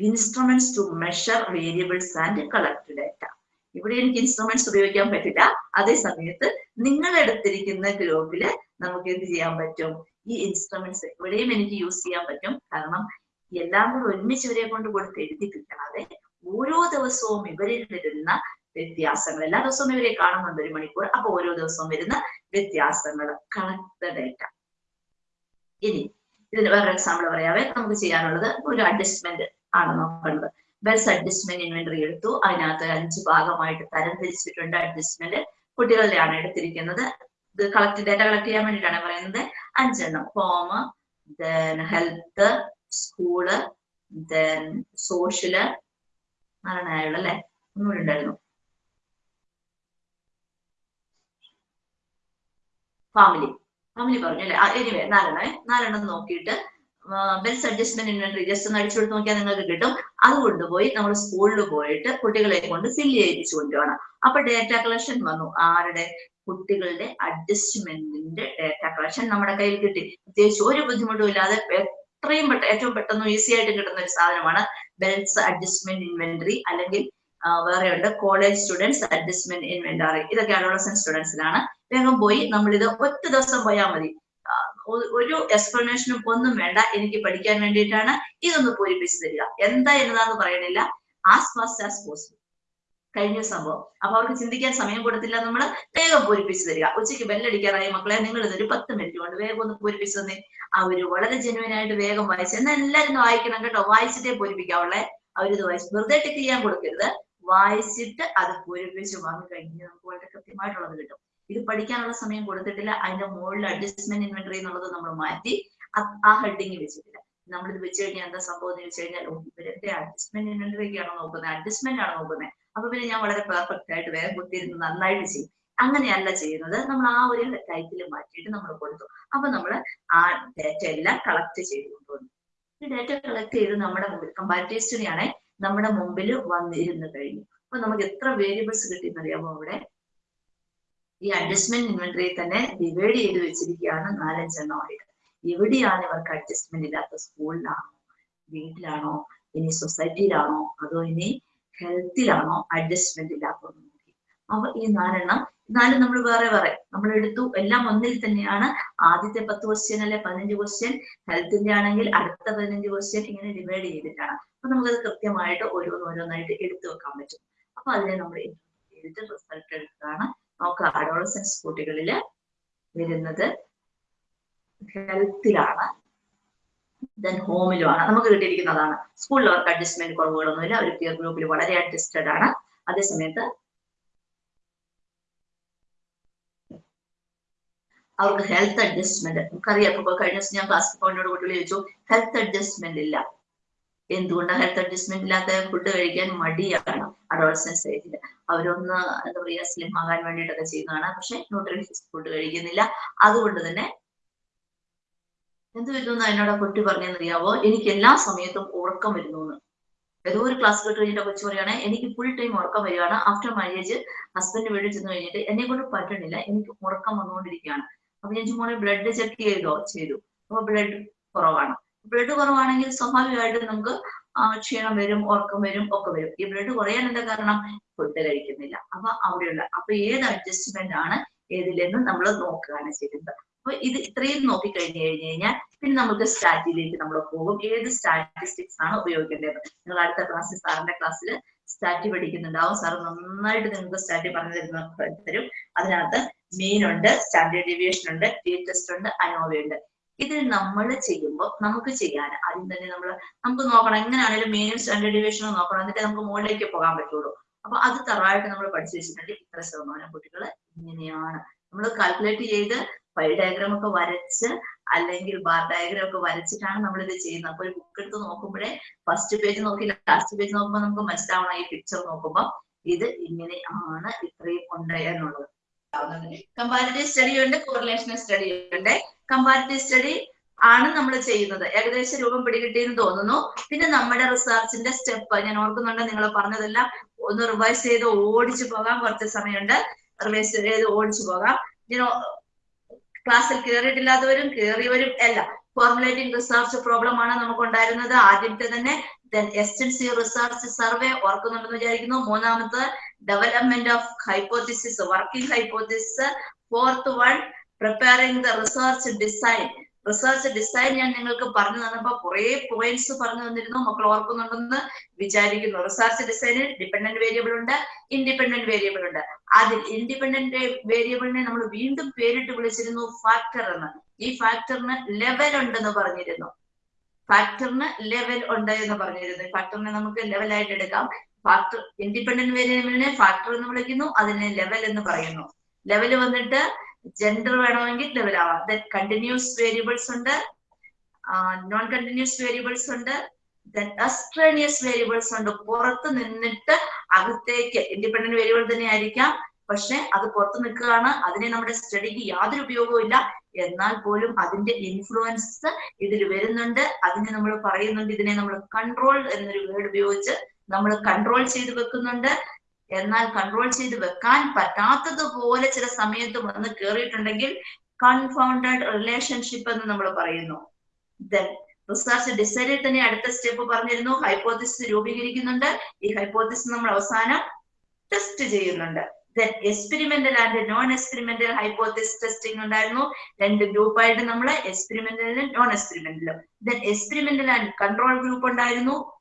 S1: instruments to measure variables and collect data ഇവിടെ എനിക്ക് ഇൻസ്ട്രുമെന്റ്സ് ഉപയോഗിക്കാൻ പറ്റില്ല. അതേ സമയത്ത് നിങ്ങൾ എടുത്തിരിക്കുന്ന ഗ്രൂപ്പിൽ നമുക്ക് എന്ത് ചെയ്യാൻ പറ്റും? ഈ ഇൻസ്ട്രുമെന്റ്സ് ഇവിടെയും എനിക്ക് യൂസ് ചെയ്യാൻ പറ്റും. കാരണം എല്ലാം കൂടെ ഒരുമിച്ച് ഇവരെ കൊണ്ട് കൊടുത്ത് എഴുതിപ്പിക്കാതെ ഓരോ ദിവസവും ഇവരിൽ വരുന്ന വ്യത്യാസങ്ങൾ. എല്ലാ ദിവസവും ഇവരെ കാണുന്നുണ്ട് ഒരു മണിക്കൂർ. അപ്പൊ ഓരോ ദിവസവും വരുന്ന വ്യത്യാസങ്ങൾ. കണക്ട് ഡേറ്റ ഇനി ഇതിന് വേറെ എക്സാമ്പിൾ പറയാവേ. നമുക്ക് ചെയ്യാനുള്ളത് ഒരു അഡ്ജസ്റ്റ്മെന്റ് ആണ് നോക്കേണ്ടത്. ബെൽസ് അഡ്ജസ്റ്റ്മെന്റ് ഇൻവെന്ററി എടുത്തു. അതിനകത്ത് അഞ്ച് ഭാഗമായിട്ട് തരം തിരിച്ചിട്ടുണ്ട് അഡ്ജസ്റ്റ്മെന്റ് കുട്ടികളുടെയാണ് എടുത്തിരിക്കുന്നത്. ഇത് കളക്ട് ഡേറ്റ കളക്ട് ചെയ്യാൻ വേണ്ടിയിട്ടാണ് പറയുന്നത്. അഞ്ചെണ്ണം. Home then health school then social നാലെണ്ണായുള്ള അല്ലെ? ഒന്നുകൂടി ഉണ്ടായിരുന്നു. ഫാമിലി ഫാമിലി പറഞ്ഞു അല്ലെ? എനിവേ നാലെണ്ണേ നാലെണ്ണം നോക്കിയിട്ട് ബെൽസ് അഡ്ജസ്റ്റ്മെന്റ് ഇൻവെന്ററി ജസ്റ്റ് ഒന്ന് അടിച്ചു കൊടുത്ത് നോക്കിയാൽ നിങ്ങൾക്ക് കിട്ടും. അത് കൊണ്ടുപോയി നമ്മൾ സ്കൂളിൽ പോയിട്ട് കുട്ടികളെ കൊണ്ട് ഫിൽ ചെയ്യിപ്പിച്ചു കൊണ്ടുപോകണം അപ്പൊ ഡേറ്റ കളക്ഷൻ വന്നു. ആരുടെ? കുട്ടികളുടെ അഡ്ജസ്റ്റ്മെന്റിന്റെ ഡേറ്റ കളക്ഷൻ നമ്മുടെ കയ്യിൽ കിട്ടി. പ്രത്യേകിച്ച് ഒരു ബുദ്ധിമുട്ടും ഇല്ലാതെ എത്രയും പെട്ടെന്ന് ഏറ്റവും പെട്ടെന്ന് ഈസി ആയിട്ട് കിട്ടുന്ന ഒരു സാധനമാണ് ബെൽസ് അഡ്ജസ്റ്റ്മെന്റ് ഇൻവെന്ററി അല്ലെങ്കിൽ വേറെയുണ്ട് കോളേജ് സ്റ്റുഡൻസ് അഡ്ജസ്റ്റ്മെന്റ് ഇൻവെന്ററി ഇതൊക്കെ അഡോളസൻ സ്റ്റുഡൻസിലാണ് വേഗം പോയി നമ്മളിത് ഒറ്റ ദിവസം പോയാൽ മതി. ഒരു എക്സ്പ്ലനേഷനും ഒന്നും വേണ്ട. എനിക്ക് പഠിക്കാൻ വേണ്ടിയിട്ടാണ് ഇതൊന്ന് പൂരിപ്പിച്ചു തരിക. എന്താ എന്നതാന്ന് പറയണില്ല. ആസ് ഫാസ്റ്റ് ആസ് പോസിബിൾ കഴിഞ്ഞ സംഭവം. അപ്പൊ അവർക്ക് ചിന്തിക്കാൻ സമയം കൊടുത്തില്ല നമ്മൾ വേഗം പൂരിപ്പിച്ചു തരിക. ഉച്ചയ്ക്ക് ബെല്ലടിക്കാറായി മക്കളെ നിങ്ങൾ ഇതൊരു പത്ത് മിനിറ്റ് കൊണ്ട് വേഗം ഒന്ന് പൂരിപ്പിച്ചു തന്നെ. അവർ വളരെ ജെനുവൻ ആയിട്ട് വേഗം വായിച്ചു എന്നാൽ എല്ലാവരും വായിക്കണം കേട്ടോ. വായിച്ചിട്ടേ പൂരിപ്പിക്കാവുള്ളേ. അവരിത് വായിച്ചു വെറുതെ ടിക്ക് ചെയ്യാൻ കൊടുക്കരുത്. വായിച്ചിട്ട് അത് പൂരിപ്പിച്ച് വാങ്ങി കഴിഞ്ഞ് നമുക്ക് വളരെ കൃത്യമായിട്ടുള്ളത് കിട്ടും. ഇത് പഠിക്കാനുള്ള സമയം കൊടുത്തിട്ടില്ല. അതിന്റെ മുകളിൽ അഡ്ജസ്റ്റ്മെന്റ് ഇൻവെന്ററി എന്നുള്ളത് നമ്മൾ മാറ്റി ആ ഹെഡിങ് വെച്ചിട്ടില്ല. നമ്മളിത് വെച്ച് കഴിഞ്ഞാൽ എന്താ സംഭവം എന്ന് വെച്ച് കഴിഞ്ഞാൽ ഇവരുടെ അഡ്ജസ്റ്റ്മെന്റ് ഇൻവെന്ററി ആണോ നോക്കുന്നത് അഡ്ജസ്റ്റ്മെന്റ് ആണ് നോക്കുന്നത് അപ്പൊ പിന്നെ ഞാൻ വളരെ പെർഫെക്റ്റ് ആയിട്ട് വേഗം കുത്തിയിരുന്ന് നന്നായിട്ട് ചെയ്യും. അങ്ങനെയല്ല ചെയ്യുന്നത്. നമ്മൾ ആ ഒരു ടൈപ്പിൽ മാറ്റിയിട്ട് നമ്മൾ കൊടുത്തു. അപ്പൊ നമ്മൾ ആ ഡേറ്റ എല്ലാം കളക്ട് ചെയ്ത് കൊണ്ടുവന്നു ഈ ഡേറ്റ കളക്ട് ചെയ്ത് നമ്മുടെ മുമ്പിൽ കമ്പാരിറ്റീവ് സ്റ്റഡി ആണെ നമ്മുടെ മുമ്പിൽ വന്നിരുന്നു കഴിഞ്ഞു. അപ്പൊ നമുക്ക് എത്ര വേരിയബിൾസ് കിട്ടിയെന്നറിയാമോ അവിടെ? ഈ അഡ്ജസ്റ്റ്മെന്റ് ഇൻവെന്ററി തന്നെ ഡിവൈഡ് ചെയ്ത് വെച്ചിരിക്കുകയാണ് നാലഞ്ചെണ്ണം ആയിട്ട് എവിടെയാണ് ഇവർക്ക് അഡ്ജസ്റ്റ്മെന്റ് ഇല്ലാത്ത സ്കൂളിലാണോ വീട്ടിലാണോ ഇനി സൊസൈറ്റിയിലാണോ അതോ ഇനി ഹെൽത്തിലാണോ അഡ്ജസ്റ്റ്മെന്റ് ഇല്ലാത്തതെന്ന് നോക്കി അപ്പൊ ഈ നാലെണ്ണം നാല് നമ്മൾ വേറെ വേറെ നമ്മൾ എടുത്തു. എല്ലാം ഒന്നിൽ തന്നെയാണ്. ആദ്യത്തെ പത്ത് ക്വസ്റ്റ്യൻ അല്ലെ? പതിനഞ്ച് ക്വസ്റ്റ്യൻ ഹെൽത്തിന്റെ ആണെങ്കിൽ അടുത്ത പതിനഞ്ച് ക്വസ്റ്റ്യൻ ഇങ്ങനെ ഡിവൈഡ് ചെയ്തിട്ടാണ്. അപ്പൊ നമുക്കത് കൃത്യമായിട്ട് ഓരോന്നോരോന്നായിട്ട് എടുത്തു വെക്കാൻ പറ്റും. അപ്പൊ അതിനെ നമ്മൾ ചെയ്തിട്ട് റിസൾട്ട് എടുക്കുകയാണ്. നോക്കുക അഡോളസൻസ് കുട്ടികളിൽ വരുന്നത് ഹെൽത്തിലാണ്. ദെൻ ഹോമിലുമാണ് നമുക്ക് കിട്ടിയിരിക്കുന്നതാണ്. സ്കൂളിൽ അവർക്ക് അഡ്ജസ്റ്റ്മെന്റ് കുറവുകളൊന്നുമില്ല. അവർ പിയർ ഗ്രൂപ്പിൽ വളരെ അഡ്ജസ്റ്റഡ് ആണ്. അതേസമയത്ത് അവർക്ക് ഹെൽത്ത് അഡ്ജസ്റ്റ്മെന്റ് നമുക്കറിയാം. ഇപ്പോൾ കഴിഞ്ഞ ദിവസം ഞാൻ ക്ലാസ് പോയിന്റോട് കുട്ടികൾ ചോദിച്ചു ഹെൽത്ത് അഡ്ജസ്റ്റ്മെന്റ് ഇല്ല. എന്തുകൊണ്ടാണ് ഹെൽത്ത് അഡ്ജസ്റ്റ്മെന്റ് ഇല്ലാത്ത ഫുഡ് കഴിക്കാൻ മടിയാണ്? അഡോൾസൻസ് ഏജിൽ അവരൊന്ന് എന്താ പറയുക സ്ലിം ആകാൻ വേണ്ടിയിട്ടൊക്കെ ചെയ്യുന്നതാണ്. പക്ഷെ ന്യൂട്രീഷ്യസ് ഫുഡ് കഴിക്കുന്നില്ല. അതുകൊണ്ട് തന്നെ എന്ത് വരുന്നു എന്നോട് കുട്ടി പറഞ്ഞെന്നറിയാവോ? എനിക്ക് എല്ലാ സമയത്തും ഉറക്കം വരുന്നു ഏതോ ഒരു ക്ലാസ് കേട്ട് കഴിഞ്ഞിട്ട് കൊച്ചു പറയുകയാണ് എനിക്ക് ഫുൾ ടൈം ഉറക്കം വരികയാണ്. ആഫ്റ്റർ മാരേജ് ഹസ്ബൻഡ് വീട്ടിൽ ചെന്ന് കഴിഞ്ഞിട്ട് എന്നെ കൊണ്ട് പറ്റണില്ല. എനിക്ക് ഉറക്കം വന്നുകൊണ്ടിരിക്കുകയാണ്. അപ്പൊ ഞാൻ ചുമ്മാ ബ്ലഡ് ചെക്ക് ചെയ്തോ? ചെയ്തു. അപ്പൊ ബ്ലഡ് കുറവാണ്. ബ്ലഡ് കുറവാണെങ്കിൽ സ്വാഭാവികമായിട്ടും നമുക്ക് ക്ഷീണം വരും ഉറക്കം വരും ഒക്കെ വരും. ഈ ബ്ലഡ് കുറയാൻ എന്താ കാരണം? ഫുഡ് കഴിക്കുന്നില്ല. അപ്പൊ അവിടെയുള്ള അപ്പൊ ഏത് അഡ്ജസ്റ്റ്മെന്റ് ആണ് ഏതിലെന്ന് നമ്മൾ നോക്കുകയാണ് ചെയ്യുന്നത്. അപ്പൊ ഇത് ഇത്രയും നോക്കി കഴിഞ്ഞു കഴിഞ്ഞു കഴിഞ്ഞാൽ പിന്നെ നമുക്ക് സ്റ്റാറ്റിലേക്ക് നമ്മൾ പോകും. ഏത് സ്റ്റാറ്റിസ്റ്റിക്സ് ആണ് ഉപയോഗിക്കേണ്ടത്? നിങ്ങൾ അടുത്ത ക്ലാസ്സിൽ സാറിന്റെ ക്ലാസ്സിൽ സ്റ്റാറ്റി പഠിക്കുന്നുണ്ടാവും. സാർ നന്നായിട്ട് നിങ്ങൾക്ക് സ്റ്റാറ്റി പറഞ്ഞു തരുന്ന തരും. അതിനകത്ത് മീൻ ഉണ്ട് സ്റ്റാൻഡേർഡ് ഡീവിയേഷൻ ഉണ്ട് ടി ടെസ്റ്റ് ഉണ്ട് അനോവ ഉണ്ട്. ഇത് നമ്മൾ ചെയ്യുമ്പോൾ നമുക്ക് ചെയ്യാൻ ആദ്യം തന്നെ നമ്മൾ നമുക്ക് നോക്കണം എങ്ങനെയാണെങ്കിലും മെയിൻ സ്റ്റാൻഡേർഡ് ഡീവിയേഷനും നോക്കണം. എന്നിട്ട് നമുക്ക് മുകളിലേക്ക് പോകാൻ പറ്റുള്ളൂ. അപ്പൊ അത് തറവായിട്ട് നമ്മൾ പഠിച്ചു വെച്ചിട്ടുണ്ടെങ്കിൽ ഇത്ര ശതമാനം കുട്ടികൾ ഇങ്ങനെയാണ്. നമ്മൾ കാൽക്കുലേറ്റ് ചെയ്ത് പൈ ഡയഗ്രാം ഒക്കെ വരച്ച് അല്ലെങ്കിൽ ബാർ ഡയഗ്രാം ഒക്കെ വരച്ചിട്ടാണ് നമ്മൾ ഇത് ചെയ്യുന്നത്. അപ്പൊ ഒരു ബുക്ക് എടുത്ത് നോക്കുമ്പോഴേ ഫസ്റ്റ് പേജ് നോക്കി ലാസ്റ്റ് പേജ് നോക്കുമ്പോൾ നമുക്ക് മനസ്സിലാവണം ഈ പിക്ചർ നോക്കുമ്പോൾ ഇത് ഇങ്ങനെ ആണ് ഇത്രയും ഉണ്ട് കമ്പാരിറ്റീവ് സ്റ്റഡി ഉണ്ട് കോറിലേഷൻ സ്റ്റഡി ഉണ്ട്. കമ്പാരിറ്റീവ് സ്റ്റഡി ആണ് നമ്മൾ ചെയ്യുന്നത്. ഏകദേശം രൂപം പിടികിട്ടിയെന്ന് തോന്നുന്നു. പിന്നെ നമ്മുടെ റിസർച്ചിന്റെ സ്റ്റെപ്പ് ഞാൻ ഓർക്കുന്നുണ്ട് നിങ്ങൾ പറഞ്ഞതെല്ലാം ഒന്ന് റിവൈസ് ചെയ്ത് ഓടിച്ചു പോകാം കുറച്ച് സമയമുണ്ട്. റിവൈസ് ചെയ്ത് ഓടിച്ചു പോകാം. ഞാൻ ക്ലാസ്സിൽ കയറിയിട്ടില്ലാത്തവരും കയറിയവരും അല്ല ഫോർമുലേറ്റിംഗ് റിസർച്ച് പ്രോബ്ലം ആണ് നമുക്ക് ഉണ്ടായിരുന്നത് ആദ്യത്തെ തന്നെ ദെൻ എസ്റ്റൻസി റിസർച്ച് സർവേ ഓർക്കുന്നുണ്ടെന്ന് വിചാരിക്കുന്നു. മൂന്നാമത്തെ development of hypothesis working hypothesis fourth one preparing the research design research design ഞാൻ നിങ്ങൾക്ക് പറഞ്ഞു തന്നപ്പോ കുറെ പോയിന്റ്സ് പറഞ്ഞു തന്നിരുന്നു. മക്കൾ ഓർക്കുന്നുണ്ടെന്ന് വിചാരിക്കുന്നു. റിസർച്ച് ഡിസൈനിൽ ഡിപെൻഡന്റ് വേരിയബിൾ ഉണ്ട് ഇൻഡിപെൻഡന്റ് വേരിയബിൾ ഉണ്ട്. അതിൽ ഇൻഡിപെൻഡന്റ് വേരിയബിളിനെ നമ്മൾ വീണ്ടും പേരിട്ട് വിളിച്ചിരുന്നു ഫാക്ടർ എന്ന്. ഈ ഫാക്ടറിന് ലെവൽ ഉണ്ടെന്ന് പറഞ്ഞിരുന്നു. ഫാക്ടറിന് ലെവൽ ഉണ്ട് എന്ന് പറഞ്ഞിരുന്നു. ഫാക്ടറിനെ നമുക്ക് ലെവലായിട്ട് എടുക്കാം. ഫാക്ടർ ഇൻഡിപെൻഡന്റ് വേരിയബിളിനെ ഫാക്ടർ എന്ന് വിളിക്കുന്നു അതിനെ ലെവൽ എന്ന് പറയുന്നു. ലെവൽ വന്നിട്ട് ജെൻഡർ വേണമെങ്കിൽ ലെവൽ ആവാം. കണ്ടിന്യൂസ് വേരിയബിൾസ് ഉണ്ട്. നോൺ കണ്ടിന്യൂസ് വേരിയബിൾസ് ഉണ്ട്. എക്സ്ട്രേനിയസ് വേരിയബിൾസ് ഉണ്ട്. പുറത്ത് നിന്നിട്ട് അകത്തേക്ക് ഇൻഡിപെൻഡന്റ് വേരിയബിൾ തന്നെ ആയിരിക്കാം. പക്ഷെ അത് പുറത്ത് നിൽക്കുകയാണ്. അതിനെ നമ്മുടെ സ്റ്റഡിക്ക് യാതൊരു ഉപയോഗവും ഇല്ല. എന്നാൽ പോലും അതിന്റെ ഇൻഫ്ലുവൻസ് ഇതിൽ വരുന്നുണ്ട്. അതിനെ നമ്മൾ പറയുന്നുണ്ട്. ഇതിനെ നമ്മൾ കൺട്രോൾ എന്നൊരു വേർഡ് ഉപയോഗിച്ച് നമ്മൾ കൺട്രോൾ ചെയ്ത് വെക്കുന്നുണ്ട്. എന്നാൽ കൺട്രോൾ ചെയ്ത് വെക്കാൻ പറ്റാത്തതുപോലെ ചില സമയത്ത് വന്ന് കയറിയിട്ടുണ്ടെങ്കിൽ കൺഫൗണ്ടഡ് റിലേഷൻഷിപ്പ് എന്ന് നമ്മൾ പറയുന്നു. ദെൻ റിസർച്ച് ഡിസൈഡിൽ തന്നെ അടുത്ത സ്റ്റെപ്പ് പറഞ്ഞിരുന്നു. ഹൈപ്പോത്തിസിസ് രൂപീകരിക്കുന്നുണ്ട്. ഈ ഹൈപ്പോത്തിസിസ് നമ്മൾ അവസാനം ടെസ്റ്റ് ചെയ്യുന്നുണ്ട്. Then experimental and non experimental hypothesis testing ഉണ്ടായിരുന്നു. രണ്ട് ഗ്രൂപ്പായിട്ട് നമ്മൾ എക്സ്പെരിമെന്റലിലും non എക്സ്പെരിമെന്റലും then experimental and control group ഉണ്ടായിരുന്നു.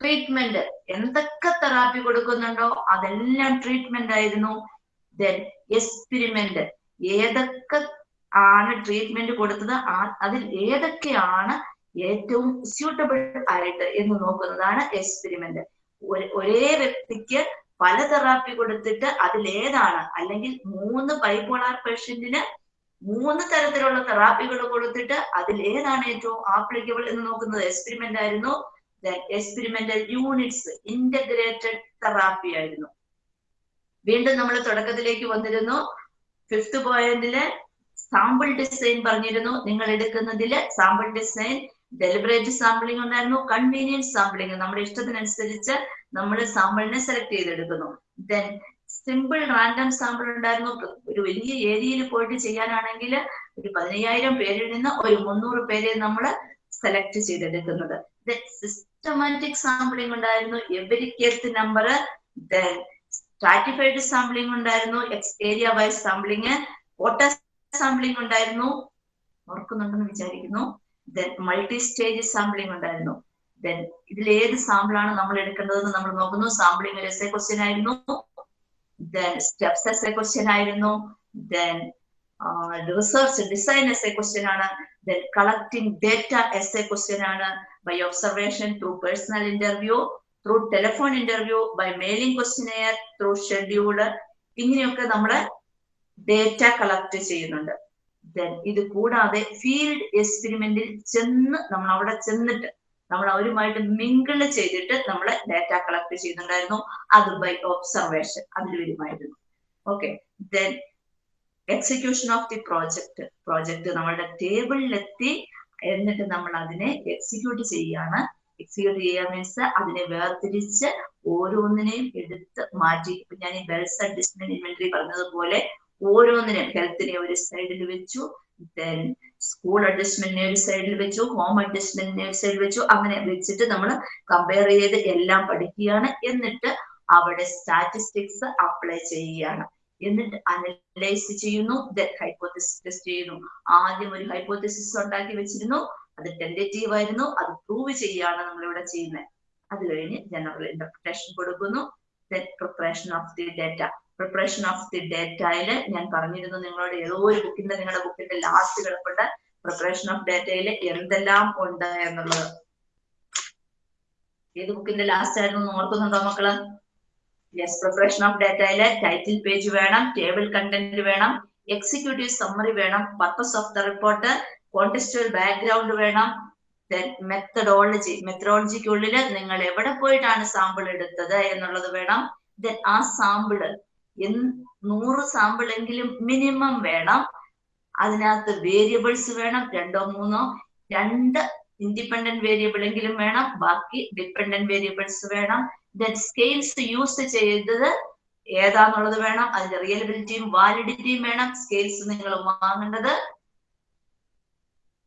S1: ട്രീറ്റ്മെന്റ് എന്തൊക്കെ തെറാപ്പി കൊടുക്കുന്നുണ്ടോ അതെല്ലാം ട്രീറ്റ്മെന്റ് ആയിരുന്നു. ദെൻ എക്സ്പെരിമെന്റ് ഏതൊക്കെ ആണ് ട്രീറ്റ്മെന്റ് കൊടുത്തത്? അതിൽ ഏതൊക്കെയാണ് ഏറ്റവും സ്യൂട്ടബിൾ ആയിട്ട് എന്ന് നോക്കുന്നതാണ് എക്സ്പെരിമെന്റ് ഒരേ വ്യക്തിക്ക് പല തെറാപ്പി കൊടുത്തിട്ട് ഏതാണ്? അല്ലെങ്കിൽ മൂന്ന് ബൈപോളാർ പേഷ്യന്റിന് മൂന്ന് തരത്തിലുള്ള തെറാപ്പികൾ കൊടുത്തിട്ട് അതിൽ ഏതാണ് ഏറ്റവും ആപ്ലിക്കബിൾ എന്ന് നോക്കുന്നത്? എക്സ്പെരിമെന്റ് ആയിരുന്നു. എക്സ്പെരിമെന്റൽ യൂണിറ്റ്സ് ഇന്റഗ്രേറ്റഡ് തെറാപ്പി ആയിരുന്നു. വീണ്ടും നമ്മൾ തുടക്കത്തിലേക്ക് വന്നിരുന്നു. ഫിഫ്ത് പോയിന്റിൽ സാമ്പിൾ ഡിസൈൻ പറഞ്ഞിരുന്നു. നിങ്ങൾ എടുക്കുന്നതിൽ സാമ്പിൾ ഡിസൈൻ ഡെലിബറേറ്റ് സാമ്പിളിംഗ് ഉണ്ടായിരുന്നു. കൺവീനിയൻസ് സാമ്പിളിംഗ് നമ്മുടെ ഇഷ്ടത്തിനനുസരിച്ച് നമ്മൾ സാമ്പിളിനെ സെലക്ട് ചെയ്തെടുക്കുന്നു. ദെൻ സിമ്പിൾ റാൻഡം സാമ്പിൾ ഉണ്ടായിരുന്നു. ഒരു വലിയ ഏരിയയിൽ പോയിട്ട് ചെയ്യാനാണെങ്കിൽ ഒരു പതിനയ്യായിരം പേരിൽ നിന്ന് ഒരു മുന്നൂറ് പേരെ നമ്മൾ സെലക്ട് ചെയ്തെടുക്കുന്നത്. സിസ്റ്റമാറ്റിക് സാമ്പിളിംഗ് ഉണ്ടായിരുന്നു. Every case number stratified sampling ഉണ്ടായിരുന്നു. Area wise sampling quota sampling ഉണ്ടായിരുന്നു. ഓർക്കുന്നുണ്ടെന്ന് വിചാരിക്കുന്നു. ദെൻ മൾട്ടി സ്റ്റേജ് സാമ്പിളിംഗ് ഉണ്ടായിരുന്നു. ദെൻ ഇതിൽ ഏത് സാമ്പിളാണ് നമ്മൾ എടുക്കേണ്ടതെന്ന് നമ്മൾ നോക്കുന്നു. സാമ്പിളിംഗ് ഒരു എസ് എ ക്വസ്റ്റ്യൻ ആയിരുന്നു. Then steps as a question ആയിരുന്നു. Then research design as a question ആണ്. Then collecting data as a question ആണ്. By observation through personal interview through telephone interview by mailing questionnaire through schedule ഇങ്ങനെയൊക്കെ നമ്മൾ data collect ചെയ്യുന്നുണ്ട്. Then ഇത് കൂടാതെ field എക്സ്പെരിമെന്റിൽ ചെന്ന് നമ്മൾ അവിടെ ചെന്നിട്ട് നമ്മൾ അവരുമായിട്ട് മിങ്കിൾ ചെയ്തിട്ട് നമ്മൾ ഡാറ്റ കളക്ട് ചെയ്യുന്നുണ്ടായിരുന്നു. അത് ബൈ ഒബ്സർവേഷൻ അതിൽ വരുമായിരുന്നു okay then execution of the project project നമ്മളുടെ ടേബിളിലെത്തി എന്നിട്ട് നമ്മൾ അതിനെ എക്സിക്യൂട്ട് ചെയ്യാണ്. എക്സിക്യൂട്ട് ചെയ്യുക മീൻസ് അതിനെ വേർതിരിച്ച് ഓരോന്നിനെയും എടുത്ത് മാറ്റി. ഇപ്പൊ ഞാൻ ഈ ബെൽസ് അഡ്ജസ്റ്റ്മെന്റ് ഇൻവെന്ററി പറഞ്ഞതുപോലെ ഓരോന്നിനും ഹെൽത്തിനെ ഒരു സൈഡിൽ വെച്ചു ദെൻ സ്കൂൾ അഡ്ജസ്റ്റ്മെന്റിനെ ഒരു സൈഡിൽ വെച്ചു ഹോം അഡ്ജസ്റ്റ്മെന്റിനെ ഒരു സൈഡിൽ വെച്ചു. അങ്ങനെ വെച്ചിട്ട് നമ്മൾ കമ്പയർ ചെയ്ത് എല്ലാം പഠിക്കുകയാണ്. എന്നിട്ട് അവിടെ സ്റ്റാറ്റിസ്റ്റിക്സ് അപ്ലൈ ചെയ്യുകയാണ്. എന്നിട്ട് അനലൈസ് ചെയ്യുന്നു. ഹൈപ്പോത്തിസിസ് ടെസ്റ്റ് ചെയ്യുന്നു. ആദ്യം ഒരു ഹൈപ്പോത്തിസിസ് ഉണ്ടാക്കി വെച്ചിരുന്നു. അത് ടെൻഡേറ്റീവ് ആയിരുന്നു. അത് പ്രൂവ് ചെയ്യുകയാണ് നമ്മളിവിടെ ചെയ്യുന്നത്. അത് കഴിഞ്ഞ് ജനറൽ ഇന്റർപ്രിട്ടേഷൻ കൊടുക്കുന്നു. Preparation of the data preparation of the ഡേറ്റയിൽ ഞാൻ പറഞ്ഞിരുന്നു നിങ്ങളോട് ഏതോ ഒരു ബുക്കിന്റെ നിങ്ങളുടെ ബുക്കിന്റെ ലാസ്റ്റ് കിടപ്പുണ്ട്. പ്രിപ്പറേഷൻ ഓഫ് ഡേറ്റയിൽ എന്തെല്ലാം ഉണ്ട് എന്നുള്ളത്. ഏത് ബുക്കിന്റെ ലാസ്റ്റ് ആയിരുന്നു ഓർക്കുന്നുണ്ടോ മക്കൾ? യെസ് പ്രൊഫഷൻ ഓഫ് ഡേറ്റയിൽ ടൈറ്റിൽ പേജ് വേണം ടേബിൾ കണ്ടന്റ് വേണം എക്സിക്യൂട്ടീവ് സമ്മറി വേണം purpose of the report contextual background വേണം. മെത്തഡോളജി മെത്തഡോളജിക്കുള്ളിൽ നിങ്ങൾ എവിടെ പോയിട്ടാണ് സാമ്പിൾ എടുത്തത് എന്നുള്ളത് വേണം. ദെൻ ആ സാമ്പിൾ നൂറ് സാമ്പിൾ എങ്കിലും മിനിമം വേണം. അതിനകത്ത് വേരിയബിൾസ് വേണം രണ്ടോ മൂന്നോ രണ്ട് ഇൻഡിപെൻഡന്റ് വേരിയബിൾ എങ്കിലും വേണം. ബാക്കി ഡിപെൻഡന്റ് വേരിയബിൾസ് വേണം. ദെൻ സ്കെയിൽസ് യൂസ് ചെയ്തത് ഏതാന്നുള്ളത് വേണം അതിന്റെ റിയലബിലിറ്റിയും വാലിഡിറ്റിയും വേണം സ്കെയിൽസ് നിങ്ങൾ വാങ്ങേണ്ടത്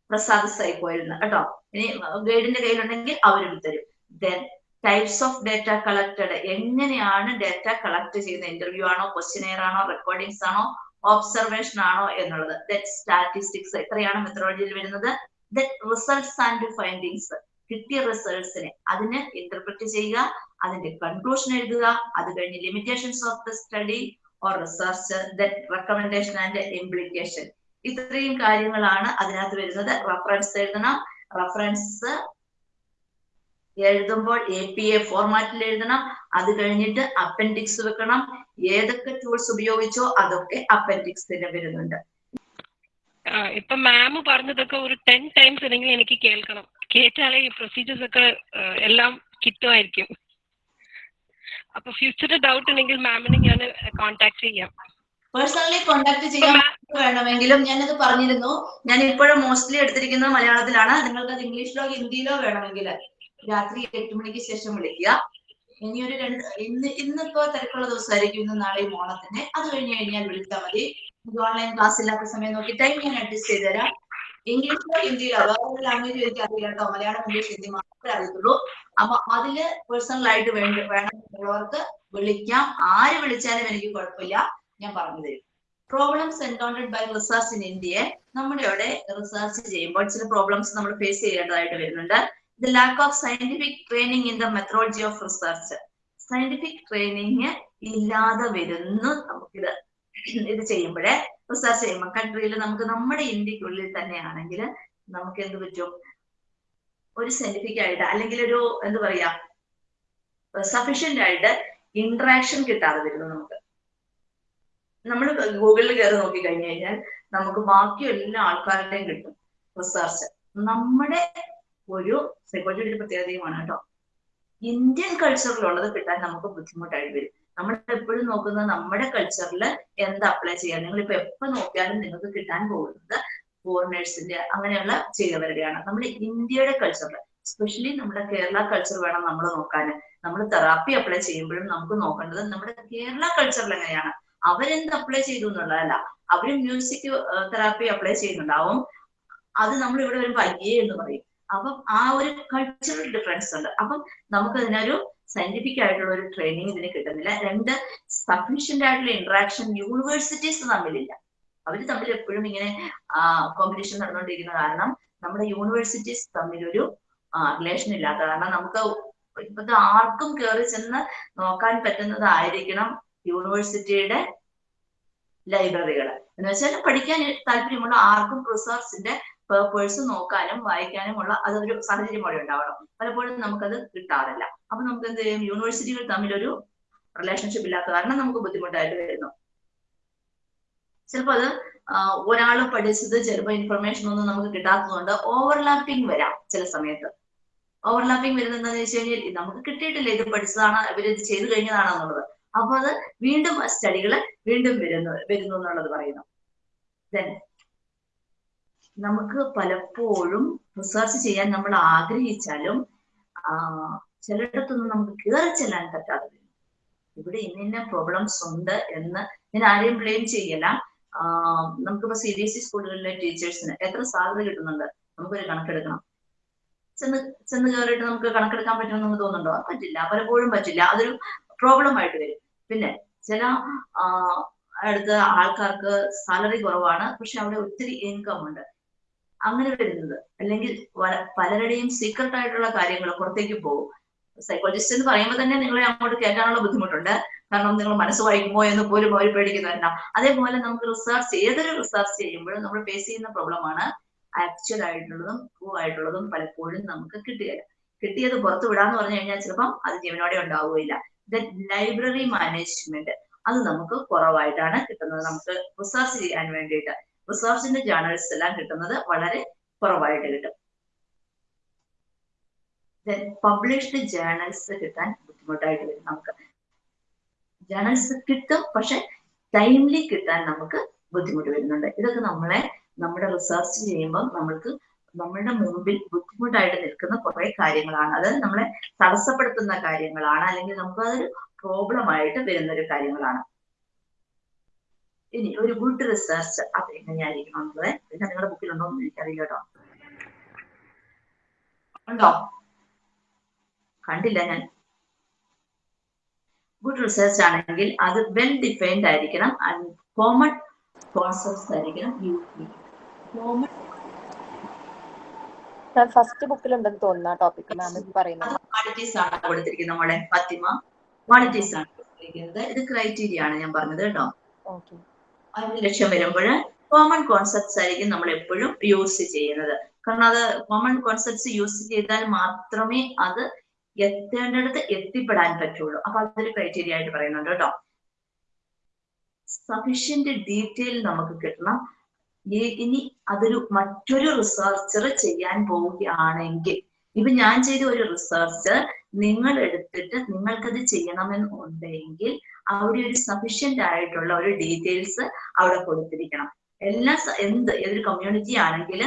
S1: പ്രസാദ് സൈക്കോയിരുന്നു കേട്ടോ. ഇനി ഗൈഡിന്റെ കയ്യിലുണ്ടെങ്കിൽ അവരും തരും. Then types of data collected എങ്ങനെയാണ് ഡേറ്റ കളക്ട് ചെയ്യുന്നത്? ഇന്റർവ്യൂ ആണോ ക്വസ്റ്റ്യനെയർ ആണോ റെക്കോർഡിങ്സ് ആണോ ഒബ്സർവേഷൻ ആണോ എന്നുള്ളത്. ദെൻ സ്റ്റാറ്റിസ്റ്റിക്സ് എത്രയാണ് മെത്തഡോളജിയിൽ വരുന്നത്? ദെൻ റിസൾട്ട്സ് ആൻഡ് ഫൈൻഡിങ്സ് കിട്ടിയ റിസൾട്ട്സിനെ അതിന് ഇന്റർപ്രറ്റ് ചെയ്യുക. അതിന്റെ കൺക്ലൂഷൻ എഴുതുക. അത് കഴിഞ്ഞ് limitations of the study or research recommendation and implication ഇത്രയും കാര്യങ്ങളാണ് അതിനകത്ത് വരുന്നത്. റഫറൻസ് എഴുതണം. റഫറൻസ് എഴുതുമ്പോൾ എ പി എ ഫോർമാറ്റിൽ എഴുതണം. അത് കഴിഞ്ഞിട്ട് അപ്പൻഡിക്സ് വെക്കണം. ഏതൊക്കെ ടൂൾസ് ഉപയോഗിച്ചോ അതൊക്കെ അപ്പൻഡിക്സിന് വരുന്നുണ്ട്.
S3: ഇപ്പൊ മാം പറഞ്ഞതൊക്കെ ഒരു ടെൻ ടൈംസ് അല്ലെങ്കിൽ എനിക്ക് കേൾക്കണം. കേട്ടാലേ ഈ പ്രൊസീജിയേഴ്സ് ഒക്കെ എല്ലാം കിട്ടുമായിരിക്കും. അപ്പൊ ഫ്യൂച്ചറിൽ ഡൗട്ട് ഉണ്ടെങ്കിൽ മാമിനെ ഞാൻ കോൺടാക്ട് ചെയ്യാം.
S1: പേഴ്സണലി കോണ്ടാക്ട് ചെയ്യാൻ വേണമെങ്കിലും ഞാനത് പറഞ്ഞിരുന്നു. ഞാൻ ഇപ്പോഴും മോസ്റ്റ്ലി എടുത്തിരിക്കുന്നത് മലയാളത്തിലാണ്. നിങ്ങൾക്ക് അത് ഇംഗ്ലീഷിലോ ഹിന്ദിയിലോ വേണമെങ്കിൽ രാത്രി എട്ട് മണിക്ക് ശേഷം വിളിക്കുക. ഇനി ഒരു രണ്ട് ഇന്ന് ഇന്നിപ്പോ തിരക്കുള്ള ദിവസമായിരിക്കും ഇന്ന് നാളെയും ഓണത്തിന്. അത് കഴിഞ്ഞ് കഴിഞ്ഞാൽ വിളിച്ചാൽ മതി. ഓൺലൈൻ ക്ലാസ് ഇല്ലാത്ത സമയം നോക്കി ടൈം ഞാൻ അഡ്ജസ്റ്റ് ചെയ്ത് തരാം. ഇംഗ്ലീഷിലോ ഹിന്ദിയിലോ വേറെ ലാംഗ്വേജ് എനിക്ക് അറിയില്ല കേട്ടോ മലയാളം ഇംഗ്ലീഷ് ഹിന്ദി മാത്രമേ അറിയത്തുള്ളൂ. അപ്പൊ അതിൽ പേഴ്സണൽ ആയിട്ട് വേണ്ട വേണമെന്നുള്ളവർക്ക് വിളിക്കാം. ആര് വിളിച്ചാലും എനിക്ക് കുഴപ്പമില്ല. ഞാൻ പറഞ്ഞു തരും problems encountered by research in ഇന്ത്യയെ നമ്മുടെ അവിടെ റിസർച്ച് ചെയ്യുമ്പോൾ ചില പ്രോബ്ലംസ് നമ്മൾ ഫേസ് ചെയ്യേണ്ടതായിട്ട് വരുന്നുണ്ട്. The lack of scientific training in the methodology of research scientific training ഇല്ലാതെ വരുന്നു നമുക്കിത് ഇത് ചെയ്യുമ്പോഴേ. റിസർച്ച് ചെയ്യുമ്പോൾ കൺട്രിയിൽ നമുക്ക് നമ്മുടെ ഇന്ത്യക്കുള്ളിൽ തന്നെയാണെങ്കിൽ നമുക്ക് എന്ത് പറ്റും? ഒരു സയന്റിഫിക് ആയിട്ട് അല്ലെങ്കിൽ ഒരു എന്താ പറയാ സഫീഷ്യന്റ് ആയിട്ട് ഇന്ററാക്ഷൻ കിട്ടാതെ വരുന്നു നമുക്ക്. നമ്മൾ ഗൂഗിളിൽ കയറി നോക്കി കഴിഞ്ഞു കഴിഞ്ഞാൽ നമുക്ക് ബാക്കി എല്ലാ ആൾക്കാരുടെയും കിട്ടും റിസർച്ച് നമ്മുടെ ഒരു സൈക്കോളജിയുടെ പ്രത്യേകതയുമാണ് കേട്ടോ. ഇന്ത്യൻ കൾച്ചറിലുള്ളത് കിട്ടാൻ നമുക്ക് ബുദ്ധിമുട്ടായി വരും. നമ്മൾ എപ്പോഴും നോക്കുന്നത് നമ്മുടെ കൾച്ചറിൽ എന്ത് അപ്ലൈ ചെയ്യാൻ നിങ്ങൾ ഇപ്പൊ എപ്പോ നോക്കിയാലും നിങ്ങൾക്ക് കിട്ടാൻ പോകുന്നത് ഫോറിനേഴ്സിന്റെ അങ്ങനെയുള്ള ചെയ്തവരുടെയാണ്. നമ്മുടെ ഇന്ത്യയുടെ കൾച്ചറിൽ സ്പെഷ്യലി നമ്മുടെ കേരള കൾച്ചർ വേണം നമ്മൾ നോക്കാൻ. നമ്മൾ തെറാപ്പി അപ്ലൈ ചെയ്യുമ്പോഴും നമുക്ക് നോക്കേണ്ടത് നമ്മുടെ കേരള കൾച്ചറിൽ എങ്ങനെയാണ്? അവരെന്ത് അപ്ലൈ ചെയ്തു എന്നുള്ളതല്ല. അവർ മ്യൂസിക് തെറാപ്പി അപ്ലൈ ചെയ്യുന്നുണ്ടാവും. അത് നമ്മൾ ഇവിടെ ഒരു അയ്യേ എന്ന് പറയും. അപ്പം ആ ഒരു കൾച്ചറൽ ഡിഫറൻസ് ഉണ്ട്. അപ്പം നമുക്ക് അതിനൊരു സയന്റിഫിക് ആയിട്ടുള്ള ഒരു ട്രെയിനിങ് ഇതിന് കിട്ടുന്നില്ല. രണ്ട് സഫീഷ്യന്റ് ആയിട്ടുള്ള ഇന്ററാക്ഷൻ യൂണിവേഴ്സിറ്റീസ് തമ്മിലില്ല. അവർ തമ്മിൽ എപ്പോഴും ഇങ്ങനെ കോമ്പറ്റീഷൻ നടന്നുകൊണ്ടിരിക്കുന്ന കാരണം നമ്മുടെ യൂണിവേഴ്സിറ്റീസ് തമ്മിലൊരു റിലേഷൻ ഇല്ലാത്ത കാരണം നമുക്ക് ഇപ്പോഴത്തെ ആർക്കും കയറി ചെന്ന് നോക്കാൻ പറ്റുന്നതായിരിക്കണം യൂണിവേഴ്സിറ്റിയുടെ ലൈബ്രറികൾ എന്ന് വെച്ചാൽ പഠിക്കാൻ താല്പര്യമുള്ള ആർക്കും റിസർച്ചിന്റെ പേപ്പേഴ്സ് നോക്കാനും വായിക്കാനും ഉള്ള അതൊരു സാഹചര്യം അവിടെ ഉണ്ടാവണം. പലപ്പോഴും നമുക്കത് കിട്ടാറില്ല. അപ്പൊ നമുക്ക് എന്ത് ചെയ്യും? യൂണിവേഴ്സിറ്റികൾ തമ്മിലൊരു റിലേഷൻഷിപ്പ് ഇല്ലാത്ത കാരണം നമുക്ക് ബുദ്ധിമുട്ടായിട്ട് വരുന്നു. ചിലപ്പോൾ അത് ഒരാൾ പഠിച്ചത് ചിലപ്പോൾ ഇൻഫർമേഷൻ ഒന്നും നമുക്ക് കിട്ടാത്തതുകൊണ്ട് ഓവർലാപ്പിംഗ് വരാം ചില സമയത്ത്. ഓവർലാപ്പിംഗ് വരുന്നത് എന്താണെന്ന് വെച്ച് കഴിഞ്ഞാൽ നമുക്ക് കിട്ടിയിട്ടില്ല ഇത് പഠിച്ചതാണ് ഇവർ ഇത് ചെയ്തു കഴിഞ്ഞതാണെന്നുള്ളത് അപ്പൊ അത് വീണ്ടും സ്റ്റഡികൾ വീണ്ടും വരുന്നു വരുന്നു എന്നുള്ളത് പറയുന്നു. ദെൻ നമുക്ക് പലപ്പോഴും റിസർച്ച് ചെയ്യാൻ നമ്മൾ ആഗ്രഹിച്ചാലും ചിലയിടത്തൊന്നും നമുക്ക് കയറി ചെല്ലാൻ പറ്റാതെ ഇവിടെ ഇന്ന പ്രോബ്ലംസ് ഉണ്ട് എന്ന് ഞാൻ ആരെയും ബ്ലെയിം ചെയ്യല നമുക്കിപ്പോ സി ബി എസ് ഇ സ്കൂളുകളിലെ ടീച്ചേഴ്സിന് എത്ര സാലറി കിട്ടുന്നുണ്ട്? നമുക്കൊരു കണക്കെടുക്കണം. ചെന്ന് ചെന്ന് കയറിയിട്ട് നമുക്ക് കണക്കെടുക്കാൻ പറ്റുമെന്ന് നമുക്ക് തോന്നുന്നുണ്ടോ പറ്റില്ല. പലപ്പോഴും പറ്റില്ല. അതൊരു പ്രോബ്ലം ആയിട്ട് വരും. പിന്നെ ചില അടുത്ത ആൾക്കാർക്ക് സാലറി കുറവാണ്. പക്ഷെ അവിടെ ഒത്തിരി ഇൻകം ഉണ്ട്. അങ്ങനെ വരുന്നത്. അല്ലെങ്കിൽ പലരുടെയും സീക്രട്ട് ആയിട്ടുള്ള കാര്യങ്ങൾ പുറത്തേക്ക് പോകും. സൈക്കോളജിസ്റ്റ് എന്ന് പറയുമ്പോൾ തന്നെ നിങ്ങളെ അങ്ങോട്ട് കയറ്റാനുള്ള ബുദ്ധിമുട്ടുണ്ട്. കാരണം നിങ്ങൾ മനസ്സ് വായിക്കുമോ എന്ന് പോലും അവർ പേടിക്കുന്നതല്ല അതേപോലെ നമുക്ക് റിസർച്ച് ഏതൊരു റിസർച്ച് ചെയ്യുമ്പോഴും നമ്മൾ ഫേസ് ചെയ്യുന്ന പ്രോബ്ലമാണ് ആക്ച്വൽ ആയിട്ടുള്ളതും ട്രൂ ആയിട്ടുള്ളതും പലപ്പോഴും നമുക്ക് കിട്ടുകയില്ല കിട്ടിയത് പുറത്തു വിടാന്ന് പറഞ്ഞു കഴിഞ്ഞാൽ ചിലപ്പം അത് ജീവനോടെ ഉണ്ടാവുകയില്ല. ദെൻ ലൈബ്രറി മാനേജ്മെന്റ് അത് നമുക്ക് കുറവായിട്ടാണ് കിട്ടുന്നത്. നമുക്ക് റിസർച്ച് ചെയ്യാൻ വേണ്ടിയിട്ട്. റിസർച്ചിന്റെ ജേണൽസ് എല്ലാം കിട്ടുന്നത് വളരെ കുറവായിട്ട് കിട്ടും. പബ്ലിഷ്ഡ് ജേണൽസ് കിട്ടാൻ ബുദ്ധിമുട്ടായിട്ട് വരും നമുക്ക്. ജേണൽസ് കിട്ടും പക്ഷെ ടൈംലി കിട്ടാൻ നമുക്ക് ബുദ്ധിമുട്ട് വരുന്നുണ്ട്. ഇതൊക്കെ നമ്മളെ നമ്മുടെ റിസർച്ച് ചെയ്യുമ്പോൾ നമ്മൾക്ക് നമ്മളുടെ മുമ്പിൽ ബുദ്ധിമുട്ടായിട്ട് നിൽക്കുന്ന കുറെ കാര്യങ്ങളാണ്. അത് നമ്മളെ തടസ്സപ്പെടുത്തുന്ന കാര്യങ്ങളാണ് അല്ലെങ്കിൽ നമുക്ക് അതൊരു പ്രോബ്ലം ആയിട്ട് വരുന്ന ഒരു കാര്യങ്ങളാണ്. ഇനി ഒരു ഗുഡ് റിസർച്ച് അത് എങ്ങനെയായിരിക്കണം എന്നുള്ളത്. പിന്നെ നിങ്ങളുടെ ബുക്കിലുണ്ടോ എന്ന് എനിക്കറിയില്ല കേട്ടോ. ഉണ്ടോ? കണ്ടില്ല ഞാൻ. ഗുഡ് റിസർച്ച് ആണെങ്കിൽ അത് വെൽ ഡിഫൈൻഡ് ആയിരിക്കണം. ആൻഡ് കോമൺ കോൺസെപ്റ്റ്സ് ആയിരിക്കണം. യൂസ് കോമൺ
S5: ഫസ്റ്റ് ബുക്കിലുണ്ടെന്ന് തോന്നുന്നു ആ ടോപ്പിക് മാം പറയുന്നത്.
S1: ക്വാളിറ്റീസ് ആണ് കൊടുത്തിരിക്കുന്നത് നമ്മളെ ഫത്തിമ. ക്വാളിറ്റീസ് ആണ് കൊടുത്തിരിക്കുന്നത്. ഇത് ക്രൈറ്റീരിയ ആണ് ഞാൻ പറഞ്ഞത് കേട്ടോ.
S5: ഓക്കെ
S1: അതിന് ലക്ഷ്യം വരുമ്പോൾ കോമൺ കോൺസെപ്റ്റ്സ് ആയിരിക്കും നമ്മൾ എപ്പോഴും യൂസ് ചെയ്യുന്നത്. കാരണം അത് കോമൺ കോൺസെപ്റ്റ്സ് യൂസ് ചെയ്താൽ മാത്രമേ അത് എത്തേണ്ടടുത്ത് എത്തിപ്പെടാൻ പറ്റുള്ളൂ. അപ്പൊ അതൊരു ക്രൈറ്റീരിയ ആയിട്ട് പറയുന്നുണ്ട് കേട്ടോ. സഫീഷ്യന്റ് ഡീറ്റെയിൽ നമുക്ക് കിട്ടണം. ഇനി അതൊരു മറ്റൊരു റിസർച്ചർ ചെയ്യാൻ പോവുകയാണെങ്കിൽ ഇപ്പൊ ഞാൻ ചെയ്ത ഒരു റിസർച്ച് നിങ്ങൾ എടുത്തിട്ട് നിങ്ങൾക്കത് ചെയ്യണമെന്നുണ്ടെങ്കിൽ അവിടെ ഒരു സഫീഷ്യന്റ് ആയിട്ടുള്ള ഒരു ഡീറ്റെയിൽസ് അവിടെ കൊടുത്തിരിക്കണം. എല്ലാ എന്ത് ഏതൊരു കമ്മ്യൂണിറ്റി ആണെങ്കിൽ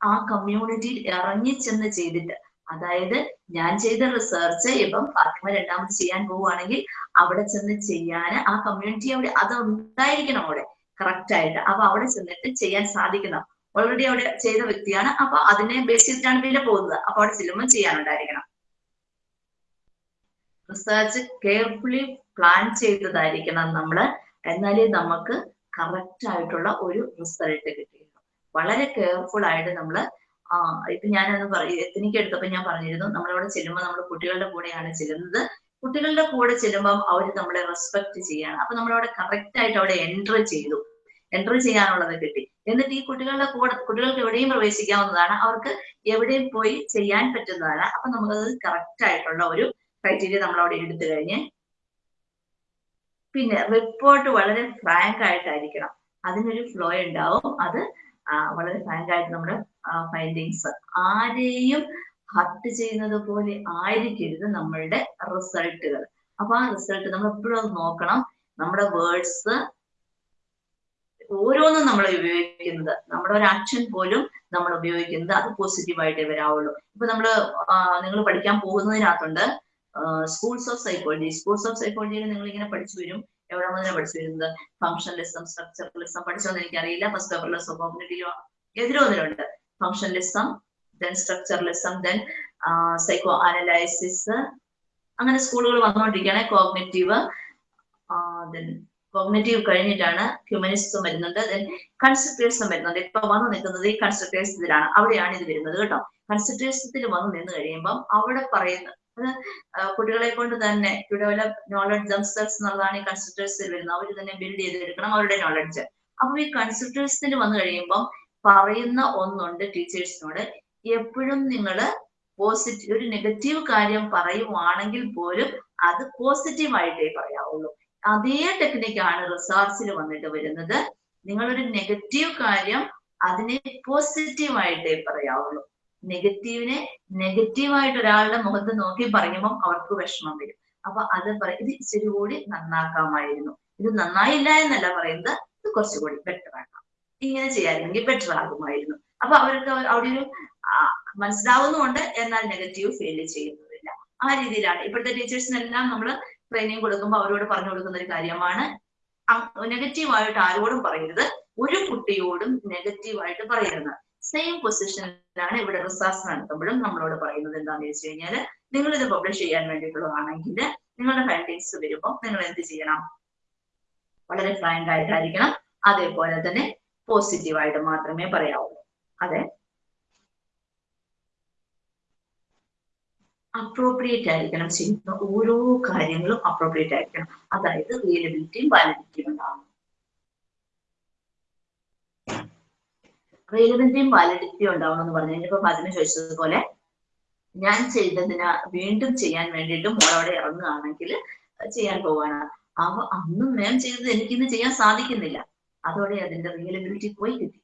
S1: ആ കമ്മ്യൂണിറ്റിയിൽ ഇറങ്ങി ചെന്ന് ചെയ്തിട്ട് അതായത് ഞാൻ ചെയ്ത റിസർച്ച് ഇപ്പം ഫാത്തിമ രണ്ടാമത് ചെയ്യാൻ പോവുകയാണെങ്കിൽ അവിടെ ചെന്ന് ചെയ്യാൻ ആ കമ്മ്യൂണിറ്റി അവിടെ അത് ഉണ്ടായിരിക്കണം അവിടെ. കറക്റ്റ് ആയിട്ട്. അപ്പൊ അവിടെ ചെന്നിട്ട് ചെയ്യാൻ സാധിക്കണം. ഓൾറെഡി അവിടെ ചെയ്ത വ്യക്തിയാണ്. അപ്പൊ അതിനെ ബേസ് ചെയ്തിട്ടാണ് പിന്നെ പോകുന്നത്. അപ്പൊ അവിടെ ചെല്ലുമ്പോൾ ചെയ്യാനുണ്ടായിരിക്കണം. റിസർച്ച് കെയർഫുള്ളി പ്ലാൻ ചെയ്തതായിരിക്കണം നമ്മൾ. എന്നാലേ നമുക്ക് കറക്റ്റ് ആയിട്ടുള്ള ഒരു റിസൾട്ട് കിട്ടുകയുള്ളൂ. വളരെ കെയർഫുൾ ആയിട്ട് നമ്മൾ ഇപ്പൊ ഞാനത് പറയും. എത്തിനിക്ക് എടുത്തപ്പോ ഞാൻ പറഞ്ഞിരുന്നു നമ്മളവിടെ ചെല്ലുമ്പോൾ നമ്മൾ കുട്ടികളുടെ കൂടെയാണ് ചെല്ലുന്നത്. കുട്ടികളുടെ കൂടെ ചെല്ലുമ്പോൾ അവർ നമ്മളെ റെസ്പെക്ട് ചെയ്യാണ്. അപ്പൊ നമ്മളവിടെ കറക്റ്റ് ആയിട്ട് അവിടെ എൻട്രി ചെയ്തു. എൻട്രി ചെയ്യാനുള്ളത് കിട്ടി. എന്നിട്ട് ഈ കുട്ടികളുടെ കൂടെ കുട്ടികൾക്ക് എവിടെയും പ്രവേശിക്കാവുന്നതാണ്. അവർക്ക് എവിടെയും പോയി ചെയ്യാൻ പറ്റുന്നതാണ്. അപ്പൊ നമുക്കത് കറക്റ്റ് ആയിട്ടുള്ള ഒരു ക്രൈറ്റീരിയ നമ്മൾ അവിടെ എടുത്തു കഴിഞ്ഞ്. പിന്നെ റിപ്പോർട്ട് വളരെ ഫ്രാങ്ക് ആയിട്ടായിരിക്കണം. അതിനൊരു ഫ്ലോ ഉണ്ടാവും. അത് വളരെ ഫ്രാങ്ക് നമ്മുടെ ഫൈൻഡിങ്സ് ആരെയും ഹർട്ട് ചെയ്യുന്നത് പോലെ ആയിരിക്കരുത് നമ്മളുടെ റിസൾട്ടുകൾ അപ്പൊ ആ റിസൾട്ട് നമ്മൾ എപ്പോഴും അത് നോക്കണം. നമ്മുടെ വേർഡ്സ് ഓരോന്നും നമ്മൾ ഉപയോഗിക്കുന്നത്. നമ്മുടെ ഒരു ആക്ഷൻ പോലും നമ്മൾ ഉപയോഗിക്കുന്നത് അത് പോസിറ്റീവായിട്ടേ വരാവുള്ളൂ. ഇപ്പൊ നമ്മൾ നിങ്ങൾ പഠിക്കാൻ പോകുന്നതിനകത്തുണ്ട് schools of psychology schools of സൈക്കോളജിയിൽ നിങ്ങൾ ഇങ്ങനെ പഠിച്ചു വരും. എവിടെ മുതലാണ് പഠിച്ചിരുന്നത്? ഫംഗ്ഷനലിസം സ്ട്രക്ചറലിസം പഠിച്ചോന്ന് എനിക്കറിയില്ല. ഫസ്റ്റ് പേപ്പറിലോ കോഗ്നിറ്റീവോ എതിരോ ഒന്നിലുണ്ട് functionalism then structuralism then psycho analysis അങ്ങനെ സ്കൂളുകൾ വന്നുകൊണ്ടിരിക്കുകയാണ് കോഗ്നേറ്റീവ് ദെൻ കോഗ്നറ്റീവ് കഴിഞ്ഞിട്ടാണ് ഹ്യൂമനിസം വരുന്നുണ്ട് ദെൻ കൺസ്ട്രക്ടേഴ്സും വരുന്നുണ്ട്. ഇപ്പൊ വന്നു നിൽക്കുന്നത് ഈ കൺസ്ട്രക്ടേഴ്സ് ഇതിലാണ് അവിടെയാണ് ഇത് വരുന്നത് കേട്ടോ. കൺസ്ട്രക്ടേഴ്സത്തിൽ വന്നു നിന്ന് കഴിയുമ്പം അവിടെ പറയുന്ന കുട്ടികളെ കൊണ്ട് തന്നെ ടു ഡെവലപ്പ് നോളജ് ദംസെൽസ് എന്നുള്ളതാണ് ഈ കൺസൾട്ടേഴ്സിൽ വരുന്നത്. അവർ തന്നെ ബിൽഡ് ചെയ്തെടുക്കണം അവരുടെ നോളജ് അപ്പൊ ഈ കൺസ്ട്രക്ടേഴ്സിൽ വന്നു കഴിയുമ്പോൾ പറയുന്ന ഒന്നുണ്ട് ടീച്ചേഴ്സിനോട് എപ്പോഴും നിങ്ങൾ പോസിറ്റീവ് ഒരു നെഗറ്റീവ് കാര്യം പറയുവാണെങ്കിൽ പോലും അത് പോസിറ്റീവ് ആയിട്ടേ പറയാവുള്ളൂ. അതേ ടെക്നിക്കാണ് റിസർച്ചിൽ വന്നിട്ട് വരുന്നത്. നിങ്ങളൊരു നെഗറ്റീവ് കാര്യം അതിനെ പോസിറ്റീവ് ആയിട്ടേ പറയാവുള്ളൂ. നെഗറ്റീവിനെ നെഗറ്റീവായിട്ട് ഒരാളുടെ മുഖത്ത് നോക്കി പറയുമ്പോൾ അവർക്ക് വിഷമം വരും. അപ്പൊ അത് പറയും ഇത് ഇച്ചിരി കൂടി നന്നാക്കാമായിരുന്നു. ഇത് നന്നായില്ല എന്നല്ല പറയുന്നത്. ഇത് കുറച്ചുകൂടി ബെറ്റർ ആക്കാം. ഇങ്ങനെ ചെയ്യാമെങ്കിൽ ബെറ്റർ ആകുമായിരുന്നു. അപ്പൊ അവർക്ക് അവിടെ ഒരു മനസ്സിലാവുന്നുമുണ്ട്. എന്നാൽ നെഗറ്റീവ് ഫീൽ ചെയ്യുന്നതില്ല. ആ രീതിയിലാണ്. ഇപ്പോഴത്തെ ടീച്ചേഴ്സിനെല്ലാം നമ്മൾ ട്രെയിനിങ് കൊടുക്കുമ്പോൾ അവരോട് പറഞ്ഞു കൊടുക്കുന്ന ഒരു കാര്യമാണ് നെഗറ്റീവായിട്ട് ആരോടും പറയരുത്. ഒരു കുട്ടിയോടും നെഗറ്റീവായിട്ട് പറയരുത്. സെയിം പൊസിഷനിലാണ് ഇവിടെ റിസർച്ച് നടത്തുമ്പോഴും നമ്മളോട് പറയുന്നത് എന്താണെന്ന് വെച്ച് കഴിഞ്ഞാൽ നിങ്ങൾ ഇത് പബ്ലിഷ് ചെയ്യാൻ വേണ്ടിയിട്ടുള്ളതാണെങ്കിൽ നിങ്ങളുടെ ഫൈൻഡിങ്സ് വരുമ്പോൾ നിങ്ങൾ എന്ത് ചെയ്യണം? വളരെ ഫ്രാങ്ക് ആയിട്ടായിരിക്കണം. അതേപോലെ തന്നെ പോസിറ്റീവായിട്ട് മാത്രമേ പറയാവൂ. അതെ? അപ്രോപ്രിയേറ്റ് ആയിരിക്കണം ചെയ്യുന്ന ഓരോ കാര്യങ്ങളും അപ്രോപ്രിയേറ്റ് ആയിരിക്കണം. അതായത് റിയലബിലിറ്റിയും വാലിഡിറ്റിയും ഉണ്ടാവണം. റിയലബിലിറ്റിയും വാലിഡിറ്റിയും ഉണ്ടാവണം എന്ന് പറഞ്ഞു. കഴിഞ്ഞപ്പോ ഫാത്തിമ ചോദിച്ചതുപോലെ ഞാൻ ചെയ്തതിന് വീണ്ടും ചെയ്യാൻ വേണ്ടിയിട്ട് മോൾ അവിടെ ഇറങ്ങുകയാണെങ്കിൽ ചെയ്യാൻ പോവാണ് അവ അന്നും മാം ചെയ്തത് എനിക്കിന്ന് ചെയ്യാൻ സാധിക്കുന്നില്ല. അതോടെ അതിന്റെ റിയലബിലിറ്റി പോയി കിട്ടി.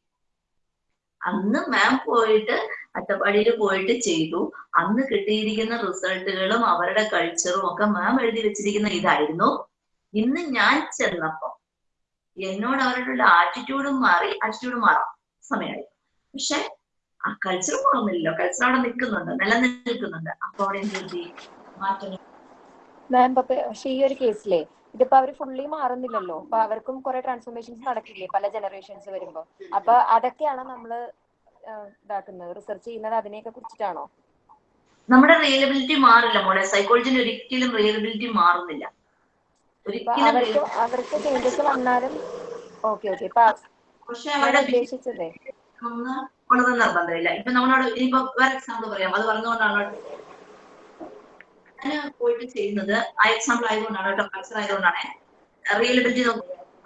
S1: അന്ന് മാം പോയിട്ട് അട്ടപ്പാടിയിൽ പോയിട്ട് ചെയ്തു. അന്ന് കിട്ടിയിരിക്കുന്ന റിസൾട്ടുകളും അവരുടെ കൾച്ചറും ഒക്കെ മാം എഴുതി വെച്ചിരിക്കുന്ന ഇതായിരുന്നു. ഇന്ന് ഞാൻ ചെന്നപ്പോ എന്നോട് അവരുടെ ആറ്റിറ്റ്യൂഡും മാറി ആറ്റിറ്റ്യൂഡ് മാറാം. സമയമായി പക്ഷെ ആ കൾച്ചർ പോകുന്നില്ലല്ലോ കൾച്ചർ അവിടെ നിൽക്കുന്നുണ്ട്. നിലനിൽക്കുന്നുണ്ട്. അപ്പൊ അവിടെ എന്ത് പറ്റി? മാറ്റങ്ങൾ
S5: മാം പക്ഷെ ഈ ഒരു കേസിലെ ഇതിപ്പോ അവർ ഫുള്ളി മാറുന്നില്ലല്ലോ. അപ്പൊ അവർക്കും കുറെ ട്രാൻസ്ഫോർമേഷൻസ് നടക്കില്ലേ പല ജനറേഷൻസ് വരുമ്പോ? അപ്പൊ അതൊക്കെയാണ് നമ്മൾ ഇതാക്കുന്നത്? റിസർച്ച് ചെയ്യുന്നത് അതിനെയൊക്കെ കുറിച്ചിട്ടാണോ?
S1: നമ്മുടെ റിയലബിലിറ്റി മാറില്ല മോളെ. സൈക്കോളജിന് ഒരിക്കലും റിയലബിലിറ്റി മാറുന്നില്ല.
S5: അവർക്ക് അവർക്ക് ചേഞ്ചസ് വന്നാലും ഓക്കെ ഓക്കെ.
S1: പക്ഷെ അവരുടെ
S5: ഉദ്ദേശിച്ചതേ
S1: ഒന്ന് ഉള്ളത് നിർബന്ധമില്ല. ഇപ്പൊ നമ്മളോട് ഇനിയിപ്പോ വേറെ എക്സാമ്പിൾ പറയാം. അത് പറഞ്ഞുകൊണ്ടാണ് ഞാൻ പോയിട്ട് ചെയ്യുന്നത്. ആ എക്സാമ്പിൾ ആയതുകൊണ്ടാണ് കേട്ടോ കൾച്ചർ ആയതുകൊണ്ടാണ്. റിയലബിലിറ്റി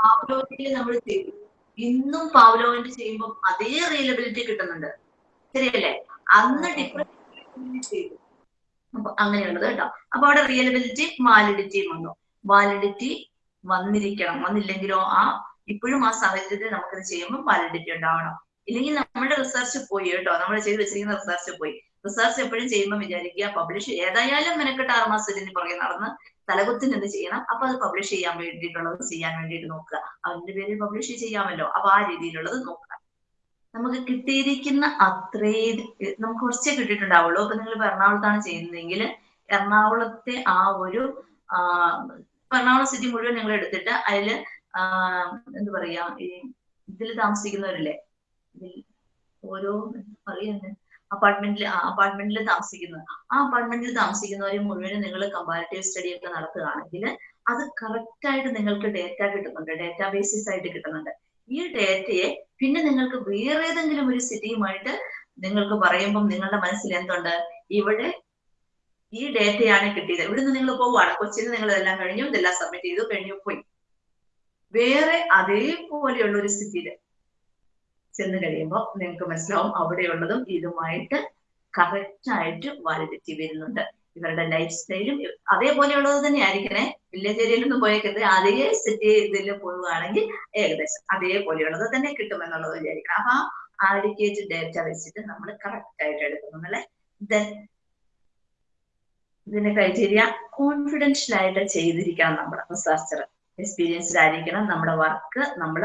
S1: പാവ്ലോവിൽ നമ്മൾ ചെയ്തു ഇന്നും പാവലോവിന്റെ ചെയ്യുമ്പോൾ അതേ റിയലബിലിറ്റി കിട്ടുന്നുണ്ട്. ശരിയല്ലേ? അന്ന് ഡിഫറൻസ് ചെയ്തു. അപ്പൊ അങ്ങനെയുള്ളത് കേട്ടോ. അപ്പൊ അവിടെ റിയലബിലിറ്റി വാലിഡിറ്റിയും വന്നു. വാലിഡിറ്റി വന്നിരിക്കണം. വന്നില്ലെങ്കിലോ ആ ഇപ്പോഴും ആ സാഹചര്യത്തിൽ നമുക്കിത് ചെയ്യുമ്പോൾ വാലിഡിറ്റി ഉണ്ടാവണം. ഇല്ലെങ്കിൽ നമ്മുടെ റിസർച്ച് പോയി കേട്ടോ. നമ്മൾ ചെയ്ത് വെച്ചിരിക്കുന്ന റിസർച്ച് പോയി. റിസർച്ച് എപ്പോഴും ചെയ്യുമ്പോൾ വിചാരിക്കുക പബ്ലിഷ് ഏതായാലും മെനക്കെട്ട് ആറ് മാസത്തിന് പുറകെ നടന്ന് തലകുത്തിന് എന്ത് ചെയ്യണം? അപ്പൊ അത് പബ്ലിഷ് ചെയ്യാൻ വേണ്ടിയിട്ടുള്ളത് ചെയ്യാൻ വേണ്ടിയിട്ട് നോക്കുക. അതിന്റെ പേരിൽ പബ്ലിഷ് ചെയ്യാമല്ലോ. അപ്പൊ ആ രീതിയിലുള്ളത് നോക്കുക. നമുക്ക് കിട്ടിയിരിക്കുന്ന അത്രയും നമുക്ക് കുറച്ചേ കിട്ടിയിട്ടുണ്ടാവുള്ളൂ. അപ്പൊ നിങ്ങൾ എറണാകുളത്താണ് ചെയ്യുന്നതെങ്കിൽ എറണാകുളത്തെ ആ ഒരു എറണാകുളം സിറ്റി മുഴുവൻ നിങ്ങൾ എടുത്തിട്ട് അതിൽ ആ, എന്താ പറയാ ഈ ഇതിൽ താമസിക്കുന്നവരില്ലേ? ഇതിൽ ഓരോ പറയുന്നത് അപ്പാർട്ട്മെന്റിൽ അപ്പാർട്ട്മെന്റിൽ താമസിക്കുന്ന ആ അപ്പാർട്ട്മെന്റിൽ താമസിക്കുന്നവരെ മുഴുവനും നിങ്ങൾ കമ്പാരിറ്റീവ് സ്റ്റഡി ഒക്കെ നടത്തുകയാണെങ്കിൽ അത് കറക്റ്റ് ആയിട്ട് നിങ്ങൾക്ക് ഡേറ്റ കിട്ടുന്നുണ്ട്. ഡേറ്റാ ബേസിസ് ആയിട്ട് കിട്ടുന്നുണ്ട്. ഈ ഡേറ്റയെ പിന്നെ നിങ്ങൾക്ക് വേറെ ഏതെങ്കിലും ഒരു സിറ്റിയുമായിട്ട് നിങ്ങൾക്ക് പറയുമ്പം നിങ്ങളുടെ മനസ്സിൽ എന്തുണ്ട്? ഇവിടെ ഈ ഡേറ്റയാണ് കിട്ടിയത്. ഇവിടുന്ന് നിങ്ങൾ പോവുകയാണ്. കൊച്ചിയിൽ നിങ്ങൾ ഇതെല്ലാം കഴിഞ്ഞു ഇതെല്ലാം സബ്മിറ്റ് ചെയ്തു കഴിഞ്ഞു പോയി. വേറെ അതേപോലെയുള്ള ഒരു സ്ഥിതിയിൽ ചെന്ന് കഴിയുമ്പോൾ നിങ്ങൾക്ക് മനസ്സിലാവും അവിടെയുള്ളതും ഇതുമായിട്ട് കറക്റ്റ് ആയിട്ട് വരുന്നുണ്ട്. ഇവരുടെ ലൈഫ് സ്റ്റൈലും അതേപോലെയുള്ളത് തന്നെ ആയിരിക്കണേ വില്ലേജ് ഏരിയയിലൊന്നും പോയേക്കരുത്. അതേ സിറ്റി ഇതിൽ പോവുകയാണെങ്കിൽ ഏകദേശം അതേപോലെയുള്ളത് തന്നെ കിട്ടുമെന്നുള്ളത് വിചാരിക്കണം. അപ്പൊ ആ ആഡിക്കേറ്റ് ഡേറ്റ വെച്ചിട്ട് നമ്മൾ കറക്റ്റ് ആയിട്ട് എടുക്കുന്നു ദെൻ ഇതിന്റെ ക്രൈറ്റീരിയ കോൺഫിഡൻഷ്യൽ ആയിട്ട് ചെയ്തിരിക്കണം നമ്മുടെ റിസർച്ചർ എക്സ്പീരിയൻസ്ഡ് ആയിരിക്കണം നമ്മുടെ വർക്ക് നമ്മൾ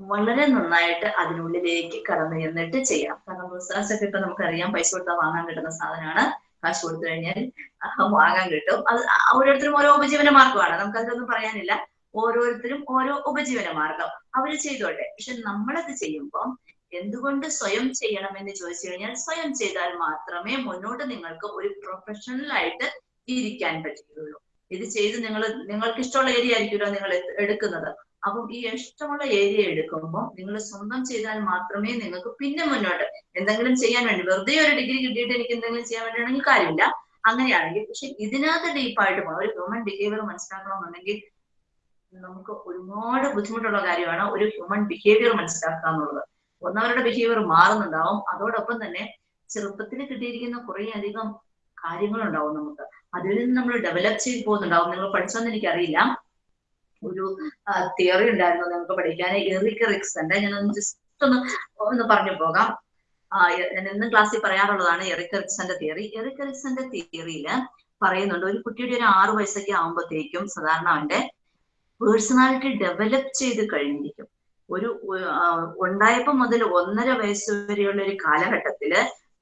S1: വളരെ നന്നായിട്ട് അതിനുള്ളിലേക്ക് കടന്നു ചെന്നിട്ട് ചെയ്യാം. കാരണം റിസർച്ച് ഒക്കെ ഇപ്പൊ നമുക്കറിയാം പൈസ കൊടുത്താൽ വാങ്ങാൻ കിട്ടുന്ന സാധനമാണ് കാശ് കൊടുത്തു കഴിഞ്ഞാൽ വാങ്ങാൻ കിട്ടും. അത് ഓരോരുത്തരും ഓരോ ഉപജീവന മാർഗമാണ് നമുക്ക് അതിലൊന്നും പറയാനില്ല. ഓരോരുത്തരും ഓരോ ഉപജീവന മാർഗം അവർ ചെയ്തോട്ടെ. പക്ഷെ നമ്മളത് ചെയ്യുമ്പോൾ എന്തുകൊണ്ട് സ്വയം ചെയ്യണം എന്ന് ചോദിച്ചു കഴിഞ്ഞാൽ സ്വയം ചെയ്താൽ മാത്രമേ മുന്നോട്ട് നിങ്ങൾക്ക് ഒരു പ്രൊഫഷണൽ ആയിട്ട് ഇരിക്കാൻ പറ്റുകയുള്ളൂ. ഇത് ചെയ്ത് നിങ്ങൾ നിങ്ങൾക്ക് ഇഷ്ടമുള്ള ഏരിയ ആയിരിക്കുമല്ലോ നിങ്ങൾ എടുക്കുന്നത്. അപ്പം ഈ ഇഷ്ടമുള്ള ഏരിയ എടുക്കുമ്പോൾ നിങ്ങൾ സ്വന്തം ചെയ്താൽ മാത്രമേ നിങ്ങൾക്ക് പിന്നെ മുന്നോട്ട് എന്തെങ്കിലും ചെയ്യാൻ വേണ്ടി വെറുതെ ഒരു ഡിഗ്രി കിട്ടിയിട്ട് എനിക്ക് എന്തെങ്കിലും ചെയ്യാൻ വേണ്ടിയാണെങ്കിൽ കാര്യമില്ല. അങ്ങനെയാണെങ്കിൽ പക്ഷെ ഇതിനകത്ത് ഡീപ്പായിട്ട് ഒരു ഹ്യൂമൻ ബിഹേവിയർ മനസ്സിലാക്കണമെന്നുണ്ടെങ്കിൽ നമുക്ക് ഒരുപാട് ബുദ്ധിമുട്ടുള്ള കാര്യമാണ് ഒരു ഹ്യൂമൻ ബിഹേവിയർ മനസ്സിലാക്കുക എന്നുള്ളത്. ഒന്നവരുടെ ബിഹേവിയർ മാറുന്നുണ്ടാവും. അതോടൊപ്പം തന്നെ ചെറുപ്പത്തിൽ കിട്ടിയിരിക്കുന്ന കുറേ അധികം കാര്യങ്ങളുണ്ടാവും നമുക്ക്. അതിൽ നിന്ന് നമ്മൾ ഡെവലപ്പ് ചെയ്ത് പോകുന്നുണ്ടാവും. നിങ്ങൾ പഠിച്ചോന്ന് എനിക്കറിയില്ല. ഒരു തിയറി ഉണ്ടായിരുന്നു നിങ്ങൾക്ക് പഠിക്കാൻ. എറിക് റിക്സന്റെ ഞാനൊന്ന് ജസ്റ്റ് ഒന്ന് ഒന്ന് പറഞ്ഞു പോകാം. ഞാൻ എന്നും ക്ലാസ്സിൽ പറയാറുള്ളതാണ് എറിക് റിക്സന്റെ തിയറി എറിക് റിക്സന്റെ തിയറിയിൽ പറയുന്നുണ്ട് ഒരു കുട്ടിയുടെ ഒരു ആറു വയസ്സൊക്കെ ആകുമ്പോഴത്തേക്കും സാധാരണ അവന്റെ പേഴ്സണാലിറ്റി ഡെവലപ്പ് ചെയ്ത് കഴിഞ്ഞിരിക്കും. ഒരു ഉണ്ടായപ്പോ മുതൽ ഒന്നര വയസ്സ് വരെയുള്ള ഒരു കാലഘട്ടത്തിൽ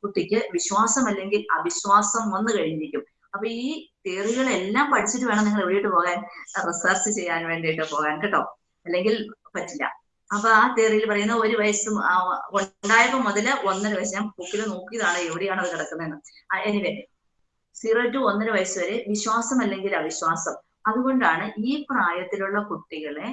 S1: കുട്ടിക്ക് വിശ്വാസം അല്ലെങ്കിൽ അവിശ്വാസം വന്നു കഴിഞ്ഞിരിക്കും. അപ്പൊ ഈ തിയറികളെല്ലാം പഠിച്ചിട്ട് വേണം നിങ്ങൾ എവിടെയിട്ട് പോകാൻ റിസർച്ച് ചെയ്യാൻ വേണ്ടിയിട്ട് പോകാൻ കേട്ടോ? അല്ലെങ്കിൽ പറ്റില്ല. അപ്പൊ ആ തിയറിയിൽ പറയുന്ന ഒരു വയസ്സും ഉണ്ടായപ്പോ മുതൽ ഒന്നര വയസ്സ് ഞാൻ ബുക്കിൽ നോക്കിയതാണ് എവിടെയാണ് അത് കിടക്കുന്നതെന്ന് എനിവേ സീറോ ടു ഒന്നര വയസ്സ് വരെ വിശ്വാസം അല്ലെങ്കിൽ അവിശ്വാസം. അതുകൊണ്ടാണ് ഈ പ്രായത്തിലുള്ള കുട്ടികളെ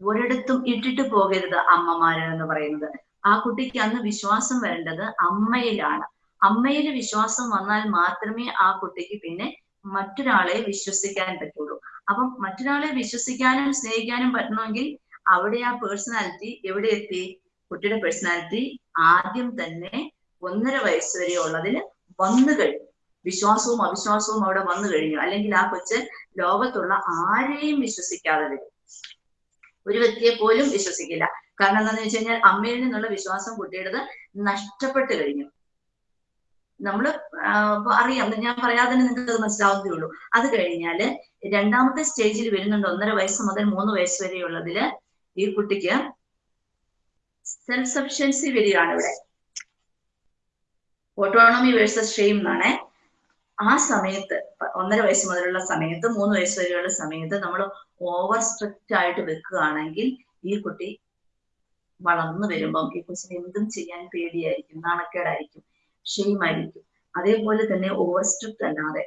S1: ഒരിടത്തും ഇട്ടിട്ട് പോകരുത് അമ്മമാര് എന്ന് പറയുന്നത്. ആ കുട്ടിക്ക് അന്ന് വിശ്വാസം വേണ്ടത് അമ്മയിലാണ്. അമ്മയിൽ വിശ്വാസം വന്നാൽ മാത്രമേ ആ കുട്ടിക്ക് പിന്നെ മറ്റൊരാളെ വിശ്വസിക്കാൻ പറ്റുള്ളൂ. അപ്പം മറ്റൊരാളെ വിശ്വസിക്കാനും സ്നേഹിക്കാനും പറ്റണമെങ്കിൽ അവിടെ ആ പേഴ്സണാലിറ്റി എവിടെ എത്തി? കുട്ടിയുടെ പേഴ്സണാലിറ്റി ആദ്യം തന്നെ ഒന്നര വയസ്സ് വരെ ഉള്ളതിൽ വന്നു കഴിഞ്ഞു. വിശ്വാസവും അവിശ്വാസവും അവിടെ വന്നു കഴിഞ്ഞു. അല്ലെങ്കിൽ ആ കൊച്ച് ലോകത്തുള്ള ആരെയും വിശ്വസിക്കാതെ വരും. ഒരു വ്യക്തിയെ പോലും വിശ്വസിക്കില്ല. കാരണം എന്താണെന്ന് വെച്ച് കഴിഞ്ഞാൽ അമ്മയിൽ നിന്നുള്ള വിശ്വാസം കുട്ടിയുടേത് നഷ്ടപ്പെട്ടു കഴിഞ്ഞു. നമ്മൾ അറിയാം. ഞാൻ പറയാതെ തന്നെ നിങ്ങൾക്ക് അത് മനസ്സിലാവുന്നതേ ഉള്ളൂ അത് കഴിഞ്ഞാൽ രണ്ടാമത്തെ സ്റ്റേജിൽ വരുന്നുണ്ട് ഒന്നര വയസ്സ് മുതൽ മൂന്ന് വയസ്സ് വരെയുള്ളതിൽ ഈ കുട്ടിക്ക് സെൽഫ് സഫിഷ്യൻസി വരികയാണ് ഇവിടെ ഓട്ടോണോമി വേഴ്സസ് ഷെയിം എന്നാണ്. ആ സമയത്ത് ഒന്നര വയസ്സ് മുതലുള്ള സമയത്ത് മൂന്ന് വയസ്സ് വരെയുള്ള സമയത്ത് നമ്മൾ ഓവർ സ്ട്രിക്റ്റ് ആയിട്ട് വെക്കുകയാണെങ്കിൽ ഈ കുട്ടി വളർന്നു വരുമ്പം ഈ കൊച്ചിന് എന്തും ചെയ്യാൻ പേടിയായിരിക്കും നാണക്കേടായിരിക്കും. ഷെയിമായിരിക്കും അതേപോലെ തന്നെ ഓവർ സ്ട്രിക്റ്റ് അല്ലാതെ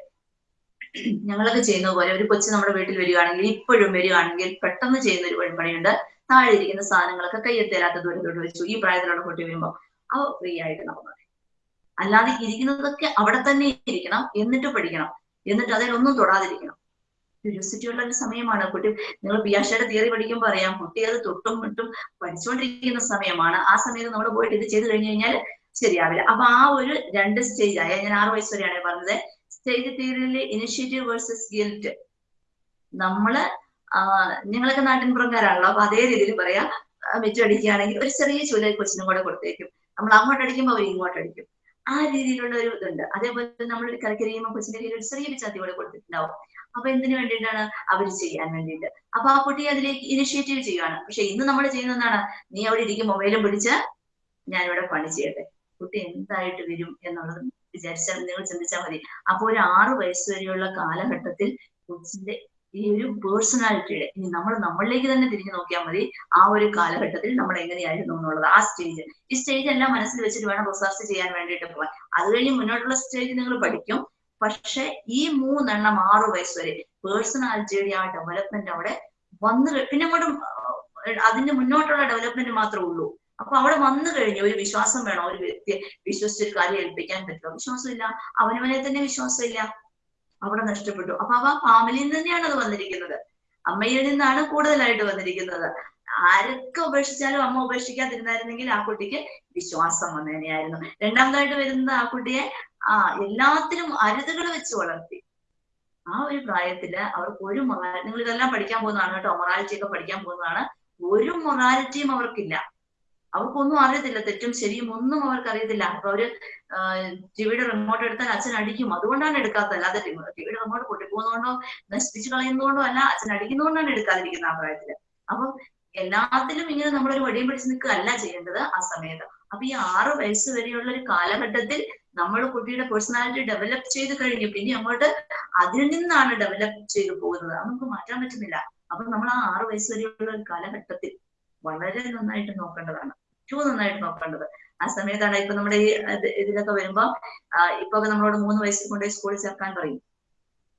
S1: ഞങ്ങളൊക്കെ ചെയ്യുന്ന പോലെ ഒരു കൊച്ചു നമ്മുടെ വീട്ടിൽ വരികയാണെങ്കിൽ ഇപ്പോഴും വരികയാണെങ്കിൽ പെട്ടെന്ന് ചെയ്യുന്ന ഒരു വഴിപണിയുണ്ട് താഴെ ഇരിക്കുന്ന സാധനങ്ങളൊക്കെ കയ്യെത്തേലാത്ത ദൂരത്തോട്ട് വെച്ചു. ഈ പ്രായത്തിലുള്ള കുട്ടി വരുമ്പോൾ അവ ഫ്രീ ആയിട്ട് നടന്നത് അല്ലാതെ ഇരിക്കുന്നതൊക്കെ അവിടെ തന്നെ ഇരിക്കണം എന്നിട്ട് പഠിക്കണം. എന്നിട്ട് അതിലൊന്നും തൊടാതിരിക്കണം. ക്യൂരിയോസിറ്റി ഉള്ള ഒരു സമയമാണ് കുട്ടി നിങ്ങൾ പിയാഷയുടെ തിയറി പഠിക്കുമ്പോൾ അറിയാം കുട്ടി അത് തൊട്ടും മുട്ടും പഠിച്ചുകൊണ്ടിരിക്കുന്ന സമയമാണ്. ആ സമയത്ത് നമ്മൾ പോയിട്ട് ഇത് ചെയ്ത് കഴിഞ്ഞു കഴിഞ്ഞാൽ ശരിയാവില്ല. അപ്പൊ ആ ഒരു രണ്ട് സ്റ്റേജ് ആയ ഞാൻ ആറ് വയസ്സ് വരെയാണ് പറഞ്ഞത്. സ്റ്റേജ് തിയറിയിലെ ഇനിഷ്യേറ്റീവ് വേഴ്സസ് ഗിൽറ്റ് നമ്മൾ നിങ്ങളൊക്കെ നാട്ടിൻ പുറംകാരാണല്ലോ അപ്പൊ അതേ രീതിയിൽ പറയാം. വെച്ചടിക്കുകയാണെങ്കിൽ ഒരു ചെറിയ ചൂല കൊച്ചിനും കൂടെ കൊടുത്തേക്കും. നമ്മൾ അങ്ങോട്ട് അടിക്കുമ്പോൾ അവർ ഇങ്ങോട്ട് അടിക്കും. ആ രീതിയിലുള്ള ഒരു ഇതുണ്ട്. അതേപോലെ നമ്മൾ കലക്കരിയുമ്പോൾ കൊച്ചിന്റെ കയ്യിൽ ഒരു ചെറിയ ചാത്തി കൂടെ കൊടുത്തിട്ടുണ്ടാവും. അപ്പൊ എന്തിനു വേണ്ടിയിട്ടാണ് അവർ ചെയ്യാൻ വേണ്ടിയിട്ട്? അപ്പൊ ആ കുട്ടി അതിലേക്ക് ഇനിഷ്യേറ്റീവ് ചെയ്യുകയാണ് പക്ഷെ ഇന്ന് നമ്മൾ ചെയ്യുന്നതാണ് നീ അവിടെ ഇരിക്കും മൊബൈലും പിടിച്ച് ഞാനിവിടെ പണി ചെയ്യട്ടെ. കുട്ടി എന്തായിട്ട് വരും എന്നുള്ളത് വിചാരിച്ചാൽ നിങ്ങൾ ചിന്തിച്ചാൽ മതി. അപ്പോൾ ഒരു ആറു വയസ്സ് വരെയുള്ള കാലഘട്ടത്തിൽ കൊച്ചിന്റെ ഈ ഒരു പേഴ്സണാലിറ്റിയുടെ ഇനി നമ്മൾ നമ്മളിലേക്ക് തന്നെ തിരിഞ്ഞു നോക്കിയാൽ മതി ആ ഒരു കാലഘട്ടത്തിൽ നമ്മൾ എങ്ങനെയായിരുന്നു എന്നുള്ളത് ആ സ്റ്റേജ് ഈ സ്റ്റേജ് എല്ലാം മനസ്സിൽ വെച്ചിട്ട് വേണം റിസർച്ച് ചെയ്യാൻ വേണ്ടിയിട്ട് പോകാൻ. അത് കഴിഞ്ഞ് മുന്നോട്ടുള്ള സ്റ്റേജ് നിങ്ങൾ പഠിക്കും. പക്ഷെ ഈ മൂന്നെണ്ണം ആറു വയസ്സ് വരെ പേഴ്സണാലിറ്റിയുടെ ആ ഡെവലപ്മെന്റ് അവിടെ വന്നു പിന്നെ അങ്ങോട്ടും അതിന്റെ മുന്നോട്ടുള്ള ഡെവലപ്മെന്റ് മാത്രമേ ഉള്ളൂ. അപ്പൊ അവിടെ വന്നു കഴിഞ്ഞ. ഒരു വിശ്വാസം വേണം. ഒരു വ്യക്തിയെ വിശ്വസിച്ചൊരു കാര്യം ഏൽപ്പിക്കാൻ പറ്റുമോ? വിശ്വാസമില്ല. അവനവനെ തന്നെ വിശ്വാസമില്ല. അവിടെ നഷ്ടപ്പെട്ടു. അപ്പൊ അവ ഫാമിലിയിൽ തന്നെയാണ് അത് വന്നിരിക്കുന്നത്. അമ്മയിൽ നിന്നാണ് കൂടുതലായിട്ട് വന്നിരിക്കുന്നത്. ആരൊക്കെ ഉപേക്ഷിച്ചാലും അമ്മ ഉപേക്ഷിക്കാതിരുന്നായിരുന്നെങ്കിൽ ആ കുട്ടിക്ക് വിശ്വാസം വന്നതന്നെയായിരുന്നു രണ്ടാമതായിട്ട് വരുന്നത് ആ കുട്ടിയെ ആ എല്ലാത്തിനും അരുതുകൾ വെച്ച് വളർത്തി. ആ ഒരു പ്രായത്തിൽ അവർക്ക് ഒരു മൊറാ നിങ്ങൾ ഇതെല്ലാം പഠിക്കാൻ പോകുന്നതാണ് കേട്ടോ. മൊറാലിറ്റി ഒക്കെ പഠിക്കാൻ പോകുന്നതാണ്. ഒരു മൊറാലിറ്റിയും അവർക്കില്ല. അവർക്കൊന്നും അറിയത്തില്ല തെറ്റും ശരിയും ഒന്നും അവർക്ക് അറിയത്തില്ല അപ്പൊ അവർ ടിവിയുടെ റിമോട്ട് എടുത്താൽ അച്ഛൻ അടിക്കും. അതുകൊണ്ടാണ് എടുക്കാത്തത്. അല്ലാതെ ടിവിയുടെ റിമോട്ട് പൊട്ടിപ്പോകുന്നതുകൊണ്ടോ നശിപ്പിച്ചു കളയുന്നതുകൊണ്ടോ അല്ല അച്ഛൻ അടിക്കുന്നതുകൊണ്ടാണ് എടുക്കാതിരിക്കുന്നത് ആ പ്രായത്തിൽ. അപ്പം എല്ലാത്തിലും ഇങ്ങനെ നമ്മളൊരു വടിയും പിടിച്ച് നിൽക്കുകയല്ല ചെയ്യേണ്ടത് ആ സമയത്ത്. അപ്പൊ ഈ ആറ് വയസ്സ് വരെയുള്ള ഒരു കാലഘട്ടത്തിൽ നമ്മൾ കുട്ടിയുടെ പേഴ്സണാലിറ്റി ഡെവലപ്പ് ചെയ്ത് കഴിഞ്ഞു. പിന്നെ അങ്ങോട്ട് അതിൽ നിന്നാണ് ഡെവലപ്പ് ചെയ്ത് പോകുന്നത്. അത് നമുക്ക് മാറ്റാൻ പറ്റുന്നില്ല. അപ്പൊ നമ്മൾ ആ ആറ് വയസ്സ് വരെയുള്ള ഒരു കാലഘട്ടത്തിൽ വളരെ നന്നായിട്ട് നോക്കേണ്ടതാണ്. ഏറ്റവും നന്നായിട്ട് നോക്കേണ്ടത്. ആ സമയത്താണ് ഇപ്പൊ നമ്മുടെ ഈ ഇതിലൊക്കെ വരുമ്പോ ഇപ്പൊ നമ്മളോട് മൂന്ന് വയസ്സിൽ കൊണ്ടുപോയി സ്കൂളിൽ ചേർക്കാൻ പറയും.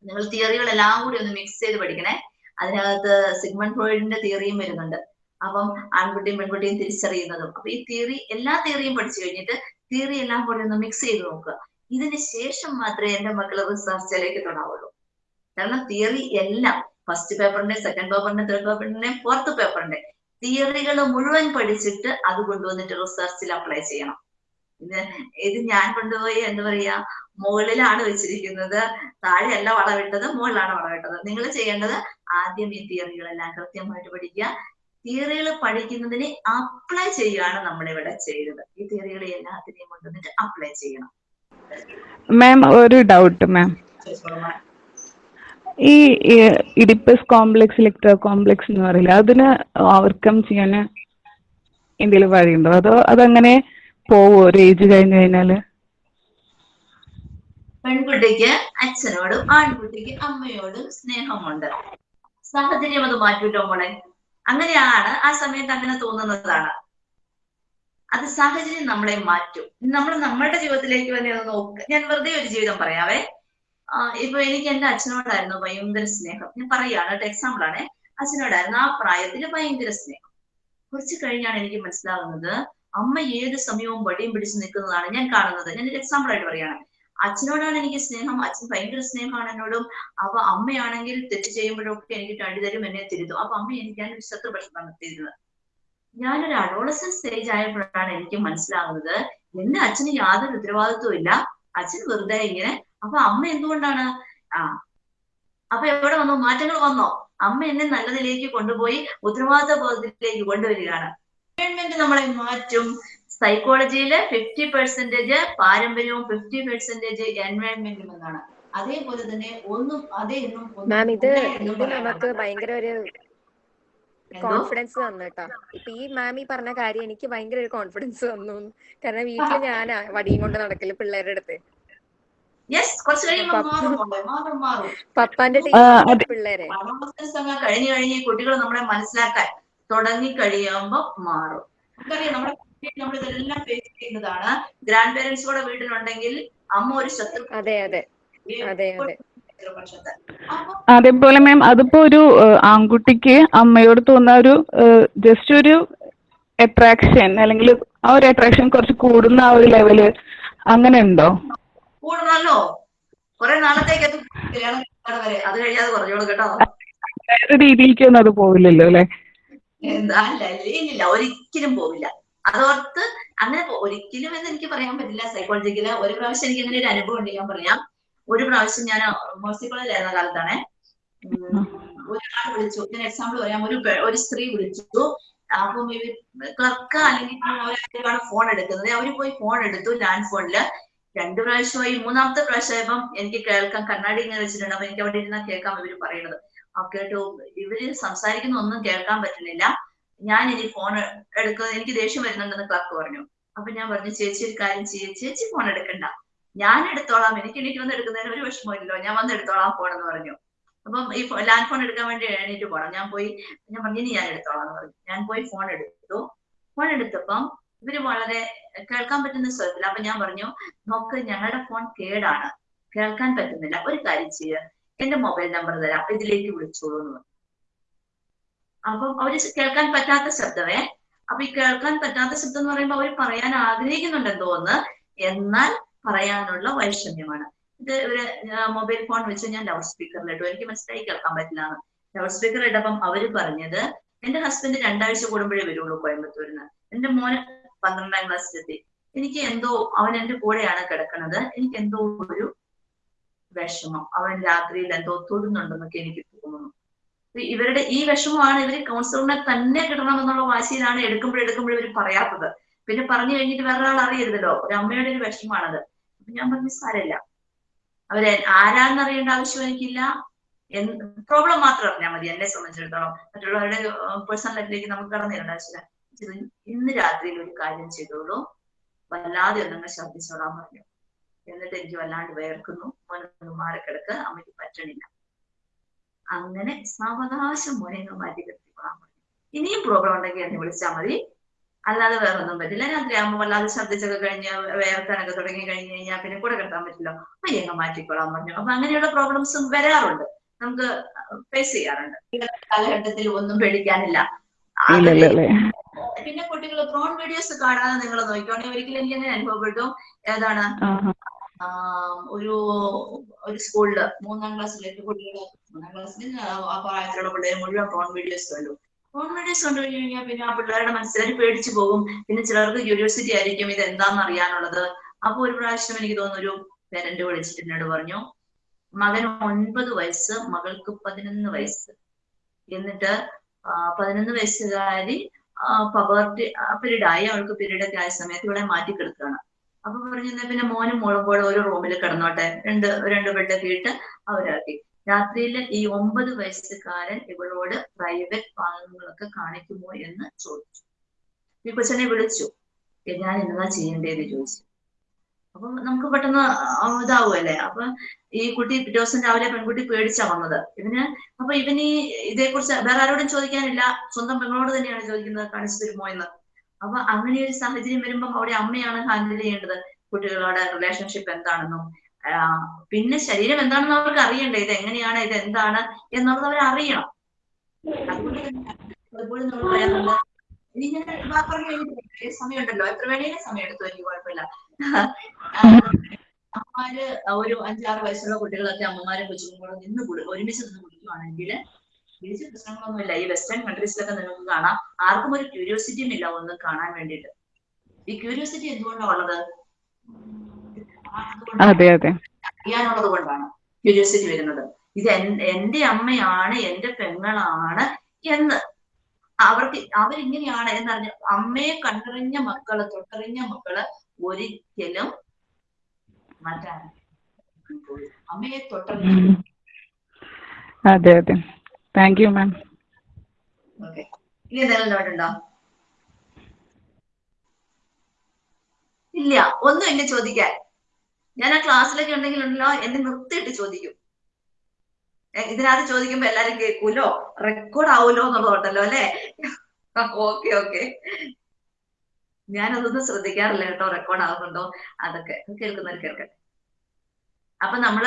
S1: നിങ്ങൾ തിയറികൾ എല്ലാം കൂടി ഒന്ന് മിക്സ് ചെയ്ത് പഠിക്കണേ. അതിനകത്ത് സിഗ്മൺ ഫ്രോയിഡിന്റെ തിയറിയും വരുന്നുണ്ട്. അപ്പം ആൺകുട്ടിയും പെൺകുട്ടിയും തിരിച്ചറിയുന്നതും. അപ്പൊ ഈ തിയറി എല്ലാ തിയറിയും പഠിച്ചു കഴിഞ്ഞിട്ട് തിയറി എല്ലാം കൂടി ഒന്ന് മിക്സ് ചെയ്ത് നോക്കുക. ഇതിന് ശേഷം മാത്രമേ എന്റെ മക്കൾ റിസർച്ചിലേക്ക് തൊടാവുള്ളൂ. കാരണം തിയറി എല്ലാം ഫസ്റ്റ് പേപ്പറിന്റെ സെക്കൻഡ് പേപ്പറിന്റെ തേർഡ് പേപ്പറിന്റെ ഫോർത്ത് പേപ്പറിന്റെ തിയറികൾ മുഴുവൻ പഠിച്ചിട്ട് അത് കൊണ്ടുവന്നിട്ട് റിസർച്ചിൽ അപ്ലൈ ചെയ്യണം. ഇത് ഇത് ഞാൻ കൊണ്ടുപോയി എന്താ പറയാ മുകളിലാണ് വെച്ചിരിക്കുന്നത്. താഴെയല്ല വളവിട്ടത് മുകളിലാണ് വളവിട്ടത്. നിങ്ങൾ ചെയ്യേണ്ടത് ആദ്യം ഈ തിയറികളെല്ലാം കൃത്യമായിട്ട് പഠിക്കുക. തിയറികൾ പഠിക്കുന്നതിന് അപ്ലൈ ചെയ്യുകയാണ് നമ്മളിവിടെ ചെയ്തത്. ഈ തിയറികൾ എല്ലാത്തിനെയും കൊണ്ടുവന്നിട്ട് അപ്ലൈ ചെയ്യണം.
S6: മാം ഒരു ഡൗട്ട് മാം ഈ ഇഡിപ്പസ് കോംപ്ലക്സ് ഇലക്ട്രോ കോംപ്ലക്സ് എന്ന് പറയില്ല അതിന് ഓവർകം ചെയ്യാൻ എന്തെങ്കിലും വഴിയുണ്ടോ? അതോ അതങ്ങനെ പോവോ? ഒരു ഏജ് കഴിഞ്ഞു കഴിഞ്ഞാൽ?
S1: പെൺകുട്ടിക്ക് അച്ഛനോടും ആൺകുട്ടിക്ക് അമ്മയോടും സ്നേഹമുണ്ട്. സാഹചര്യം അത് മാറ്റൂല്ലോ മോളെ? അങ്ങനെയാണ് ആ സമയത്ത് അങ്ങനെ തോന്നുന്നതാണ്. അത് സാഹചര്യം നമ്മളെ മാറ്റും. നമ്മൾ നമ്മളുടെ ജീവിതത്തിലേക്ക് തന്നെ നോക്ക്. ഞാൻ വെറുതെ ഒരു ജീവിതം പറയാവേ. ഇപ്പൊ എനിക്ക് എന്റെ അച്ഛനോടായിരുന്നു ഭയങ്കര സ്നേഹം. ഞാൻ പറയുകയാണ് എക്സാമ്പിൾ ആണ്. അച്ഛനോടായിരുന്നു ആ പ്രായത്തിൽ ഭയങ്കര സ്നേഹം. കുറച്ച് കഴിഞ്ഞാണ് എനിക്ക് മനസ്സിലാവുന്നത് അമ്മ ഏത് സമയവും വടിയും പിടിച്ച് നിൽക്കുന്നതാണ് ഞാൻ കാണുന്നത്. ഞാൻ ഒരു എക്സാമ്പിൾ ആയിട്ട് പറയാണ് അച്ഛനോടാണ് എനിക്ക് സ്നേഹം അച്ഛൻ ഭയങ്കര സ്നേഹമാണ് എന്നോടും അപ്പൊ അമ്മയാണെങ്കിൽ തെറ്റ് ചെയ്യുമ്പോഴൊക്കെ എനിക്ക് തടി തരും എന്നെ തിരുത്തും. അപ്പൊ അമ്മ എനിക്ക് ഞാനൊരു ഭക്ഷണം നിർത്തിയിരുന്നത് ഞാനൊരു അഡോളസൻ സ്റ്റേജ് ആയപ്പോഴാണ് എനിക്ക് മനസ്സിലാവുന്നത് എന്റെ അച്ഛന് യാതൊരു ഉത്തരവാദിത്വം ഇല്ല. അച്ഛൻ വെറുതെ ഇങ്ങനെ അപ്പൊ അമ്മ എന്തുകൊണ്ടാണ്? ആ. അപ്പൊ എവിടെ വന്നു? മാറ്റങ്ങൾ വന്നോ? അമ്മ എന്നെ നല്ലതിലേക്ക് കൊണ്ടുപോയി ഉത്തരവാദിത്വ ബോധത്തിലേക്ക് കൊണ്ടുവരികയാണ്. ഗവൺമെന്റ് നമ്മളെ മാറ്റും. സൈക്കോളജിയിൽ ഫിഫ്റ്റി പെർസെന്റേജ് പാരമ്പര്യവും ഫിഫ്റ്റി പെർസെന്റേജ് എൻവയൺമെന്റും എന്നാണ്. അതേപോലെ തന്നെ ഒന്നും അതേ ഒന്നും
S5: മാം ഇത് ഇത് നമുക്ക്. ഭയങ്കര ഒരു കോൺഫിഡൻസ് തന്നു കേട്ടോ. ഇപ്പൊ ഈ മാം ഈ പറഞ്ഞ കാര്യം എനിക്ക് ഭയങ്കര ഒരു കോൺഫിഡൻസ് തന്നു കാരണം വീട്ടിൽ ഞാനാ വടിയും കൊണ്ട് നടക്കൽ പിള്ളേരുടെ അടുത്ത്.
S1: യെസ് കുറച്ച് കഴിയുമ്പോൾ മാറും മാറും
S5: പപ്പാന്റെ പിള്ളേരെ.
S1: പഠനോത്സവങ്ങൾ കഴിഞ്ഞ് കഴിഞ്ഞ് കുട്ടികൾ നമ്മളെ മനസ്സിലാക്കാൻ തുടങ്ങി കഴിയുമ്പോൾ മാറും. നമുക്കറിയാം നമ്മുടെ നമ്മൾ ഇതെല്ലാം ഫേസ് ചെയ്യുന്നതാണ്. ഗ്രാൻഡ് പേരൻസ് കൂടെ വീട്ടിലുണ്ടെങ്കിൽ അമ്മ ഒരു ശത്രു
S5: അതെ അതെ. അതെ അതെ.
S6: അതേപോലെ മാം അതിപ്പോ ഒരു ആൺകുട്ടിക്ക് അമ്മയോട് തോന്നുന്ന ഒരു ജസ്റ്റ് ഒരു അട്രാക്ഷൻ അല്ലെങ്കിൽ ആ ഒരു അട്രാക്ഷൻ കുറച്ച് കൂടുന്ന ആ ഒരു ലെവൽ അങ്ങനെ ഉണ്ടോ?
S1: കൂടണമല്ലോ കുറെ നാളത്തേക്ക് അത് കല്യാണം വരെ. അത് കഴിയാതെ പറഞ്ഞോളൂ കേട്ടോ.
S6: രീതിയിലേക്കൊന്നും അത് പോവില്ലല്ലോ അല്ലെ?
S1: അല്ല ഒരിക്കലും പോവില്ല. അതോർത്ത് അങ്ങനെ ഒരിക്കലും എന്ന് എനിക്ക് പറയാൻ പറ്റില്ല സൈക്കോളജിക്കൽ ഒരു പ്രാവശ്യം എനിക്ക് അങ്ങനെ ഒരു അനുഭവം ഉണ്ട് ഞാൻ പറയാം. ഒരു പ്രാവശ്യം ഞാൻ മോസിക്കോളിലായിരുന്ന കാലത്താണ്. ഒരാൾ വിളിച്ചു. ഞാൻ എക്സാമ്പിൾ പറയാം. ഒരു ഒരു സ്ത്രീ വിളിച്ചു. അപ്പം ക്ലർക്ക് അല്ലെങ്കിൽ അവരാണ് ഫോൺ എടുക്കുന്നത്. അവർ പോയി ഫോൺ എടുത്തു ലാൻഡ് ഫോണിൽ രണ്ടു പ്രാവശ്യമായി മൂന്നാമത്തെ പ്രാവശ്യമായപ്പം എനിക്ക് കേൾക്കാൻ കണ്ണാടി ഇങ്ങനെ വെച്ചിട്ടുണ്ട്. അപ്പൊ എനിക്ക് അവിടെ ഇരുന്നാൽ കേൾക്കാം ഇവർ പറയുന്നത്. ആ കേട്ടു ഇവർ സംസാരിക്കുന്ന ഒന്നും കേൾക്കാൻ പറ്റുന്നില്ല. ഞാൻ ഇനി ഫോൺ എടുക്കുന്നത് എനിക്ക് ദേഷ്യം വരുന്നുണ്ടെന്ന് ക്ലർക്ക് പറഞ്ഞു. അപ്പൊ ഞാൻ പറഞ്ഞു ചേച്ചി ഒരു കാര്യം ചെയ്യേ. ചേച്ചി ഫോൺ എടുക്കണ്ട. ഞാൻ എടുത്തോളാം. എനിക്ക് എനിക്ക് വന്ന് എടുക്കുന്നതിന് ഒരു വിഷമമില്ലല്ലോ. ഞാൻ വന്ന് എടുത്തോളാം ഫോൺ എന്ന് പറഞ്ഞു. അപ്പം ഈ ലാൻഡ് ഫോൺ എടുക്കാൻ വേണ്ടി എണീറ്റ് പോണം. ഞാൻ പോയി ഞാൻ പറഞ്ഞു ഇനി ഞാൻ എടുത്തോളാം എന്ന് പറഞ്ഞു. ഞാൻ പോയി ഫോൺ എടുത്തു. ഫോൺ എടുത്തപ്പം ഇവർ വളരെ കേൾക്കാൻ പറ്റുന്ന സ്വരത്തിൽ. അപ്പൊ ഞാൻ പറഞ്ഞു നോക്ക് ഞങ്ങളുടെ ഫോൺ കേടാണ്. കേൾക്കാൻ പറ്റുന്നില്ല. ഒരു കാര്യം ചെയ്യുക എന്റെ മൊബൈൽ നമ്പർ തരാം. ഇതിലേക്ക് വിളിച്ചോളൂ എന്ന് പറഞ്ഞു. അപ്പം അവർ കേൾക്കാൻ പറ്റാത്ത ശബ്ദമേ. അപ്പൊ ഈ കേൾക്കാൻ പറ്റാത്ത ശബ്ദം എന്ന് പറയുമ്പോൾ അവർ പറയാൻ ആഗ്രഹിക്കുന്നുണ്ടെന്ന് തോന്നുന്നു. എന്നാൽ പറയാനുള്ള വൈഷമ്യമാണ്. ഇത് ഒരു മൊബൈൽ ഫോൺ വെച്ച് ഞാൻ ലൗഡ് സ്പീക്കറിൽ ഇട്ടു. എനിക്ക് മനസ്സിലായി കേൾക്കാൻ പറ്റില്ല ലൗഡ് സ്പീക്കർ ഇട്ടപ്പം അവർ പറഞ്ഞത് എന്റെ ഹസ്ബൻഡ് രണ്ടാഴ്ച കൂടുമ്പോഴേ വരുള്ളൂ കോയമ്പത്തൂരിന്ന്. എന്റെ മോന് പന്ത്രണ്ടാം ക്ലാസ്സിലെത്തി എനിക്ക് എന്തോ അവൻ എന്റെ കൂടെയാണ് കിടക്കുന്നത്. എനിക്ക് എന്തോ ഒരു വിഷമം. അവൻ രാത്രിയിൽ എന്തോ തൊടുന്നുണ്ടെന്നൊക്കെ എനിക്ക് തോന്നുന്നു. ഇവരുടെ ഈ വിഷമമാണ് ഇവർ കൗൺസിലറിനെ തന്നെ കിട്ടണമെന്നുള്ള വാശിയിലാണ് എടുക്കുമ്പോൾ ഇവർ പറയാത്തത്. പിന്നെ പറഞ്ഞു കഴിഞ്ഞിട്ട് വേറെ ആൾ അറിയരുതല്ലോ. ഒരു അമ്മയുടെ ഒരു വിഷമമാണത്. അപ്പൊ ഞാൻ പറഞ്ഞു സാരമില്ല. അവർ ആരാന്ന് അറിയേണ്ട ആവശ്യം എനിക്കില്ല. പ്രോബ്ലം മാത്രം അറിഞ്ഞാൽ മതി എന്നെ സംബന്ധിച്ചിടത്തോളം. മറ്റുള്ളവരുടെ പേഴ്സണൽ ലൈഫിലേക്ക് നമുക്ക് കടന്നു തരേണ്ട ആവശ്യമില്ല. ഇന്ന് രാത്രിയിൽ ഒരു കാര്യം ചെയ്തോളൂ. വല്ലാതെ ഒന്നങ്ങ് ശ്രദ്ധിച്ചോളാൻ പറഞ്ഞു. എന്നിട്ട് എനിക്ക് വല്ലാണ്ട് വേർക്കുന്നു മോനൊന്ന് മാറിക്കിടക്ക്. അമ്മയ്ക്ക് പറ്റണില്ല. അങ്ങനെ സാവകാശം മോനെ മാറ്റി പറഞ്ഞു. ഇനിയും പ്രോബ്ലം ഉണ്ടെങ്കിൽ എന്നെ വിളിച്ചാൽ മതി. അല്ലാതെ വേറെ ഒന്നും പറ്റില്ല. രാത്രി ആകുമ്പോൾ വല്ലാതെ ശബ്ദിച്ചൊക്കെ കഴിഞ്ഞ് വേർക്കാനൊക്കെ തുടങ്ങി കഴിഞ്ഞ് കഴിഞ്ഞാൽ പിന്നെ കൂടെ കിടത്താൻ പറ്റില്ല. അയ്യങ്ങ മാറ്റിക്കോളാൻ പറഞ്ഞു. അപ്പൊ അങ്ങനെയുള്ള പ്രോബ്ലംസും വരാറുണ്ട്. നമുക്ക് ഫേസ് ചെയ്യാറുണ്ട്. കാലഘട്ടത്തിൽ ഒന്നും പേടിക്കാനില്ല. പിന്നെ കുട്ടികൾ പ്രോൺ വീഡിയോസ് കാണാതെ നിങ്ങൾ നോക്കിക്കോണെങ്കിൽ ഒരിക്കലും എനിക്ക് തന്നെ അനുഭവപ്പെട്ടു. ഏതാണ്? ഒരു ഒരു സ്കൂളിൽ മൂന്നാം ക്ലാസ്സിലേക്ക് കുട്ടികൾ മൂന്നാം ക്ലാസ്സിൽ ആ പ്രായത്തിലുള്ള പിള്ളേർ മുഴുവൻ ഫോൺ വീഡിയോസ് കണ്ടു. ഫോൺ വീഡിയോസ് കണ്ടു കഴിഞ്ഞ് കഴിഞ്ഞാൽ പിന്നെ ആ പിള്ളേരുടെ മനസ്സിലായി പേടിച്ചു പോകും. പിന്നെ ചിലർക്ക് ക്യൂരിയോസിറ്റി ആയിരിക്കും ഇത് എന്താണെന്ന് അറിയാനുള്ളത് അപ്പൊ ഒരു പ്രാവശ്യം എനിക്ക് തോന്നുന്നു ഒരു പേരന്റ് വിളിച്ചിട്ട് എന്നോട് പറഞ്ഞു മകന് ഒൻപത് വയസ്സ് മകൾക്ക് പതിനൊന്ന് വയസ്സ്. എന്നിട്ട് പതിനൊന്ന് വയസ്സുകാരി പവർട്ടി പീരീഡ് ആയി അവൾക്ക് പീരീഡ് ഒക്കെ ആയ സമയത്ത് ഇവിടെ മാറ്റി കിടക്കുകയാണ് അപ്പൊ പറഞ്ഞു "എന്നാ പിന്നെ മോനും മോളും കൂടെ ഒരു റൂമിൽ കിടന്നോട്ടെ? രണ്ട് രണ്ട് ബെഡൊക്കെ ഇട്ട് അവരാക്കി. രാത്രിയിൽ ഈ ഒമ്പത് വയസ്സുകാരൻ ഇവളോട് പ്രൈവറ്റ് ഭാഗങ്ങളൊക്കെ കാണിക്കുമോ എന്ന് ചോദിച്ചു. ഈ കൊച്ചനെ വിളിച്ചു. "ഏ, ഞാൻ എന്താ ചെയ്യേണ്ടത് ചോദിച്ചു. അപ്പൊ നമുക്ക് പെട്ടെന്ന് ഇതാവുമല്ലേ അപ്പൊ ഈ കുട്ടി ദിവസം രാവിലെ പെൺകുട്ടി പേടിച്ചാ വന്നത്. ഇവന് അപ്പൊ ഇവന് ഇതേക്കുറിച്ച് വേറെ ആരോടും ചോദിക്കാനില്ല. സ്വന്തം പെങ്ങളോട് തന്നെയാണ് ചോദിക്കുന്നത് കാണിച്ചു തരുമോ എന്ന്. അപ്പൊ അങ്ങനെ ഒരു സാഹചര്യം വരുമ്പോൾ അവിടെ അമ്മയാണ് ഹാൻഡിൽ ചെയ്യേണ്ടത് കുട്ടികളുടെ റിലേഷൻഷിപ്പ് എന്താണെന്നും. പിന്നെ ശരീരം എന്താണെന്ന് അവർക്ക് അറിയണ്ടേ? ഇത് എങ്ങനെയാണ്? ഇത് എന്താണ്? എന്നുള്ളത് അവർ അറിയണം. തന്നെ അതുപോലെ നമ്മൾ പറയാറുണ്ട് ഇനി ഞാൻ പറഞ്ഞു സമയമുണ്ടല്ലോ. എത്ര വേണേലും സമയം എടുത്തു എനിക്ക് കുഴപ്പമില്ല. അമ്മമാര് ഒരു അഞ്ചാറ് വയസ്സുള്ള കുട്ടികളൊക്കെ അമ്മമാരും കൊച്ചുങ്ങളും നിന്ന് കുടി ഒരുമിച്ച് നിന്ന് കുടിക്കുവാണെങ്കിൽ തിരിച്ച് പ്രശ്നങ്ങളൊന്നുമില്ല. ഈ വെസ്റ്റേൺ കൺട്രീസിലൊക്കെ നിങ്ങൾക്ക് കാണാം. ആർക്കും ഒരു ക്യൂരിയോസിറ്റിയും ഇല്ല ഒന്ന് കാണാൻ വേണ്ടിയിട്ട്. ഈ ക്യൂരിയോസിറ്റി എന്തുകൊണ്ടാണ് ഉള്ളത്? അതുകൊണ്ടാണ്
S6: അതെ അതെ.
S1: അറിയാനുള്ളത് കൊണ്ടാണ് ക്യൂരിയോസിറ്റി വരുന്നത്. ഇത് എൻ- എന്റെ അമ്മയാണ് എന്റെ പെങ്ങളാണ് എന്ന് അവർക്ക് അവരിങ്ങനെയാണ് എന്നറിഞ്ഞ അമ്മയെ കണ്ടറിഞ്ഞ മക്കൾ തൊട്ടറിഞ്ഞ മക്കൾ ഒരിക്കലും മാറ്റാൻ അമ്മയെ തൊട്ടറിഞ്ഞ.
S6: അതെ അതെ. താങ്ക് യു മാം
S1: ഓക്കെ ഇനി എന്തെങ്കിലും ഉണ്ടോ? ഇല്ല. ഒന്നും എന്നെ ചോദിക്കാൻ. ഞാൻ ആ ക്ലാസ്സിലൊക്കെ ഉണ്ടെങ്കിൽ ഉണ്ടല്ലോ എന്നെ നിർത്തിയിട്ട് ചോദിക്കും. ഇതിനകത്ത് ചോദിക്കുമ്പോ എല്ലാരും കേൾക്കൂലോ? റെക്കോർഡ് ആവൂലോ എന്നുള്ളതുണ്ടല്ലോ അല്ലെ? ഓക്കെ ഓക്കെ ഞാനതൊന്നും ശ്രദ്ധിക്കാറില്ല കേട്ടോ റെക്കോർഡ് ആവുന്നുണ്ടോ? അതൊക്കെ. കേൾക്കുന്നവർ കേൾക്കട്ടെ. അപ്പൊ നമ്മൾ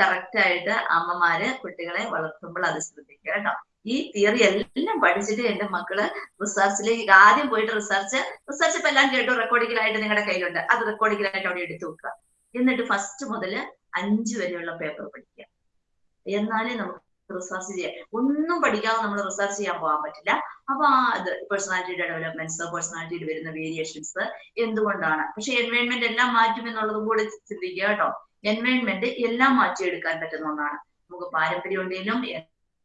S1: കറക്റ്റ് ആയിട്ട് അമ്മമാര് കുട്ടികളെ വളർത്തുമ്പോൾ അത് ശ്രദ്ധിക്കുക കേട്ടോ. ഈ തിയറി എല്ലാം പഠിച്ചിട്ട് എന്റെ മക്കൾ റിസർച്ചിലേക്ക് ആദ്യം പോയിട്ട് റിസർച്ച് റിസർച്ച് ഇപ്പൊ എല്ലാം കേട്ടു റെക്കോർഡിങ്ങിലായിട്ട് നിങ്ങളുടെ കയ്യിലുണ്ട്. അത് റെക്കോർഡിങ്ങിലായിട്ട് അവിടെ എടുത്തു വെക്കുക. എന്നിട്ട് ഫസ്റ്റ് മുതൽ അഞ്ചു വരെയുള്ള പേപ്പർ പഠിക്കുക. എന്നാലേ നമുക്ക് റിസർച്ച് ചെയ്യാം ഒന്നും പഠിക്കാതെ നമ്മൾ റിസർച്ച് ചെയ്യാൻ പോകാൻ പറ്റില്ല. അപ്പൊ ആ ഇത് പേഴ്സണാലിറ്റി ഡെവലപ്മെന്റ്സ് പേഴ്സണാലിറ്റിയിൽ വരുന്ന വേരിയേഷൻസ് എന്തുകൊണ്ടാണ്? പക്ഷെ എൻവയോൺമെന്റ് എല്ലാം മാറ്റും എന്നുള്ളതും കൂടെ ചിന്തിക്കുക കേട്ടോ. എൻവയോൺമെന്റ് എല്ലാം മാറ്റിയെടുക്കാൻ പറ്റുന്ന ഒന്നാണ്. നമുക്ക് പാരമ്പര്യം ഉണ്ടെങ്കിലും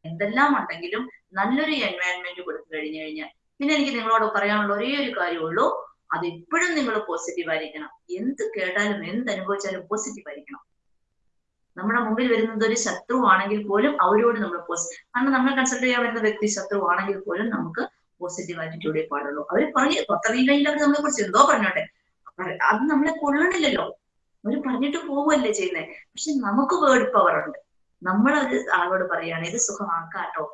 S1: എന്തെല്ലാം ഉണ്ടെങ്കിലും നല്ലൊരു എൻവയോൺമെന്റ് കൊടുത്തു കഴിഞ്ഞു കഴിഞ്ഞാൽ പിന്നെ എനിക്ക് നിങ്ങളോട് പറയാനുള്ള ഒരേ ഒരു കാര്യമുള്ളൂ. അത് എപ്പോഴും നിങ്ങൾ പോസിറ്റീവ് ആയിരിക്കണം. എന്ത് കേട്ടാലും എന്ത് അനുഭവിച്ചാലും പോസിറ്റീവ് ആയിരിക്കണം. നമ്മുടെ മുമ്പിൽ വരുന്നത് ഒരു ശത്രു ആണെങ്കിൽ പോലും അവരോട് നമ്മൾ പോസിറ്റീവ് കാരണം നമ്മൾ കൺസൾട്ട് ചെയ്യാൻ വരുന്ന വ്യക്തി ശത്രുവാണെങ്കിൽ പോലും നമുക്ക് പോസിറ്റീവ് ആറ്റിറ്റ്യൂഡേ പാടുള്ളൂ അവർ പറഞ്ഞു പുറത്തറിയില്ലെങ്കിൽ അവർ നമ്മളെ കുറിച്ച് എന്തോ പറഞ്ഞോട്ടെ. അത് നമ്മളെ കൊള്ളണില്ലല്ലോ. അവർ പറഞ്ഞിട്ട് പോവുമല്ലേ ചെയ്യുന്നത് പക്ഷെ നമുക്ക് വേർഡ് പവർ ഉണ്ട്. നമ്മൾ ആളോട് പറയുകയാണ് ഇത് സുഖമാക്കാട്ടോ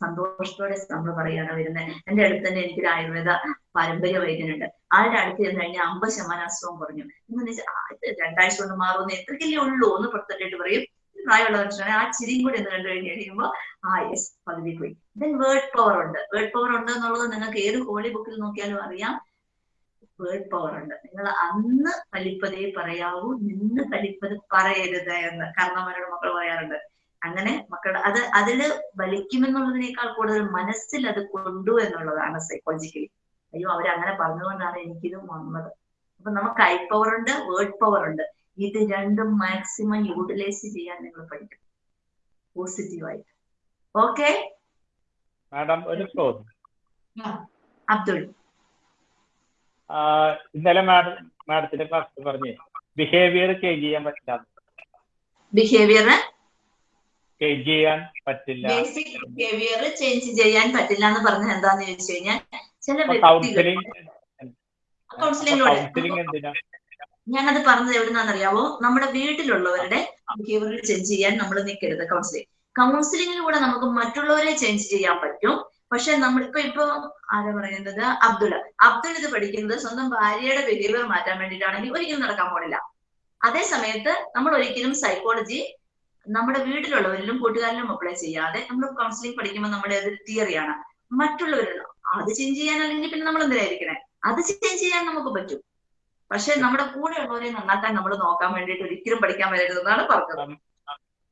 S1: സന്തോഷത്തോടെ നമ്മൾ പറയാണ് വരുന്നത് എന്റെ അടുത്ത് തന്നെ എനിക്കൊരു ആയുർവേദ പാരമ്പര്യ വൈദ്യനുണ്ട്. ആളുടെ അടുത്ത് ചെന്ന് കഴിഞ്ഞാൽ അമ്പത് ശതമാനം അസുഖം കുറഞ്ഞു. എന്ന് വെച്ചാൽ രണ്ടാഴ്ച കൊണ്ട് മാറുമെന്ന് എത്രക്കല്ലേ ഉള്ളൂ ഒന്ന് പുറത്തിട്ടിട്ട് പറയും. പ്രായമുള്ള മനുഷ്യനാണ്. ആ ചിരിയും കൂടി എന്ന് കണ്ടു കഴിഞ്ഞ് കഴിയുമ്പോൾ ആ യെസ് പകുതി പോയി. ദെൻ വേർഡ് പവർ ഉണ്ട്. വേർഡ് പവർ ഉണ്ട് എന്നുള്ളത് നിങ്ങൾക്ക് ഏത് ഹോളി ബുക്കിൽ നോക്കിയാലും അറിയാം. വേർഡ് പവർ ഉണ്ട്. നിങ്ങൾ അന്ന് കലിപ്പതേ പറയാവൂ നിന്ന് കലിപ്പത് പറയരുത് എന്ന്. കാരണവരുടെ മക്കൾ പറയാറുണ്ട്. അങ്ങനെ മക്കളുടെ അത് അതിൽ വലിക്കുമെന്നുള്ളതിനേക്കാൾ കൂടുതൽ മനസ്സിൽ അത് കൊണ്ടു എന്നുള്ളതാണ് സൈക്കോളജിക്കലി അയ്യോ അവരങ്ങനെ പറഞ്ഞുകൊണ്ടാണ് എനിക്കിത് വന്നത്. അപ്പൊ നമുക്ക് ഐ പവർ ഉണ്ട് വേർഡ് പവർ ഉണ്ട്. ഇത് രണ്ടും മാക്സിമം യൂട്ടിലൈസ് ചെയ്യാൻ നിങ്ങൾ പഠിക്കും പോസിറ്റീവായിട്ട് ഓക്കെ
S7: മാഡം ഒരു ചോദ്യം.
S1: അബ്ദുൾ.
S7: ഇന്നലെ മാഡം മാഡത്തിന്റെ ക്ലാസ് പറഞ്ഞു ബിഹേവിയർ ചേഞ്ച് ചെയ്യാൻ പറ്റില്ല.
S1: ബിഹേവിയർ
S7: ചേഞ്ച് ചെയ്യാൻ പറ്റില്ല.
S1: ബേസിക് ബിഹേവിയർ ചേഞ്ച് ചെയ്യാൻ പറ്റില്ല എന്ന് പറഞ്ഞത് എന്താന്ന് ചോദിച്ചു കഴിഞ്ഞാൽ ചില വ്യക്തികൾ
S7: കൗൺസിലിംഗ്
S1: കൗൺസിലിംഗിലൂടെ
S7: കൗൺസിലിംഗ് എന്തിനാ?
S1: ഞാനത് പറഞ്ഞത് എവിടുന്നാണെന്നറിയാവോ? നമ്മുടെ വീട്ടിലുള്ളവരുടെ ബിഹേവിയർ ചേഞ്ച് ചെയ്യാൻ നമ്മൾ നിൽക്കരുത് കൗൺസിലിംഗ് കൗൺസിലിംഗിലൂടെ നമുക്ക് മറ്റുള്ളവരെ ചേഞ്ച് ചെയ്യാൻ പറ്റും. പക്ഷെ നമ്മളിപ്പോ ഇപ്പൊ ഇപ്പൊ ആരാ പറയുന്നത്? അബ്ദുൾ. അബ്ദുൾ ഇത് പഠിക്കുന്നത് സ്വന്തം ഭാര്യയുടെ ബിഹേവിയർ മാറ്റാൻ വേണ്ടിയിട്ടാണെങ്കിൽ ഒരിക്കലും നടക്കാൻ പോണില്ല. അതേ സമയത്ത് നമ്മൾ ഒരിക്കലും സൈക്കോളജി നമ്മുടെ വീട്ടിലുള്ളവരിലും കൂട്ടുകാരിലും അപ്ലൈ ചെയ്യാതെ നമ്മൾ കൗൺസിലിംഗ് പഠിക്കുമ്പോൾ നമ്മുടെ അത് തിയറിയാണ് മറ്റുള്ളവരിൽ അത് ചേഞ്ച് ചെയ്യാൻ അല്ലെങ്കിൽ പിന്നെ നമ്മൾ എന്തിനായിരിക്കണേ? അത് ചേഞ്ച് ചെയ്യാൻ നമുക്ക് പറ്റും. പക്ഷെ നമ്മുടെ കൂടെ ഉള്ളവരെ നന്നാക്കാൻ നമ്മൾ നോക്കാൻ വേണ്ടിയിട്ട് ഒരിക്കലും പഠിക്കാൻ വരരുതെന്നാണ് പറഞ്ഞത്.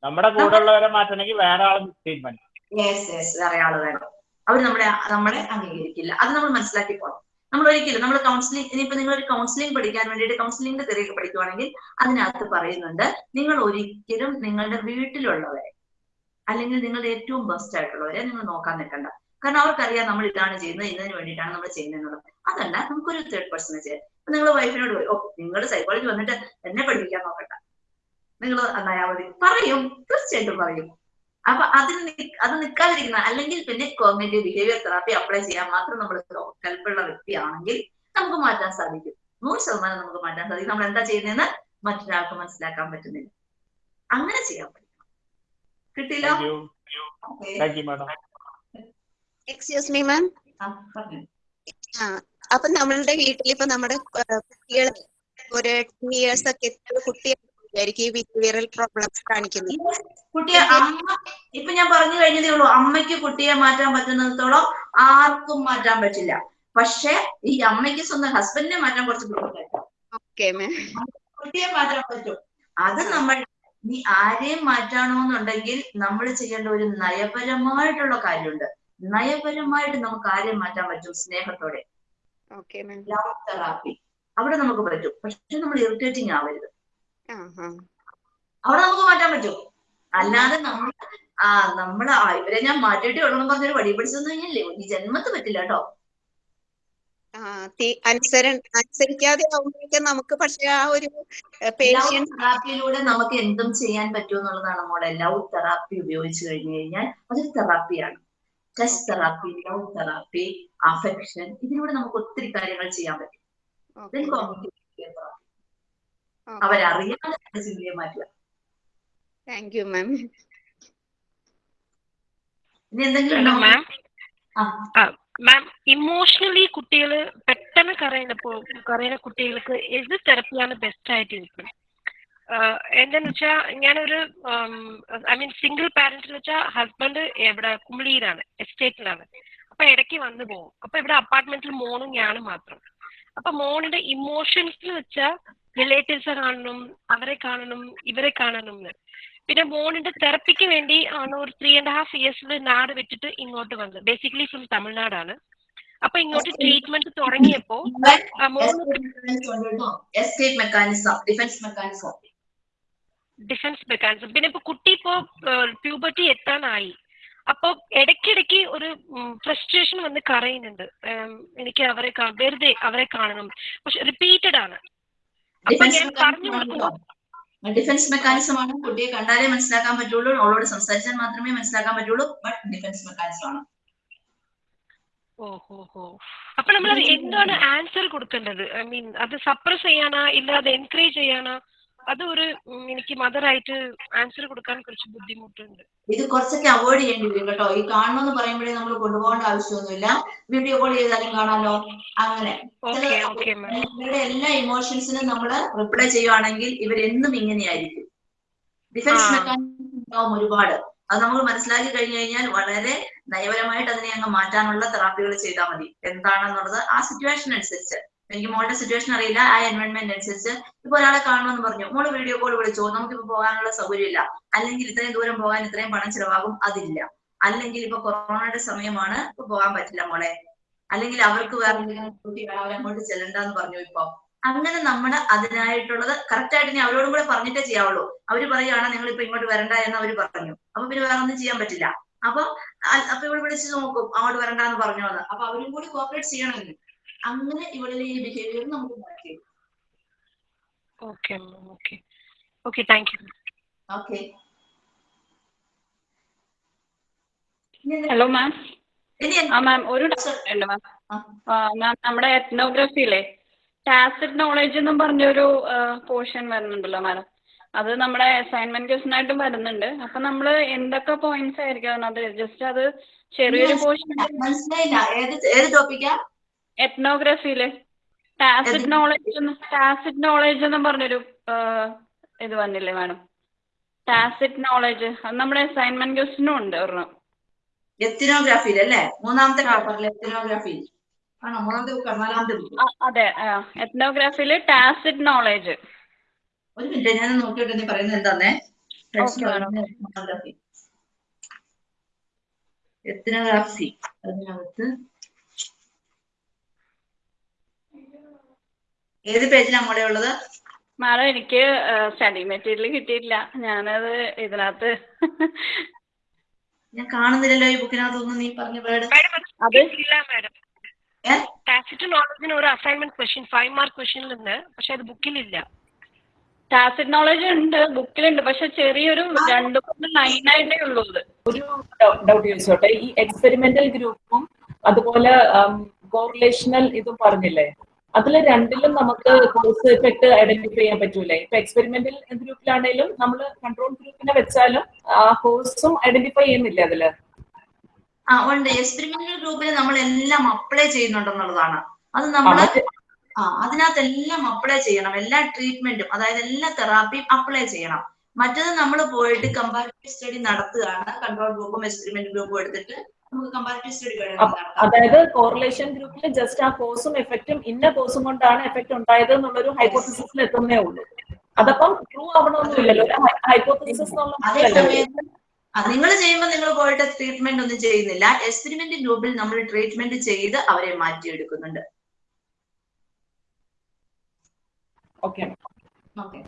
S7: നമ്മുടെ കൂടെ ഉള്ളവരെ മാറ്റണമെങ്കിൽ വേറെ ആൾ തീരുമാനം
S1: യെസ് യെസ് വേറെ ആൾ വേണം. അവർ നമ്മളെ നമ്മളെ അംഗീകരിക്കില്ല. അത് നമ്മൾ മനസ്സിലാക്കി പോകണം നമ്മൾ ഒരിക്കലും നമ്മൾ കൗൺസിലിംഗ് ഇനിയിപ്പോ നിങ്ങൾ ഒരു കൗൺസിലിംഗ് പഠിക്കാൻ വേണ്ടിയിട്ട് കൗൺസിലിംഗിന്റെ തെറിയൊക്കെ പഠിക്കുവാണെങ്കിൽ അതിനകത്ത് പറയുന്നുണ്ട് നിങ്ങൾ ഒരിക്കലും നിങ്ങളുടെ വീട്ടിലുള്ളവരെ അല്ലെങ്കിൽ നിങ്ങളുടെ ഏറ്റവും ബെസ്റ്റ് ആയിട്ടുള്ളവരെ നിങ്ങൾ നോക്കാൻ നിൽക്കണ്ട. കാരണം അവർക്കറിയാം നമ്മൾ ഇതാണ് ചെയ്യുന്നത് ഇതിന് വേണ്ടിയിട്ടാണ് നമ്മൾ ചെയ്യുന്നത് എന്നുള്ളത് അതല്ല നമുക്കൊരു തേർഡ് പേഴ്സണെ ചെയ്യാം. നിങ്ങൾ വൈഫിനോട് ഓ നിങ്ങൾ സൈക്കോളജി വന്നിട്ട് എന്നെ പഠിപ്പിക്കാൻ നോക്കണ്ട. നിങ്ങൾ മതി. പറയും തീർച്ചയായിട്ടും പറയും. അപ്പൊ അതിന് അത് നിൽക്കാതിരിക്കുന്ന അല്ലെങ്കിൽ പിന്നെ കോഗ്നേറ്റീവ് ബിഹേവിയർ തെറാപ്പി അപ്ലൈ ചെയ്യാൻ മാത്രം നമ്മൾ ഹെൽപ്പുള്ള വ്യക്തിയാണെങ്കിൽ നമുക്ക് മാറ്റാൻ സാധിക്കും. നൂറ് ശതമാനം നമുക്ക് മാറ്റാൻ സാധിക്കും. നമ്മൾ എന്താ ചെയ്യുന്നതെന്ന് മറ്റൊരാൾക്ക് മനസ്സിലാക്കാൻ പറ്റുന്നില്ല. അങ്ങനെ ചെയ്യാൻ പറ്റും. കിട്ടിയില്ലോ?
S8: എക്സ്ക്യൂസ് മീ മാം അപ്പൊ നമ്മളുടെ വീട്ടിൽ ഇപ്പൊ നമ്മുടെ കുട്ടികൾ ഒരു ടെൻ ഇയേഴ്സ് ഒക്കെ എത്തിയ കുട്ടിയായിരിക്കും ഈ ബിഹേവിയറൽ പ്രോബ്ലംസ് കാണിക്കുന്നത്
S1: കുട്ടിയെ അമ്മ ഇപ്പൊ ഞാൻ പറഞ്ഞു കഴിഞ്ഞതേ ഉള്ളൂ അമ്മയ്ക്ക് കുട്ടിയെ മാറ്റാൻ പറ്റുന്നിടത്തോളം ആർക്കും മാറ്റാൻ പറ്റില്ല. പക്ഷെ ഈ അമ്മയ്ക്ക് സ്വന്തം ഹസ്ബൻഡിനെ മാറ്റാൻ കുറച്ച് ബുദ്ധിമുട്ടായിരിക്കും കുട്ടിയെ മാറ്റാൻ പറ്റും. അത് നമ്മൾ നീ ആരെയും മാറ്റണമെന്നുണ്ടെങ്കിൽ നമ്മൾ ചെയ്യേണ്ട ഒരു നയപരമായിട്ടുള്ള കാര്യമുണ്ട്. നയപരമായിട്ട് നമുക്ക് ആരെയും മാറ്റാൻ പറ്റും സ്നേഹത്തോടെ. ലവ് തെറാപ്പി അവിടെ നമുക്ക് പറ്റും. പക്ഷെ നമ്മൾ ഇറിറ്റേറ്റിംഗ് ആവരുത്. അവിടെ നമുക്ക് മാറ്റാൻ പറ്റും? അല്ലാതെ നമ്മൾ ആ നമ്മൾ ഇവരെ ഞാൻ മാറ്റിയിട്ട് വിടണം പറഞ്ഞൊരു വടി പിടിച്ചെന്ന് കഴിഞ്ഞില്ലേ ഈ ജന്മത്ത് പറ്റില്ല കേട്ടോ.
S8: അനുസരിക്കാതെ നമുക്ക് പക്ഷെ ആ ഒരു
S1: ലവ്
S8: പേഷ്യൻസ്
S1: തെറാപ്പിയിലൂടെ നമുക്ക് എന്തും ചെയ്യാൻ പറ്റും എന്നുള്ളതാണ് മോളെ. ലവ് തെറാപ്പി ഉപയോഗിച്ച് കഴിഞ്ഞു കഴിഞ്ഞാൽ അതൊരു തെറാപ്പിയാണ് touch therapy love therapy affection ഇതിലൂടെ നമുക്ക് ഒത്തിരി കാര്യങ്ങൾ ചെയ്യാൻ പറ്റും. അവരറിയാതെ ചിന്തയെ മാറ്റുക
S8: താങ്ക് യു മാം
S1: ഇനി എന്തെങ്കിലും ഉണ്ടോ?
S3: മാം
S1: ആ.
S3: മാം ഇമോഷണലി കുട്ടികൾ പെട്ടെന്ന് കരയുന്നപ്പോ കരയുന്ന കുട്ടികൾക്ക് എന്ത് തെറപ്പിയാണ് ബെസ്റ്റ് ആയിട്ട് ഇരിക്കും എന്താന്ന് വെച്ചാ ഞാനൊരു ഐ മീൻ സിംഗിൾ പാരന്റ് വെച്ചാ വെച്ചാൽ ഹസ്ബൻഡ് എവിടെ കുമിളിയിലാണ് എസ്റ്റേറ്റിലാണ്. അപ്പൊ ഇടയ്ക്ക് വന്നു പോകും അപ്പൊ ഇവിടെ അപ്പാർട്ട്മെന്റിൽ മോണും ഞാനും മാത്രം. അപ്പൊ മോണിന്റെ ഇമോഷൻസ് വെച്ചാൽ റിലേറ്റീവ്സ് കാണണം അവരെ കാണണം ഇവരെ കാണണം എന്ന്. പിന്നെ മോണിന്റെ തെറപ്പിക്ക് വേണ്ടി ആണ് ഒരു ത്രീ ആൻഡ് ഹാഫ് ഇയേഴ്സിൽ നാട് വിട്ടിട്ട് ഇങ്ങോട്ട് വന്നത്? ബേസിക്കലി ഫ്രം തമിഴ്നാടാണ്. അപ്പൊ ഇങ്ങോട്ട് ട്രീറ്റ്മെന്റ് തുടങ്ങിയപ്പോ
S1: ഡിഫൻസ് മെക്കാനിസം
S3: പിന്നെ ഇപ്പൊ കുട്ടി ഇപ്പോ പ്യൂബർട്ടി എത്താനായി അപ്പൊ ഇടയ്ക്കിടയ്ക്ക് ഒരു ഫ്രസ്ട്രേഷൻ വന്ന് കരയുന്നുണ്ട്. ഉം, എനിക്ക് അവരെ വെറുതെ അവരെ കാണണം. പക്ഷെ റിപ്പീറ്റഡ് ആണ്.
S1: ഡിഫൻസ് മെക്കാനിസം ആണ്. കുട്ടിയെ കണ്ടാലേ മനസ്സിലാക്കാൻ പറ്റുള്ളൂ. അവളോട് സംസാരിച്ചാൽ മാത്രമേ മനസ്സിലാക്കാൻ പറ്റുള്ളൂ. ബട്ട് ഡിഫൻസ് മെക്കാനിസം ആണ്.
S3: ഓഹോ അപ്പൊ നമ്മൾ എന്താണ് ആൻസർ കൊടുക്കേണ്ടത്? ഐ മീൻ അത് സപ്രസ് ചെയ്യാനാ? ഇല്ല അത് എൻകറേജ് ചെയ്യാനാ? അത് ഒരു എനിക്ക് മദറായിട്ട് ആൻസർ കൊടുക്കാൻ കുറച്ച് ബുദ്ധിമുട്ടുണ്ട്.
S1: ഇത് കുറച്ചൊക്കെ അവോയ്ഡ് ചെയ്യേണ്ടി വരും കേട്ടോ. ഈ കാണണമെന്ന് പറയുമ്പോഴേ നമ്മൾ കൊണ്ടുപോകേണ്ട ആവശ്യമൊന്നുമില്ല. വീഡിയോ കോൾ ചെയ്താലും കാണാലോ? അങ്ങനെ. ഇവരുടെ എല്ലാ ഇമോഷൻസിനും നമ്മൾ റിപ്ലൈ ചെയ്യുവാണെങ്കിൽ ഇവരെന്നും ഇങ്ങനെയായിരിക്കും. ഡിഫൻസ്. മെക്കാനിസം ഉണ്ടാവും ഒരുപാട്. അത് നമ്മൾ മനസ്സിലാക്കി കഴിഞ്ഞു കഴിഞ്ഞാൽ വളരെ നയപരമായിട്ട് അതിനെ അങ്ങ് മാറ്റാനുള്ള തെറാപ്പികൾ ചെയ്താൽ മതി. എന്താണെന്നുള്ളത് ആ സിറ്റുവേഷൻ അനുസരിച്ച്. എനിക്ക് മോളുടെ സിറ്റുവേഷൻ അറിയില്ല ആ എൻവയോൺമെന്റ് അനുസരിച്ച്. ഇപ്പൊ ഒരാളെ കാണണമെന്ന് പറഞ്ഞു. മോൾ വീഡിയോ കോൾ വിളിച്ചോ. നമുക്കിപ്പോ പോകാനുള്ള സൗകര്യമില്ല. അല്ലെങ്കിൽ ഇത്രയും ദൂരം പോകാൻ ഇത്രയും പണം ചിലവാകും അതില്ല. അല്ലെങ്കിൽ ഇപ്പൊ കൊറോണയുടെ സമയമാണ് ഇപ്പൊ പോകാൻ പറ്റില്ല മോളെ. അല്ലെങ്കിൽ അവർക്ക് വേറെ എന്തെങ്കിലും അവരങ്ങോട്ട് ചെല്ലണ്ടെന്ന് പറഞ്ഞു ഇപ്പൊ. അങ്ങനെ നമ്മൾ അതിനായിട്ടുള്ളത് കറക്റ്റ് ആയിട്ട് ഇനി അവരോടും കൂടെ പറഞ്ഞിട്ടേ ചെയ്യാവുള്ളൂ. അവർ പറയുകയാണ് നിങ്ങൾ ഇപ്പൊ ഇങ്ങോട്ട് വരണ്ട എന്ന് അവർ പറഞ്ഞു. അപ്പൊ പിന്നെ വേറെ ഒന്നും ചെയ്യാൻ പറ്റില്ല. അപ്പൊ അപ്പൊ ഇവിടെ വിളിച്ച് നോക്കും അങ്ങോട്ട് വരണ്ട എന്ന് പറഞ്ഞു എന്ന് അപ്പൊ അവരും കൂടി കോപ്പറേറ്റ് ചെയ്യണമെങ്കിൽ. അങ്ങനെ ഇവിടെ ഈ ബിഹേവിയർ നമുക്ക് മാറ്റി
S3: okay ma'am okay okay thank you
S1: okay
S6: hello ma'am ആ മാം ഒരു ഡൗട്ട് ഉണ്ട് മാം. മാം നമ്മുടെ എത്നോഗ്രഫിയിലെ ടാസിഡ് നോളേജ് എന്നും പറഞ്ഞൊരു പോർഷൻ വരുന്നുണ്ടല്ലോ മാഡം അത് നമ്മുടെ അസൈൻമെന്റ് ക്വസ്റ്റൻ ആയിട്ടും വരുന്നുണ്ട്. അപ്പൊ നമ്മൾ എന്തൊക്കെ പോയിന്റ്സ് ആയിരിക്കും അത് ജസ്റ്റ് അത് ചെറിയൊരു പോർഷൻ
S1: മനസ്സിലായില്ല. ഏത് ഏത് ടോപ്പിക്കാ
S6: എത്നോഗ്രഫിയിൽ ടാസിഡ് നോളജ് ടാസിഡ് നോളജ് എന്ന് പറഞ്ഞൊരു ഇത് വന്നില്ലേ മാഡം? ടാസിഡ് നോളജ് അത് നമ്മുടെ അസൈൻമെന്റ് ക്വസ്റ്റിനും ഉണ്ട് ഒരെണ്ണം.
S1: എത്തിനോഗ്രാഫിയിൽ അല്ലേ? മൂന്നാമത്തെ. പേപ്പറിൽ
S6: അതെ. എത്നോഗ്രാഫിയിൽ ടാസിഡ് നോളജ്
S1: ഒരു മിനിറ്റ് ഞാൻ നോക്കിയിട്ട് നീ പറയുന്നത് എന്താന്നേ? എത്തിനോഗ്രാഫി അതിനകത്ത് ഏത് പേജിലാണ് മോളെ ഉള്ളത്?
S6: മാഡം എനിക്ക് സ്റ്റഡി മെറ്റീരിയൽ കിട്ടിയിട്ടില്ല. ഞാനത് ഇതിനകത്ത്
S1: ഞാൻ കാണുന്നില്ലല്ലോ ഈ ബുക്കിനകത്തൊന്നും നീ പറഞ്ഞ വേർഡ്
S6: അത്
S3: ഇല്ല മാഡം. ടാസിറ്റ് നോളജിന് ഒരു അസൈൻമെന്റ് ക്വസ്റ്റ്യൻ ഫൈവ് മാർക്ക് ക്വസ്റ്റ്യനിലുണ്ട് പക്ഷെ അത് ബുക്കിലില്ല.
S6: ടാസിറ്റ് നോളജ് ഉണ്ട് ബുക്കിലുണ്ട് പക്ഷെ ചെറിയൊരു രണ്ടു മൂന്ന് ലൈനായിട്ടേ ഉള്ളൂ ഇത്
S2: ഒരു ഡൗട്ട് ചോദിച്ചോട്ടെ ഈ എക്സ്പെരിമെന്റൽ ഗ്രൂപ്പും അതുപോലെ കോറിലേഷണൽ ഇതും പറഞ്ഞില്ലേ? അതിൽ രണ്ടിലും നമുക്ക് കോഴ്സ് എഫക്ട് ഐഡന്റിഫൈ ചെയ്യാൻ പറ്റൂലേ. ഇപ്പൊ എക്സ്പെരിമെന്റൽ ഗ്രൂപ്പിലാണെങ്കിലും നമ്മൾ കൺട്രോൾ ഗ്രൂപ്പിനെ വെച്ചാലും ആ കോഴ്സും ഐഡന്റിഫൈ ചെയ്യുന്നില്ല അതിൽ?
S1: ആ ഉണ്ട്. എക്സ്പെരിമെന്റൽ ഗ്രൂപ്പിൽ നമ്മൾ എല്ലാം അപ്ലൈ ചെയ്യുന്നുണ്ടെന്നുള്ളതാണ്. അത് നമ്മൾ ആ അതിനകത്ത് എല്ലാം അപ്ലൈ ചെയ്യണം. എല്ലാ ട്രീറ്റ്മെന്റും അതായത് എല്ലാ തെറാപ്പിയും അപ്ലൈ ചെയ്യണം. മറ്റത് നമ്മൾ പോയിട്ട് കമ്പാരിറ്റീവ് സ്റ്റഡി നടത്തുകയാണ്. കൺട്രോൾ ഗ്രൂപ്പും എക്സ്പെരിമെന്റ് ഗ്രൂപ്പും എടുത്തിട്ട് നമുക്ക് കമ്പാരിറ്റീവ് സ്റ്റഡി
S2: അതായത് കോറിലേഷൻ ഗ്രൂപ്പിൽ ജസ്റ്റ് ആ കോഴ്സും എഫക്റ്റും ഇന്ന കോഴ്സും കൊണ്ടാണ് എഫക്ട് ഉണ്ടായത് എന്നുള്ളൊരു ഹൈപ്പോത്തിസിൽ എത്തുന്നേ ഉള്ളൂ. അതപ്പം ട്രൂ ആവണമെന്നില്ലല്ലോ ഹൈപ്പോത്തിസിസ്
S1: നിങ്ങൾ ചെയ്യുമ്പോൾ നിങ്ങൾ പോയിട്ട് ട്രീറ്റ്മെന്റ് ഒന്നും ചെയ്യുന്നില്ല. എക്സ്പെരിമെന്റ് ഗ്രൂപ്പിൽ നമ്മൾ ട്രീറ്റ്മെന്റ് ചെയ്ത് അവരെ മാറ്റിയെടുക്കുന്നുണ്ട്.
S2: Okay
S1: okay